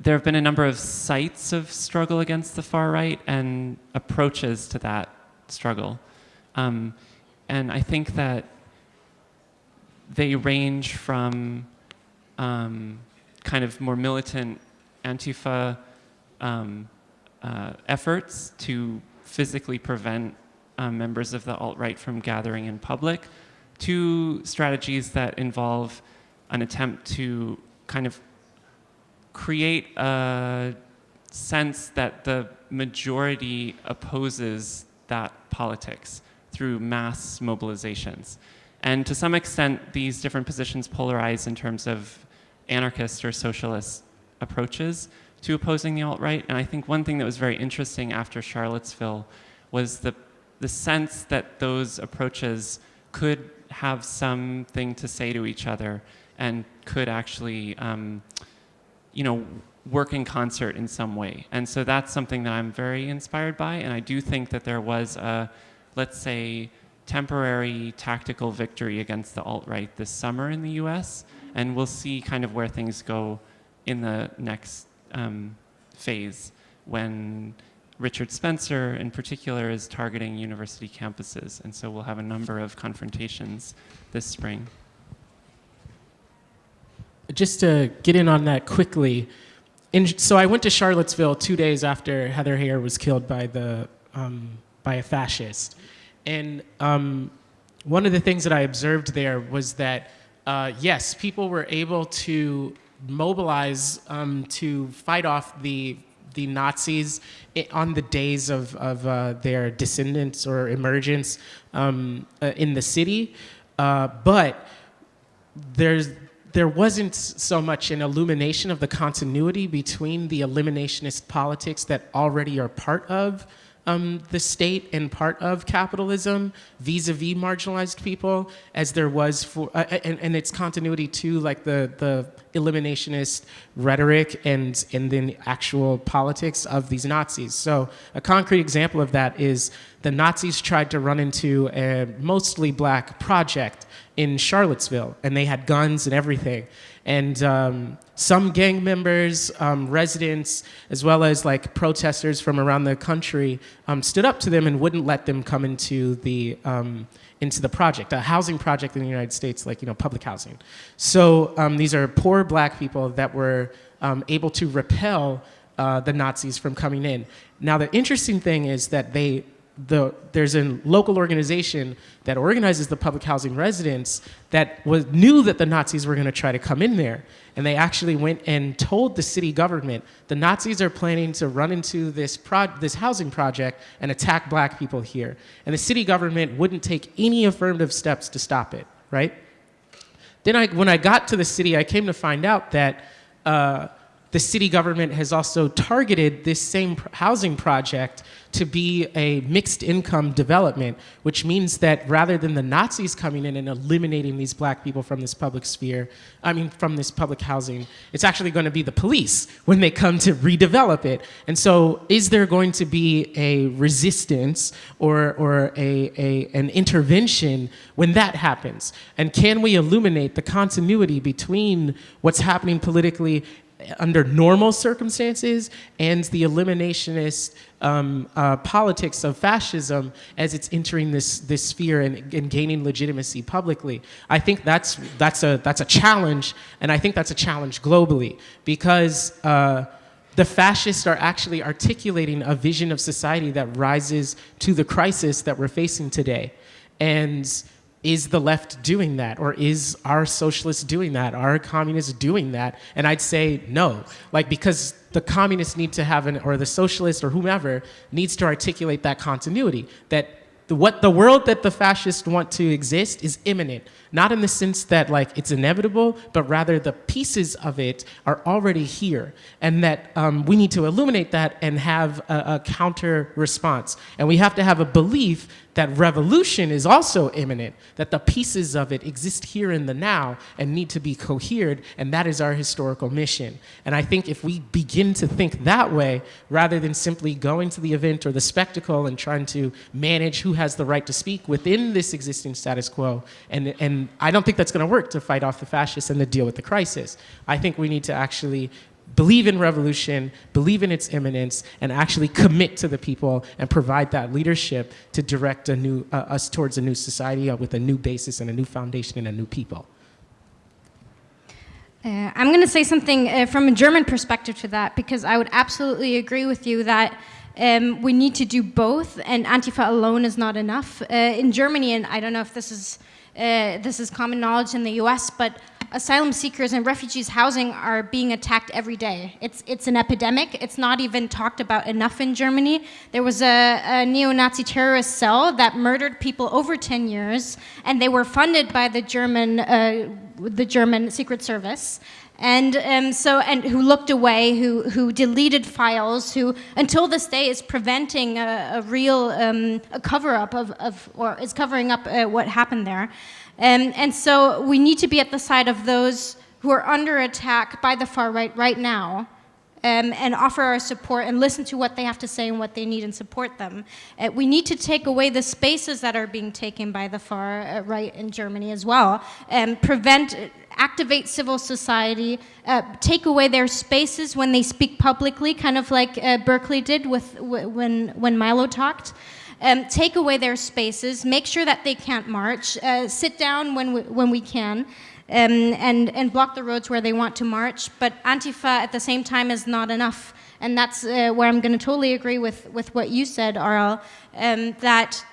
D: there have been a number of sites of struggle against the far right and approaches to that struggle. Um, and I think that they range from um, kind of more militant Antifa um, uh, efforts to physically prevent um, members of the alt-right from gathering in public to strategies that involve an attempt to kind of create a sense that the majority opposes that politics through mass mobilizations. And to some extent, these different positions polarize in terms of anarchist or socialist approaches to opposing the alt-right. And I think one thing that was very interesting after Charlottesville was the, the sense that those approaches could have something to say to each other and could actually um, you know, work in concert in some way. And so that's something that I'm very inspired by. And I do think that there was a, let's say, temporary tactical victory against the alt-right this summer in the US. And we'll see kind of where things go in the next um, phase when Richard Spencer in particular is targeting university campuses. And so we'll have a number of confrontations this spring
E: just to get in on that quickly, in, so I went to Charlottesville two days after Heather Heyer was killed by the um, by a fascist, and um, one of the things that I observed there was that uh, yes, people were able to mobilize um, to fight off the the Nazis on the days of, of uh, their descendants or emergence um, uh, in the city, uh, but there's there wasn't so much an illumination of the continuity between the eliminationist politics that already are part of um, the state and part of capitalism vis-a-vis -vis marginalized people as there was for, uh, and, and its continuity to like the, the eliminationist rhetoric and, and then actual politics of these Nazis. So a concrete example of that is the Nazis tried to run into a mostly black project in Charlottesville, and they had guns and everything. And um, some gang members, um, residents, as well as like protesters from around the country um, stood up to them and wouldn't let them come into the, um, into the project, a housing project in the United States, like you know, public housing. So um, these are poor black people that were able to repel uh, the Nazis from coming in. Now the interesting thing is that they the, there's a local organization that organizes the public housing residents that was, knew that the Nazis were going to try to come in there. And they actually went and told the city government, the Nazis are planning to run into this, this housing project and attack black people here. And the city government wouldn't take any affirmative steps to stop it, right? Then I, when I got to the city, I came to find out that uh, the city government has also targeted this same housing project to be a mixed income development, which means that rather than the Nazis coming in and eliminating these black people from this public sphere, I mean, from this public housing, it's actually going to be the police when they come to redevelop it. And so, is there going to be a resistance or, or a, a, an intervention when that happens? And can we illuminate the continuity between what's happening politically under normal circumstances and the eliminationist um, uh, politics of fascism as it's entering this, this sphere and, and gaining legitimacy publicly. I think that's, that's, a, that's a challenge, and I think that's a challenge globally because uh, the fascists are actually articulating a vision of society that rises to the crisis that we're facing today. And is the left doing that or is our socialists doing that are communists doing that? And i'd say no. Like because the communists need to have an or the socialist or whomever needs to articulate that continuity that the, what the world that the fascists want to exist is imminent. Not in the sense that like it's inevitable but rather the pieces of it are already here and that um, we need to illuminate that and have a, a counter response. And we have to have a belief that revolution is also imminent, that the pieces of it exist here in the now and need to be cohered, and that is our historical mission. And I think if we begin to think that way, rather than simply going to the event or the spectacle and trying to manage who has the right to speak within this existing status quo, and, and I don't think that's gonna work to fight off the fascists and to deal with the crisis. I think we need to actually believe in revolution, believe in its imminence, and actually commit to the people and provide that leadership to direct a new, uh, us towards a new society uh, with a new basis and a new foundation and a new people.
G: Uh, I'm going to say something uh, from a German perspective to that because I would absolutely agree with you that um, we need to do both, and Antifa alone is not enough. Uh, in Germany, and I don't know if this is uh, this is common knowledge in the U.S., but asylum seekers and refugees housing are being attacked every day. It's, it's an epidemic. It's not even talked about enough in Germany. There was a, a neo-Nazi terrorist cell that murdered people over 10 years, and they were funded by the German, uh, the German Secret Service and um, so and who looked away, who who deleted files, who until this day is preventing a, a real um, a cover up of, of or is covering up uh, what happened there. Um, and so we need to be at the side of those who are under attack by the far right right now um, and offer our support and listen to what they have to say and what they need and support them. Uh, we need to take away the spaces that are being taken by the far uh, right in Germany as well and prevent activate civil society, uh, take away their spaces when they speak publicly, kind of like uh, Berkeley did with when when Milo talked. Um, take away their spaces, make sure that they can't march, uh, sit down when we, when we can, um, and, and block the roads where they want to march. But Antifa at the same time is not enough. And that's uh, where I'm going to totally agree with, with what you said, Ariel, um, that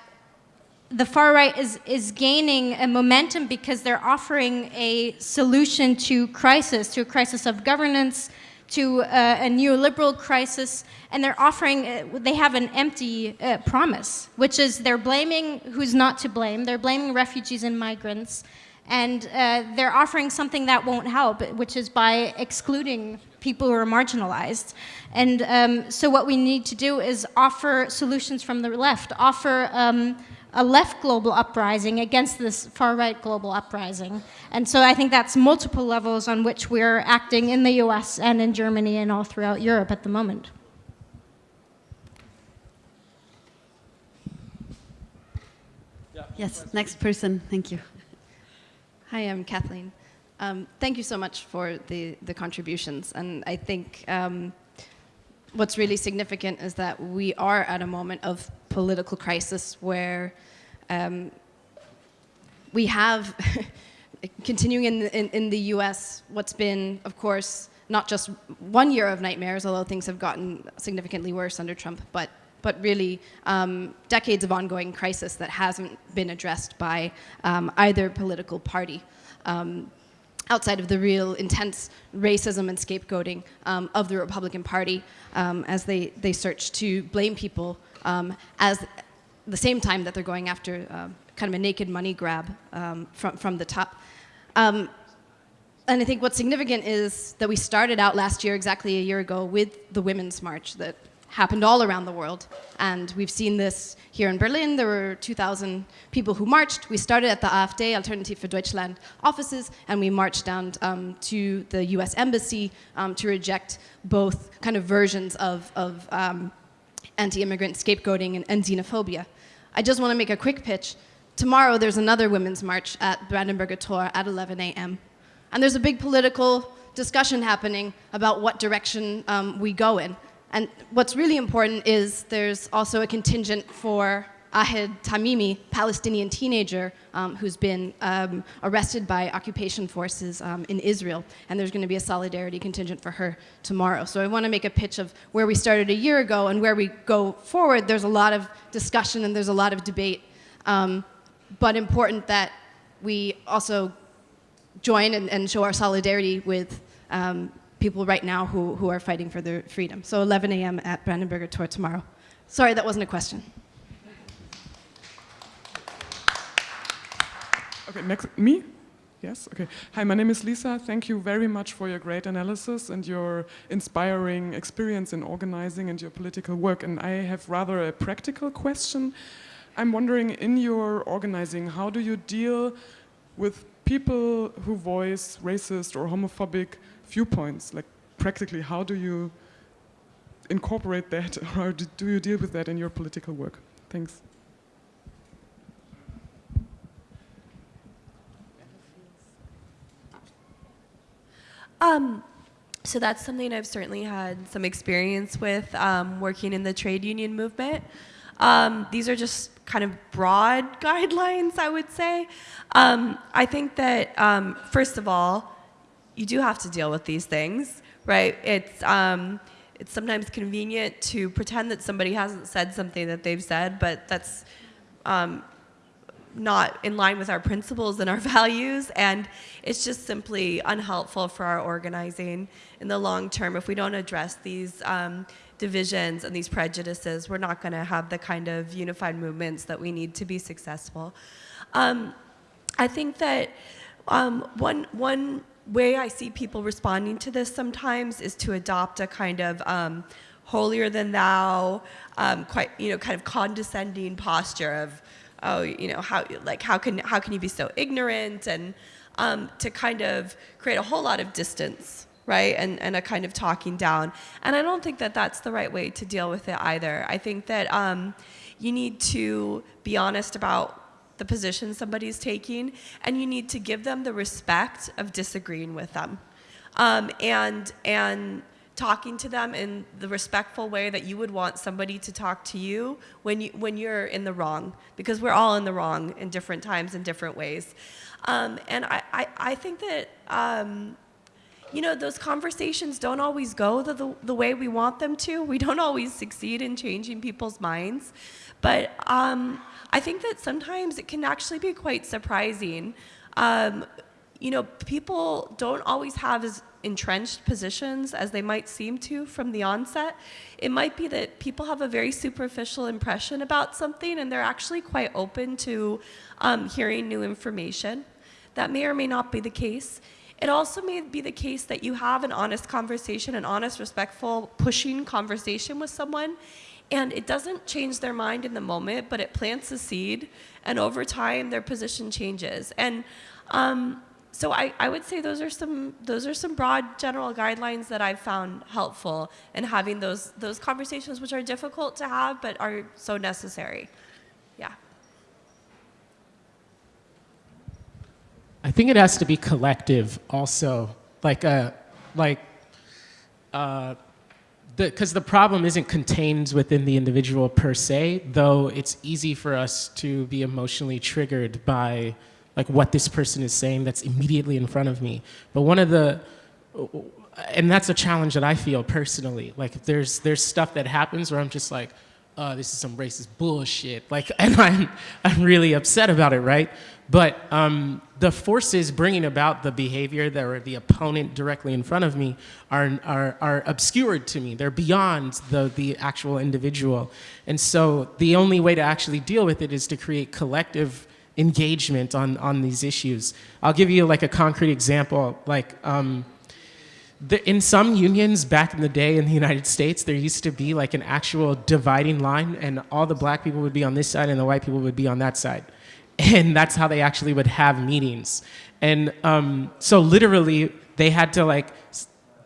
G: the far right is, is gaining a momentum because they're offering a solution to crisis, to a crisis of governance, to uh, a neoliberal crisis, and they're offering, uh, they have an empty uh, promise, which is they're blaming who's not to blame, they're blaming refugees and migrants, and uh, they're offering something that won't help, which is by excluding people who are marginalized. And um, so what we need to do is offer solutions from the left, offer um, a left global uprising against this far right global uprising. And so I think that's multiple levels on which we're acting in the US and in Germany and all throughout Europe at the moment.
B: Yes, next person. Thank you.
I: Hi, I'm Kathleen. Um, thank you so much for the, the contributions. And I think um, what's really significant is that we are at a moment of political crisis where um, we have, continuing in, in, in, the US, what's been, of course, not just one year of nightmares, although things have gotten significantly worse under Trump, but, but really um, decades of ongoing crisis that hasn't been addressed by um, either political party. Um, outside of the real intense racism and scapegoating um, of the Republican Party um, as they, they search to blame people as the same time that they're going after uh, kind of a naked money grab from, from the top. And I think what's significant is that we started out last year, exactly a year ago, with the Women's March that happened all around the world. And we've seen this here in Berlin. There were 2,000 people who marched. We started at the AfD, Alternative for Deutschland offices, and we marched down um, to the US Embassy um, to reject both kind of versions of, of um, anti-immigrant scapegoating and, and xenophobia. I just want to make a quick pitch. Tomorrow there's another women's march at Brandenburger Tor at 11 a.m. And there's a big political discussion happening about what direction um, we go in. And what's really important is there's also a contingent for Ahed Tamimi, Palestinian teenager um, who's been um, arrested by occupation forces um, in Israel. And there's going to be a solidarity contingent for her tomorrow. So I want to make a pitch of where we started a year ago and where we go forward. There's a lot of discussion and there's a lot of debate. Um, but important that we also join and, and show our solidarity with um, people right now who, who are fighting for their freedom. So 11 a.m. at Brandenburger Tor tomorrow. Sorry, that wasn't a question.
J: Okay, next, me? Yes, okay. Hi, my name is Lisa. Thank you very much for your great analysis and your inspiring experience in organizing and your political work. And I have rather a practical question. I'm wondering, in your organizing, how do you deal with people who voice racist or homophobic viewpoints? Like, practically, how do you incorporate that, or do you deal with that in your political work? Thanks.
C: Um, so that's something I've certainly had some experience with um, working in the trade union movement. Um, these are just kind of broad guidelines, I would say. Um, I think that, um, first of all, you do have to deal with these things, right? It's, um, it's sometimes convenient to pretend that somebody hasn't said something that they've said, but that's um, not in line with our principles and our values, and it's just simply unhelpful for our organizing in the long term if we don't address these um, divisions and these prejudices, we're not going to have the kind of unified movements that we need to be successful. Um, I think that um, one, one way I see people responding to this sometimes is to adopt a kind of um, holier than thou, um, quite, you know, kind of condescending posture of, oh, you know, how, like, how can, how can you be so ignorant? And um, to kind of create a whole lot of distance right? And, and a kind of talking down. And I don't think that that's the right way to deal with it either. I think that um, you need to be honest about the position somebody's taking, and you need to give them the respect of disagreeing with them. Um, and, and talking to them in the respectful way that you would want somebody to talk to you when, you, when you're in the wrong, because we're all in the wrong in different times and different ways. Um, and I, I, I, think that um, you know, those conversations don't always go the, the, the, way we want them to. We don't always succeed in changing people's minds. But um, I think that sometimes it can actually be quite surprising. Um, you know, people don't always have as entrenched positions as they might seem to from the onset. It might be that people have a very superficial impression about something and they're actually quite open to um, hearing new information. That may or may not be the case. It also may be the case that you have an honest conversation, an honest, respectful, pushing conversation with someone, and it doesn't change their mind in the moment, but it plants a seed, and over time their position changes. And um, so I, I would say those are some those are some broad general guidelines that I've found helpful in having those those conversations which are difficult to have but are so necessary. Yeah.
E: I think it has to be collective also, like a, uh, like, uh, because the, the problem isn't contained within the individual per se, though it's easy for us to be emotionally triggered by like what this person is saying that's immediately in front of me. But one of the, and that's a challenge that I feel personally. Like there's, there's stuff that happens where I'm just like, oh, this is some racist bullshit. Like, and I'm, I'm really upset about it, right? But um, the forces bringing about the behavior that are the opponent directly in front of me are, are, are obscured to me. They're beyond the, the actual individual. And so the only way to actually deal with it is to create collective engagement on, on these issues. I'll give you like a concrete example. Like um, the, in some unions back in the day in the United States, there used to be like an actual dividing line and all the black people would be on this side and the white people would be on that side. And that's how they actually would have meetings. And um, so literally they had to like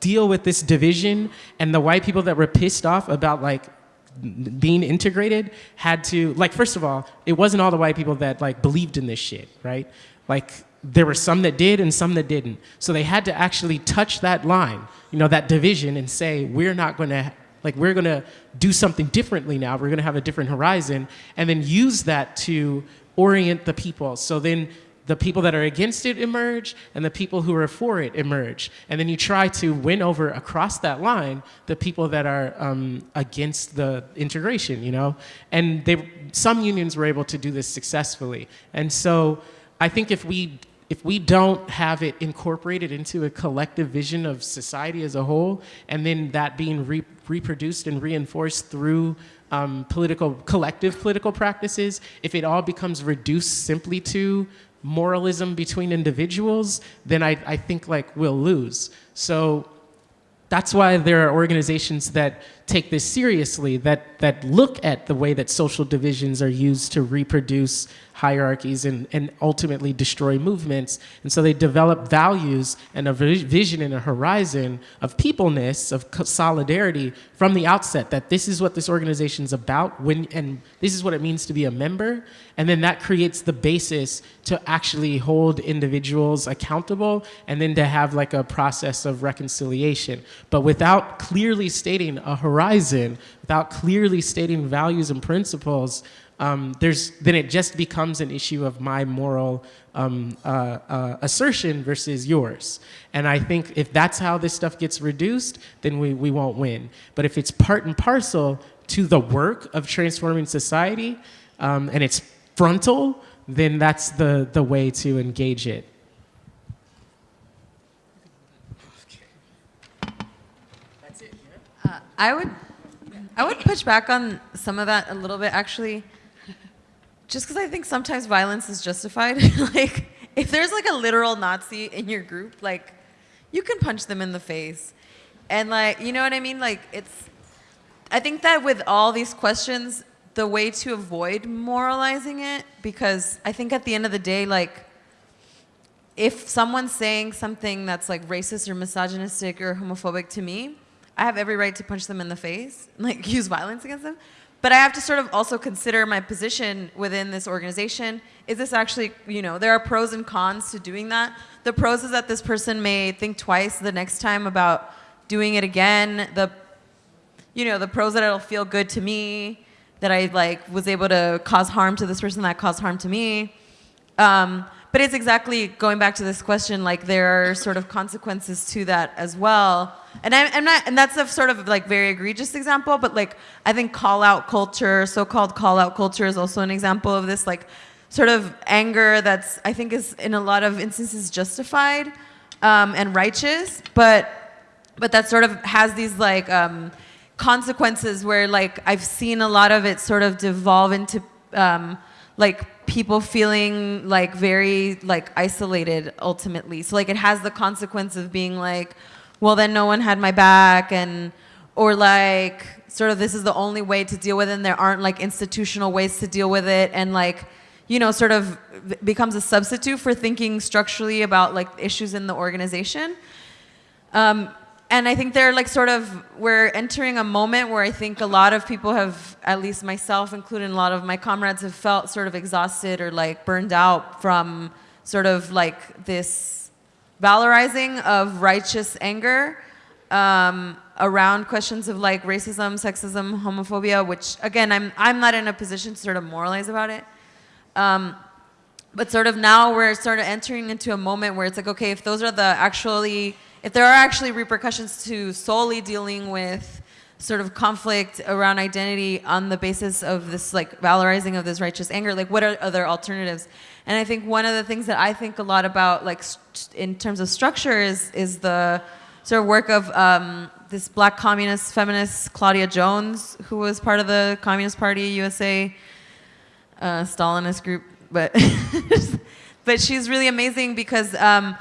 E: deal with this division and the white people that were pissed off about like being integrated had to like first of all it wasn't all the white people that like believed in this shit right? Like there were some that did and some that didn't. So they had to actually touch that line you know that division and say we're not going to like we're going to do something differently now. We're going to have a different horizon and then use that to orient the people so then the people that are against it emerge and the people who are for it emerge. And then you try to win over across that line the people that are um, against the integration, you know? And they, some unions were able to do this successfully. And so I think if we, if we don't have it incorporated into a collective vision of society as a whole, and then that being re reproduced and reinforced through um, political, collective political practices, if it all becomes reduced simply to moralism between individuals, then I, I think like we'll lose. So that's why there are organizations that take this seriously, that, that look at the way that social divisions are used to reproduce hierarchies and, and ultimately destroy movements. And so they develop values and a vision and a horizon of peopleness, of solidarity from the outset, that this is what this organization is about when, and this is what it means to be a member. And then that creates the basis to actually hold individuals accountable and then to have like a process of reconciliation. But without clearly stating a horizon, without clearly stating values and principles, um, there's, then it just becomes an issue of my moral um, uh, uh, assertion versus yours. And I think if that's how this stuff gets reduced, then we, we won't win. But if it's part and parcel to the work of transforming society um, and it's frontal, then that's the, the way to engage it.
F: Uh, I would, I would push back on some of that a little bit actually just because I think sometimes violence is justified. like, if there's like a literal Nazi in your group, like, you can punch them in the face. And like, you know what I mean? Like, it's, I think that with all these questions, the way to avoid moralizing it, because I think at the end of the day, like, if someone's saying something that's like racist or misogynistic or homophobic to me, I have every right to punch them in the face, like use violence against them. But I have to sort of also consider my position within this organization. Is this actually, you know, there are pros and cons to doing that. The pros is that this person may think twice the next time about doing it again. The, you know, the pros that it'll feel good to me, that I like was able to cause harm to this person that caused harm to me. Um, but it's exactly going back to this question, like there are sort of consequences to that as well. And I, am not, and that's a sort of like very egregious example, but like I think call out culture, so-called call out culture is also an example of this like sort of anger that's, I think is in a lot of instances justified um, and righteous, but, but that sort of has these like um, consequences where like I've seen a lot of it sort of devolve into um, like people feeling like very like isolated ultimately. So like it has the consequence of being like, well then no one had my back and or like sort of this is the only way to deal with it and there aren't like institutional ways to deal with it and like you know sort of becomes a substitute for thinking structurally about like issues in the organization. Um, and I think they're like sort of, we're entering a moment where I think a lot of people have, at least myself, including a lot of my comrades, have felt sort of exhausted or like burned out from sort of like this valorizing of righteous anger um, around questions of like racism, sexism, homophobia, which again, I'm, I'm not in a position to sort of moralize about it. Um, but sort of now we're sort of entering into a moment where it's like, okay, if those are the actually if there are actually repercussions to solely dealing with sort of conflict around identity on the basis of this like valorizing of this righteous anger, like what are other alternatives? And I think one of the things that I think a lot about like in terms of structure is, is the sort of work of um, this black communist feminist Claudia Jones, who was part of the Communist Party USA uh, Stalinist group but but she's really amazing because um,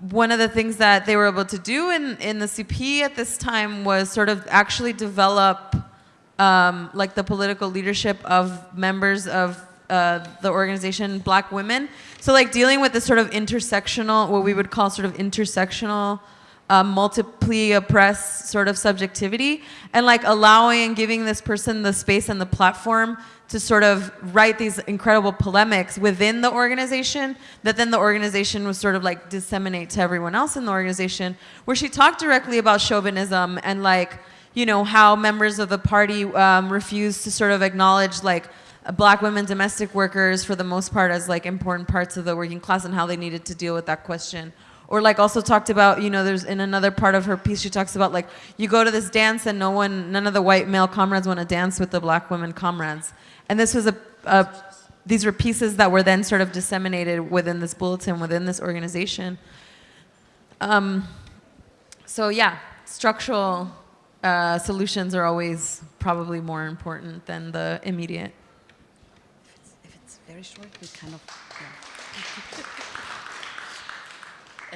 F: one of the things that they were able to do in in the CP at this time was sort of actually develop um, like the political leadership of members of uh, the organization Black Women. So like dealing with this sort of intersectional, what we would call sort of intersectional um, multiply oppressed sort of subjectivity and like allowing and giving this person the space and the platform to sort of write these incredible polemics within the organization that then the organization was sort of like disseminate to everyone else in the organization where she talked directly about chauvinism and like you know how members of the party um, refused to sort of acknowledge like black women domestic workers for the most part as like important parts of the working class and how they needed to deal with that question or like also talked about you know there's in another part of her piece she talks about like you go to this dance and no one none of the white male comrades want to dance with the black women comrades and this was a, a these were pieces that were then sort of disseminated within this bulletin within this organization um, so yeah structural uh, solutions are always probably more important than the immediate
B: If it's, if it's very short, we kind of. yeah.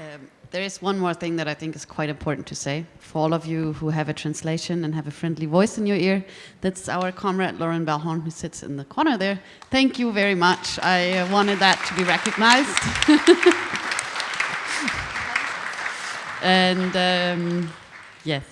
B: Um, there is one more thing that I think is quite important to say for all of you who have a translation and have a friendly voice in your ear. That's our comrade Loren Balhorn, who sits in the corner there. Thank you very much. I uh, wanted that to be recognized. and um, yes.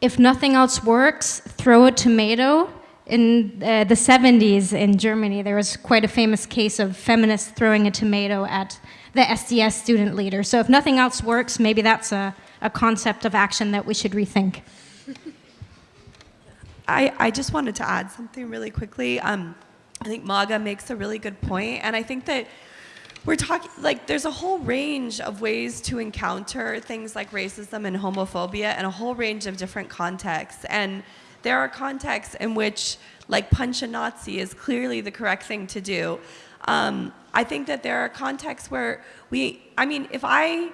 G: If nothing else works, throw a tomato. In uh, the 70s in Germany, there was quite a famous case of feminists throwing a tomato at the SDS student leader. So if nothing else works, maybe that's a, a concept of action that we should rethink.
C: I, I just wanted to add something really quickly. Um, I think Maga makes a really good point, and I think that we're talking like there's a whole range of ways to encounter things like racism and homophobia and a whole range of different contexts. And there are contexts in which like punch a Nazi is clearly the correct thing to do. Um, I think that there are contexts where we, I mean, if I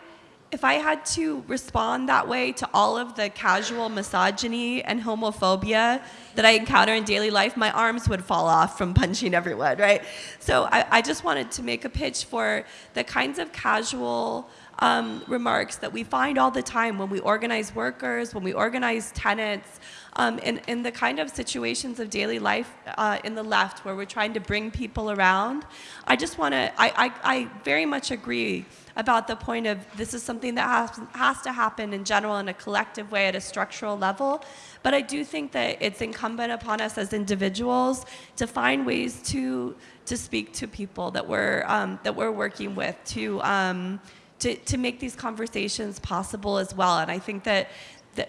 C: if I had to respond that way to all of the casual misogyny and homophobia that I encounter in daily life, my arms would fall off from punching everyone, right? So I, I just wanted to make a pitch for the kinds of casual um, remarks that we find all the time when we organize workers, when we organize tenants, um, in, in the kind of situations of daily life uh, in the left where we're trying to bring people around. I just want to, I, I, I very much agree about the point of this is something that has, has to happen in general in a collective way at a structural level. But I do think that it's incumbent upon us as individuals to find ways to, to speak to people that we're, um, that we're working with, to, um, to, to make these conversations possible as well. And I think that, that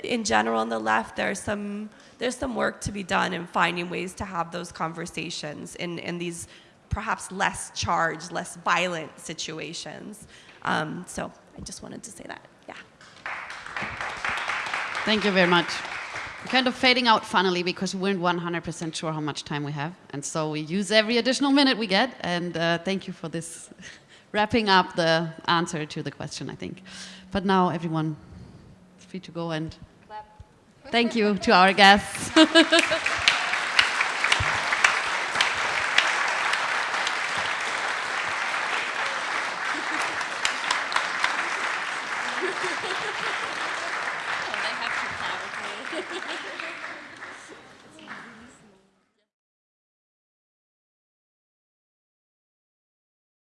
C: in general on the left, there's some, there's some work to be done in finding ways to have those conversations in, in these perhaps less charged, less violent situations. Um, so I just wanted to say that, yeah.
B: Thank you very much. We're kind of fading out finally because we weren't 100% sure how much time we have. And so we use every additional minute we get. And uh, thank you for this wrapping up the answer to the question, I think. But now everyone free to go and clap. Thank you to our guests.